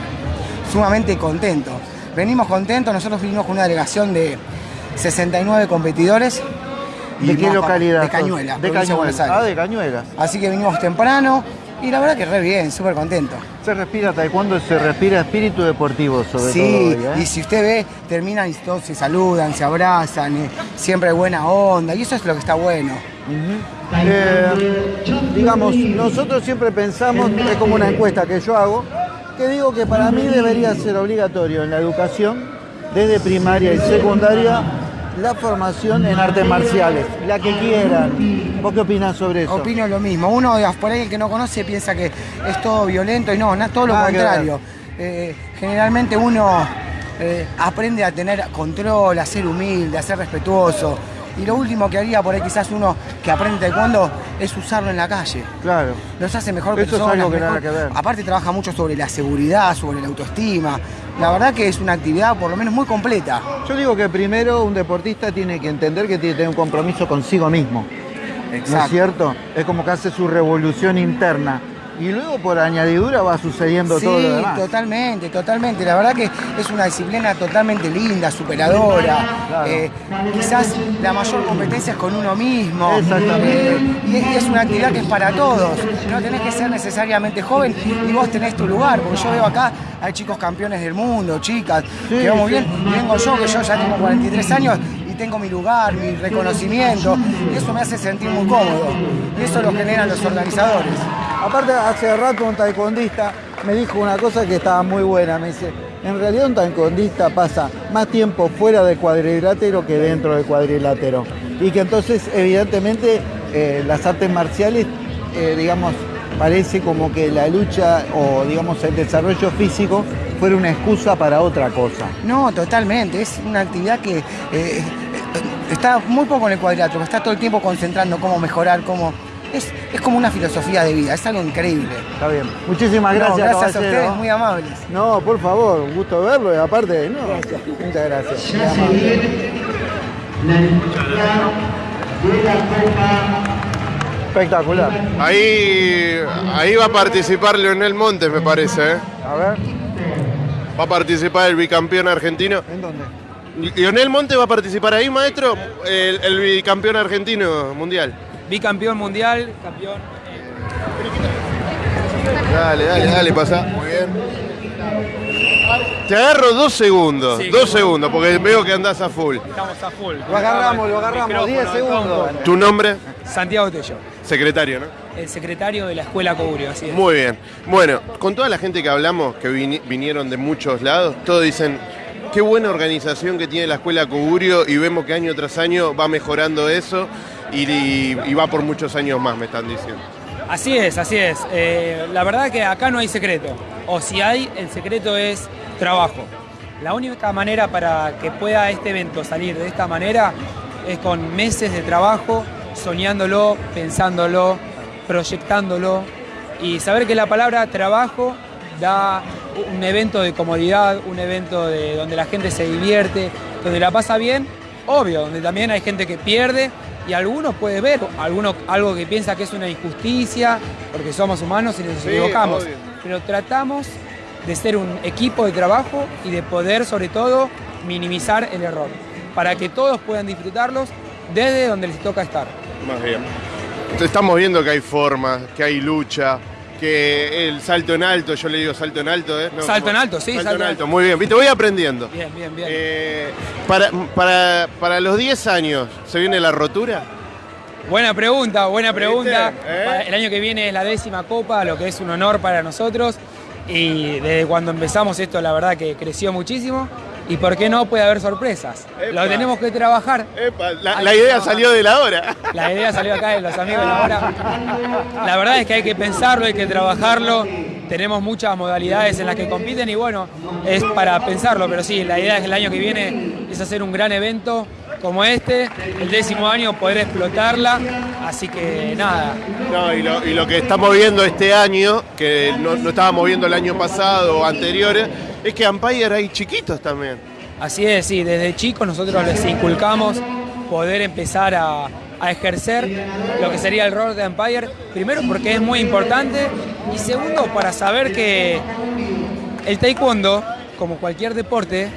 Sumamente contento. Venimos contentos. Nosotros vinimos con una delegación de 69 competidores. Y ¿De qué localidad? De sos? Cañuelas. De Cañuelas. Ah, de Cañuelas. Así que vinimos temprano y la verdad que re bien, súper contento. Se respira taekwondo, se respira espíritu deportivo sobre Sí, todo. hoy, ¿eh? y si usted ve, terminan y todos se saludan, se abrazan, eh, siempre hay buena onda, y eso es lo que está bueno. Eh, digamos, nosotros siempre pensamos, es como una encuesta que yo hago, que digo que para mí debería ser obligatorio en la educación, desde primaria y secundaria, la formación en artes marciales, la que quieran. ¿Vos qué opinás sobre eso? Opino lo mismo. Uno por ahí el que no conoce piensa que es todo violento y no, no todo lo contrario. Eh, generalmente uno eh, aprende a tener control, a ser humilde, a ser respetuoso. Y lo último que haría por ahí quizás uno que aprende taekwondo es usarlo en la calle. Claro. Los hace mejor Eso es algo que mejor- nada que ver. Aparte trabaja mucho sobre la seguridad, sobre la autoestima. La verdad que es una actividad por lo menos muy completa. Yo digo que primero un deportista tiene que entender que tiene que tener un compromiso consigo mismo. ¿No es Exacto. cierto? Es como que hace su revolución interna. Y luego por añadidura va sucediendo Sí, todo lo demás. totalmente, totalmente. La verdad que es una disciplina totalmente linda, superadora. Claro. Eh, quizás la mayor competencia es con uno mismo. Exactamente. Y es, una actividad que es para todos. No tenés que ser necesariamente joven y vos tenés tu lugar. Porque yo veo acá, hay chicos campeones del mundo, chicas, Sí, que vamos sí. bien. Y vengo yo, que yo ya tengo 43 años tengo mi lugar, mi reconocimiento. Y eso me hace sentir muy cómodo. Y eso lo generan los organizadores. Aparte, hace rato un taekwondista me dijo una cosa que estaba muy buena. Me dice, en realidad un taekwondista pasa más tiempo fuera del cuadrilátero que dentro del cuadrilátero. Y que entonces, evidentemente, eh, las artes marciales, eh, digamos, parece como que la lucha o, digamos, el desarrollo físico fuera una excusa para otra cosa. No, totalmente. Es una actividad que eh, está muy poco en el cuadrilátero, está todo el tiempo concentrando cómo mejorar, cómo. Es, es como una filosofía de vida, es algo increíble. Está bien. Muchísimas No, gracias, gracias a ustedes, muy amables. No, por favor, un gusto verlo y aparte, no. Muchas gracias. Muy Ya se amable. viene la lectura de la Copa Espectacular. Ahí, ahí va a participar Leonel Montes, me parece. ¿eh? A ver. Va a participar el bicampeón argentino. ¿En dónde? ¿Leonel Montes va a participar ahí, maestro? El, el bicampeón argentino mundial. Bicampeón mundial, campeón. Dale, dale, dale, pasa. Muy bien. Te agarro dos segundos, Sí, dos segundos, porque veo que andás a full. Estamos a full. Lo agarramos, lo agarramos, 10 segundos. ¿Tu nombre? Santiago Tello, Secretario, ¿no? el secretario de la Escuela Coburio, así es. Muy bien. Bueno, con toda la gente que hablamos, que vini- vinieron de muchos lados, todos dicen, qué buena organización que tiene la Escuela Cogurio y vemos que año tras año va mejorando eso y, va por muchos años más, me están diciendo. Así es, así es. Eh, la verdad que acá no hay secreto. O si hay, el secreto es trabajo. La única manera para que pueda este evento salir de esta manera es con meses de trabajo, soñándolo, pensándolo, proyectándolo y saber que la palabra trabajo da un evento de comodidad, un evento de donde la gente se divierte, donde la pasa bien, obvio, donde también hay gente que pierde y algunos puede ver alguno, algo que piensa que es una injusticia, porque somos humanos y nos Sí, equivocamos. obvio. Pero tratamos de ser un equipo de trabajo y de poder, sobre todo, minimizar el error, para que todos puedan disfrutarlos desde donde les toca estar. Más bien. Estamos viendo que hay formas, que hay lucha, que el salto en alto, yo le digo salto en alto, ¿eh? No, Salto en alto, sí, Salto, salto en alto, alto. muy bien. Viste, voy aprendiendo. Bien, bien, bien. Eh, para, para, para los 10 años, ¿se viene la rotura? Buena pregunta, buena pregunta. ¿Eh? El año que viene es la décima copa, lo que es un honor para nosotros. Y desde cuando empezamos esto, la verdad que creció muchísimo. Y por qué no puede haber sorpresas. Lo tenemos que trabajar. La, idea trabajar. salió de la hora. La idea salió acá de los amigos de la hora. La verdad es que hay que pensarlo, hay que trabajarlo. Tenemos muchas modalidades en las que compiten y bueno, es para pensarlo. Pero sí, la idea es que el año que viene es hacer un gran evento como este, el décimo año poder explotarla. Así que nada, No, y lo, y lo que estamos viendo este año, que no, no estábamos viendo el año pasado o anteriores, es que Empire hay chiquitos también. Así es, sí, desde chicos nosotros les inculcamos poder empezar a, a ejercer lo que sería el rol de Empire, primero porque es muy importante y segundo para saber que el taekwondo, como cualquier deporte,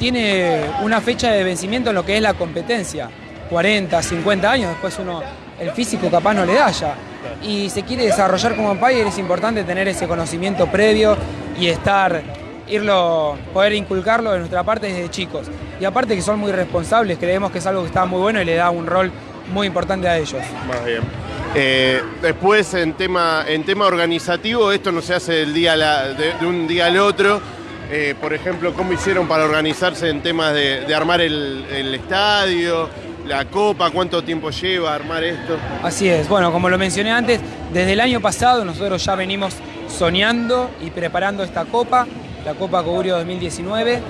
tiene una fecha de vencimiento en lo que es la competencia, 40, 50 años, después uno, el físico capaz no le da ya. Y se quiere desarrollar como Empire, es importante tener ese conocimiento previo y estar irlo, poder inculcarlo de nuestra parte desde chicos. Y aparte que son muy responsables, creemos que es algo que está muy bueno y le da un rol muy importante a ellos. Más bien. Eh, después, en tema, en tema organizativo, esto no se hace del día a la- de, de un día al otro. Eh, por ejemplo, ¿cómo hicieron para organizarse en temas de, de armar el, el estadio, la copa? ¿Cuánto tiempo lleva armar esto? Así es, bueno, como lo mencioné antes, desde el año pasado nosotros ya venimos soñando y preparando esta copa, la Copa Cogurio 2019.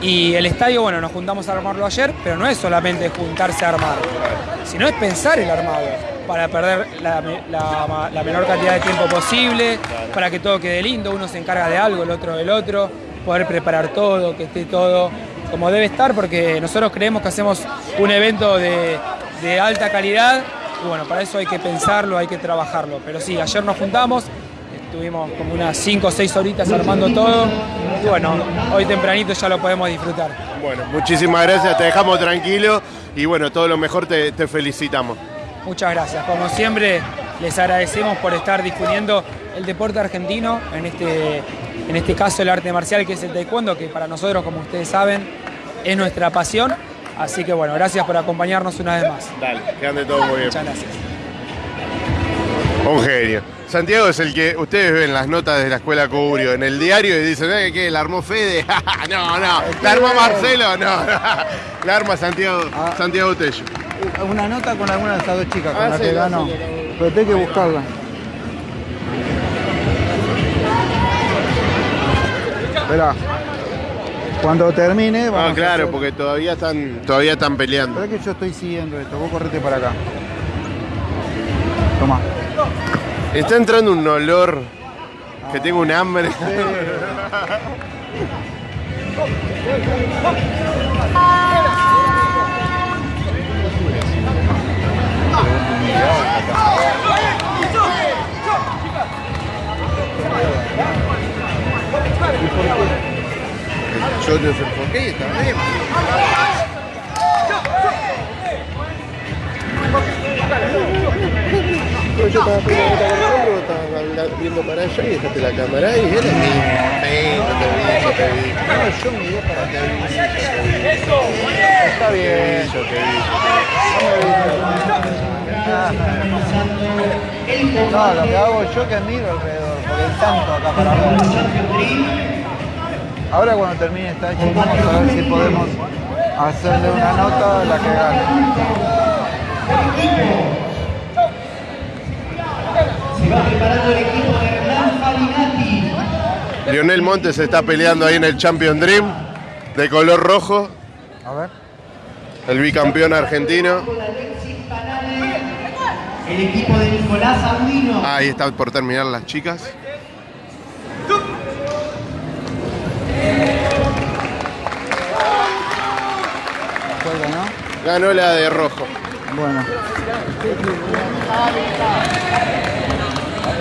Y el estadio, bueno, nos juntamos a armarlo ayer, pero no es solamente juntarse a armar, sino es pensar el armado para perder la, me- la- la menor cantidad de tiempo posible, para que todo quede lindo, uno se encarga de algo, el otro del otro, poder preparar todo, que esté todo como debe estar, porque nosotros creemos que hacemos un evento de, de alta calidad y bueno, para eso hay que pensarlo, hay que trabajarlo. Pero sí, ayer nos juntamos, estuvimos como unas 5 o 6 horitas armando todo y bueno, hoy tempranito ya lo podemos disfrutar. Bueno, muchísimas gracias, te dejamos tranquilo y bueno, todo lo mejor te, te felicitamos. Muchas gracias. Como siempre, les agradecemos por estar difundiendo el deporte argentino, en este, en este caso el arte marcial que es el taekwondo, que para nosotros, como ustedes saben, es nuestra pasión. Así que bueno, gracias por acompañarnos una vez más. Dale, que ande todo muy bien. Muchas gracias. Un genio. Santiago es el que ustedes ven las notas de la escuela Curio en el diario y dicen, ¿eh, ¿qué? ¿La armó Fede? no, no. ¿La armó Marcelo? No. La arma Santiago, Santiago Tello. Una nota con alguna de estas dos chicas con Ah, sí, que no, ganó. sí, Pero tengo que buscarla. Esperá. Cuando termine, vamos Ah, a claro, hacer- porque todavía están, todavía están peleando. Esperá que yo estoy siguiendo esto. Vos correte para acá. Toma. Está entrando un olor que tengo un hambre. Yo no sé por qué está bien. Yo estaba poniendo la cámara, habla- viendo para allá y dejaste la cámara mi. No te vi, yo te vi. No, yo miré para te vi, yo. Está bien. Yo te vi, No, lo que hago yo que miro alrededor, porque hay tanto acá para ver. Ahora cuando termine esta hecha, vamos a ver si podemos hacerle una nota a la que gane. ganando el equipo de Hernán Farinati. Lionel Montes está peleando ahí en el Champion Dream de color rojo. A ver. El bicampeón argentino. El equipo de Nicolás Audino. Ahí está por terminar las chicas. Ganó la de rojo. Bueno.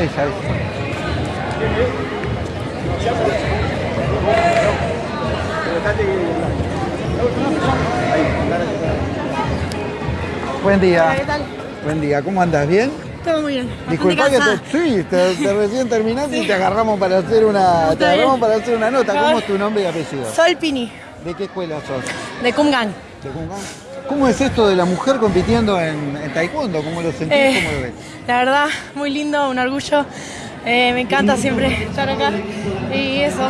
Esa es. Buen día. ¿Qué tal? Buen día, ¿cómo andas? ¿Bien? Todo muy bien. Disculpa que te, sí, te, te recién terminaste y te agarramos para hacer una, te agarramos bien. para hacer una nota. ¿Cómo es tu nombre y apellido? Sol Pini, ¿De qué escuela sos? de Kumgang. ¿De Kumgang? ¿Cómo es esto de la mujer compitiendo en, en taekwondo? ¿Cómo lo sentís? Eh, ¿Cómo lo ves? La verdad, muy lindo, un orgullo. Eh, me encanta siempre estar acá. Y eso,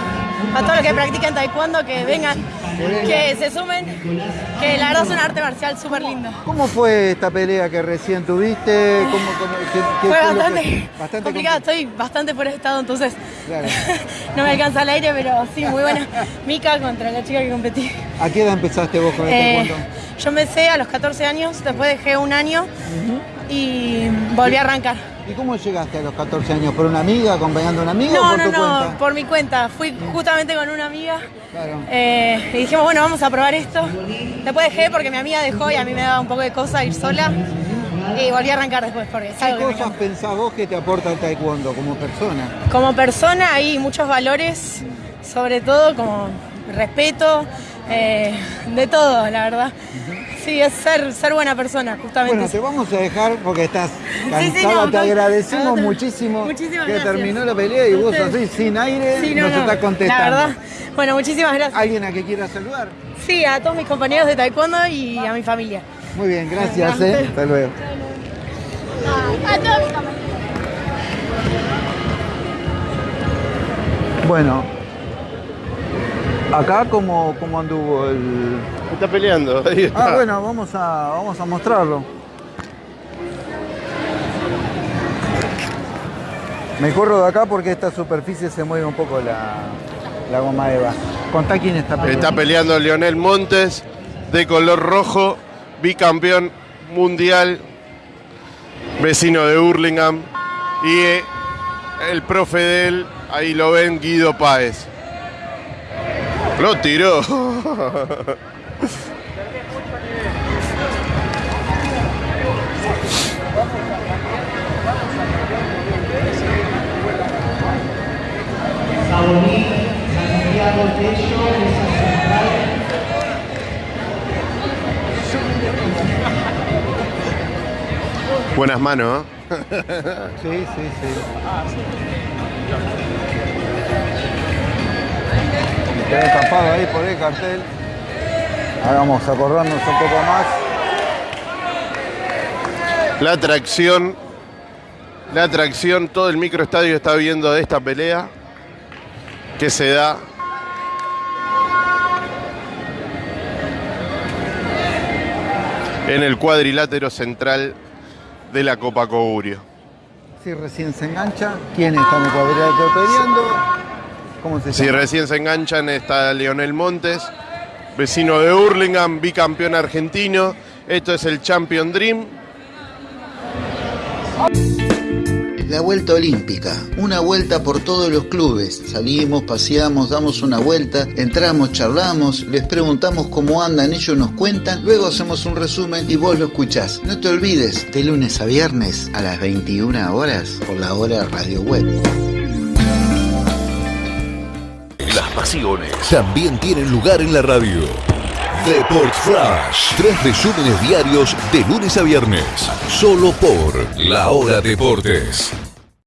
a todos los que practican taekwondo, que vengan, que se sumen, que la verdad es un arte marcial súper lindo. ¿Cómo fue esta pelea que recién tuviste? ¿Cómo, cómo- qué- qué Fue fue lo que- bastante, bastante complicado, estoy bastante fuera de estado, entonces Claro. no me alcanza el aire, pero sí, muy buena. Mica contra la chica que competí. ¿A qué edad empezaste vos con el Eh, taekwondo? Yo empecé a los 14 años, después dejé un año y volví a arrancar. ¿Y cómo llegaste a los 14 años? ¿Por una amiga, acompañando a una amiga o No, por no, tu no, cuenta? por mi cuenta. Fui justamente con una amiga Claro. eh, y dijimos, bueno, vamos a probar esto. Después dejé porque mi amiga dejó y a mí me daba un poco de cosa ir sola. Y volví a arrancar después porque es ¿Qué algo cosas pensás vos que te aporta el taekwondo como persona? Como persona hay muchos valores, sobre todo como respeto, eh, de todo, la verdad. Sí, es ser, ser buena persona, justamente. Bueno, te vamos a dejar porque estás cansada. Sí, sí, no, te no, agradecemos no, muchísimo Muchísimas que gracias. terminó la pelea y vos así, sin aire, Sí, no, nos no, estás contestando. La verdad. Bueno, muchísimas gracias. ¿Alguien a que quiera saludar? Sí, a todos mis compañeros de taekwondo y a mi familia. Muy bien, gracias. Gracias. eh. Hasta luego. A todos mis compañeros. Bueno, acá como, como anduvo el... Está peleando. Ahí está. Ah, bueno, vamos a, vamos a mostrarlo. Me corro de acá porque esta superficie se mueve un poco la, la goma Eva. Contá quién está peleando. Está peleando Lionel Montes de color rojo, bicampeón mundial, vecino de Hurlingham. Y el profe de él, ahí lo ven, Guido Páez. Lo tiró. Buenas manos, ¿eh? Sí, sí, sí. Me quedé tapado ahí por el cartel. Ahora vamos a corrernos un poco más. La atracción, la atracción, todo el microestadio está viendo de esta pelea que se da. En el cuadrilátero central de la Copa Cogurio. Si recién se engancha, ¿quién está en el cuadrilátero peleando? ¿Cómo se Si recién se enganchan está Leonel Montes, vecino de Hurlingham, bicampeón argentino. Esto es el Champion Dream. La vuelta olímpica, una vuelta por todos los clubes. Salimos, paseamos, damos una vuelta, entramos, charlamos, les preguntamos cómo andan, ellos nos cuentan, luego hacemos un resumen y vos lo escuchás. No te olvides, de lunes a viernes a las 21 horas por la hora Radio Web. Pasiones también tienen lugar en la radio. Deport Flash. Tres resúmenes diarios de lunes a viernes. Solo por La Hora Deportes.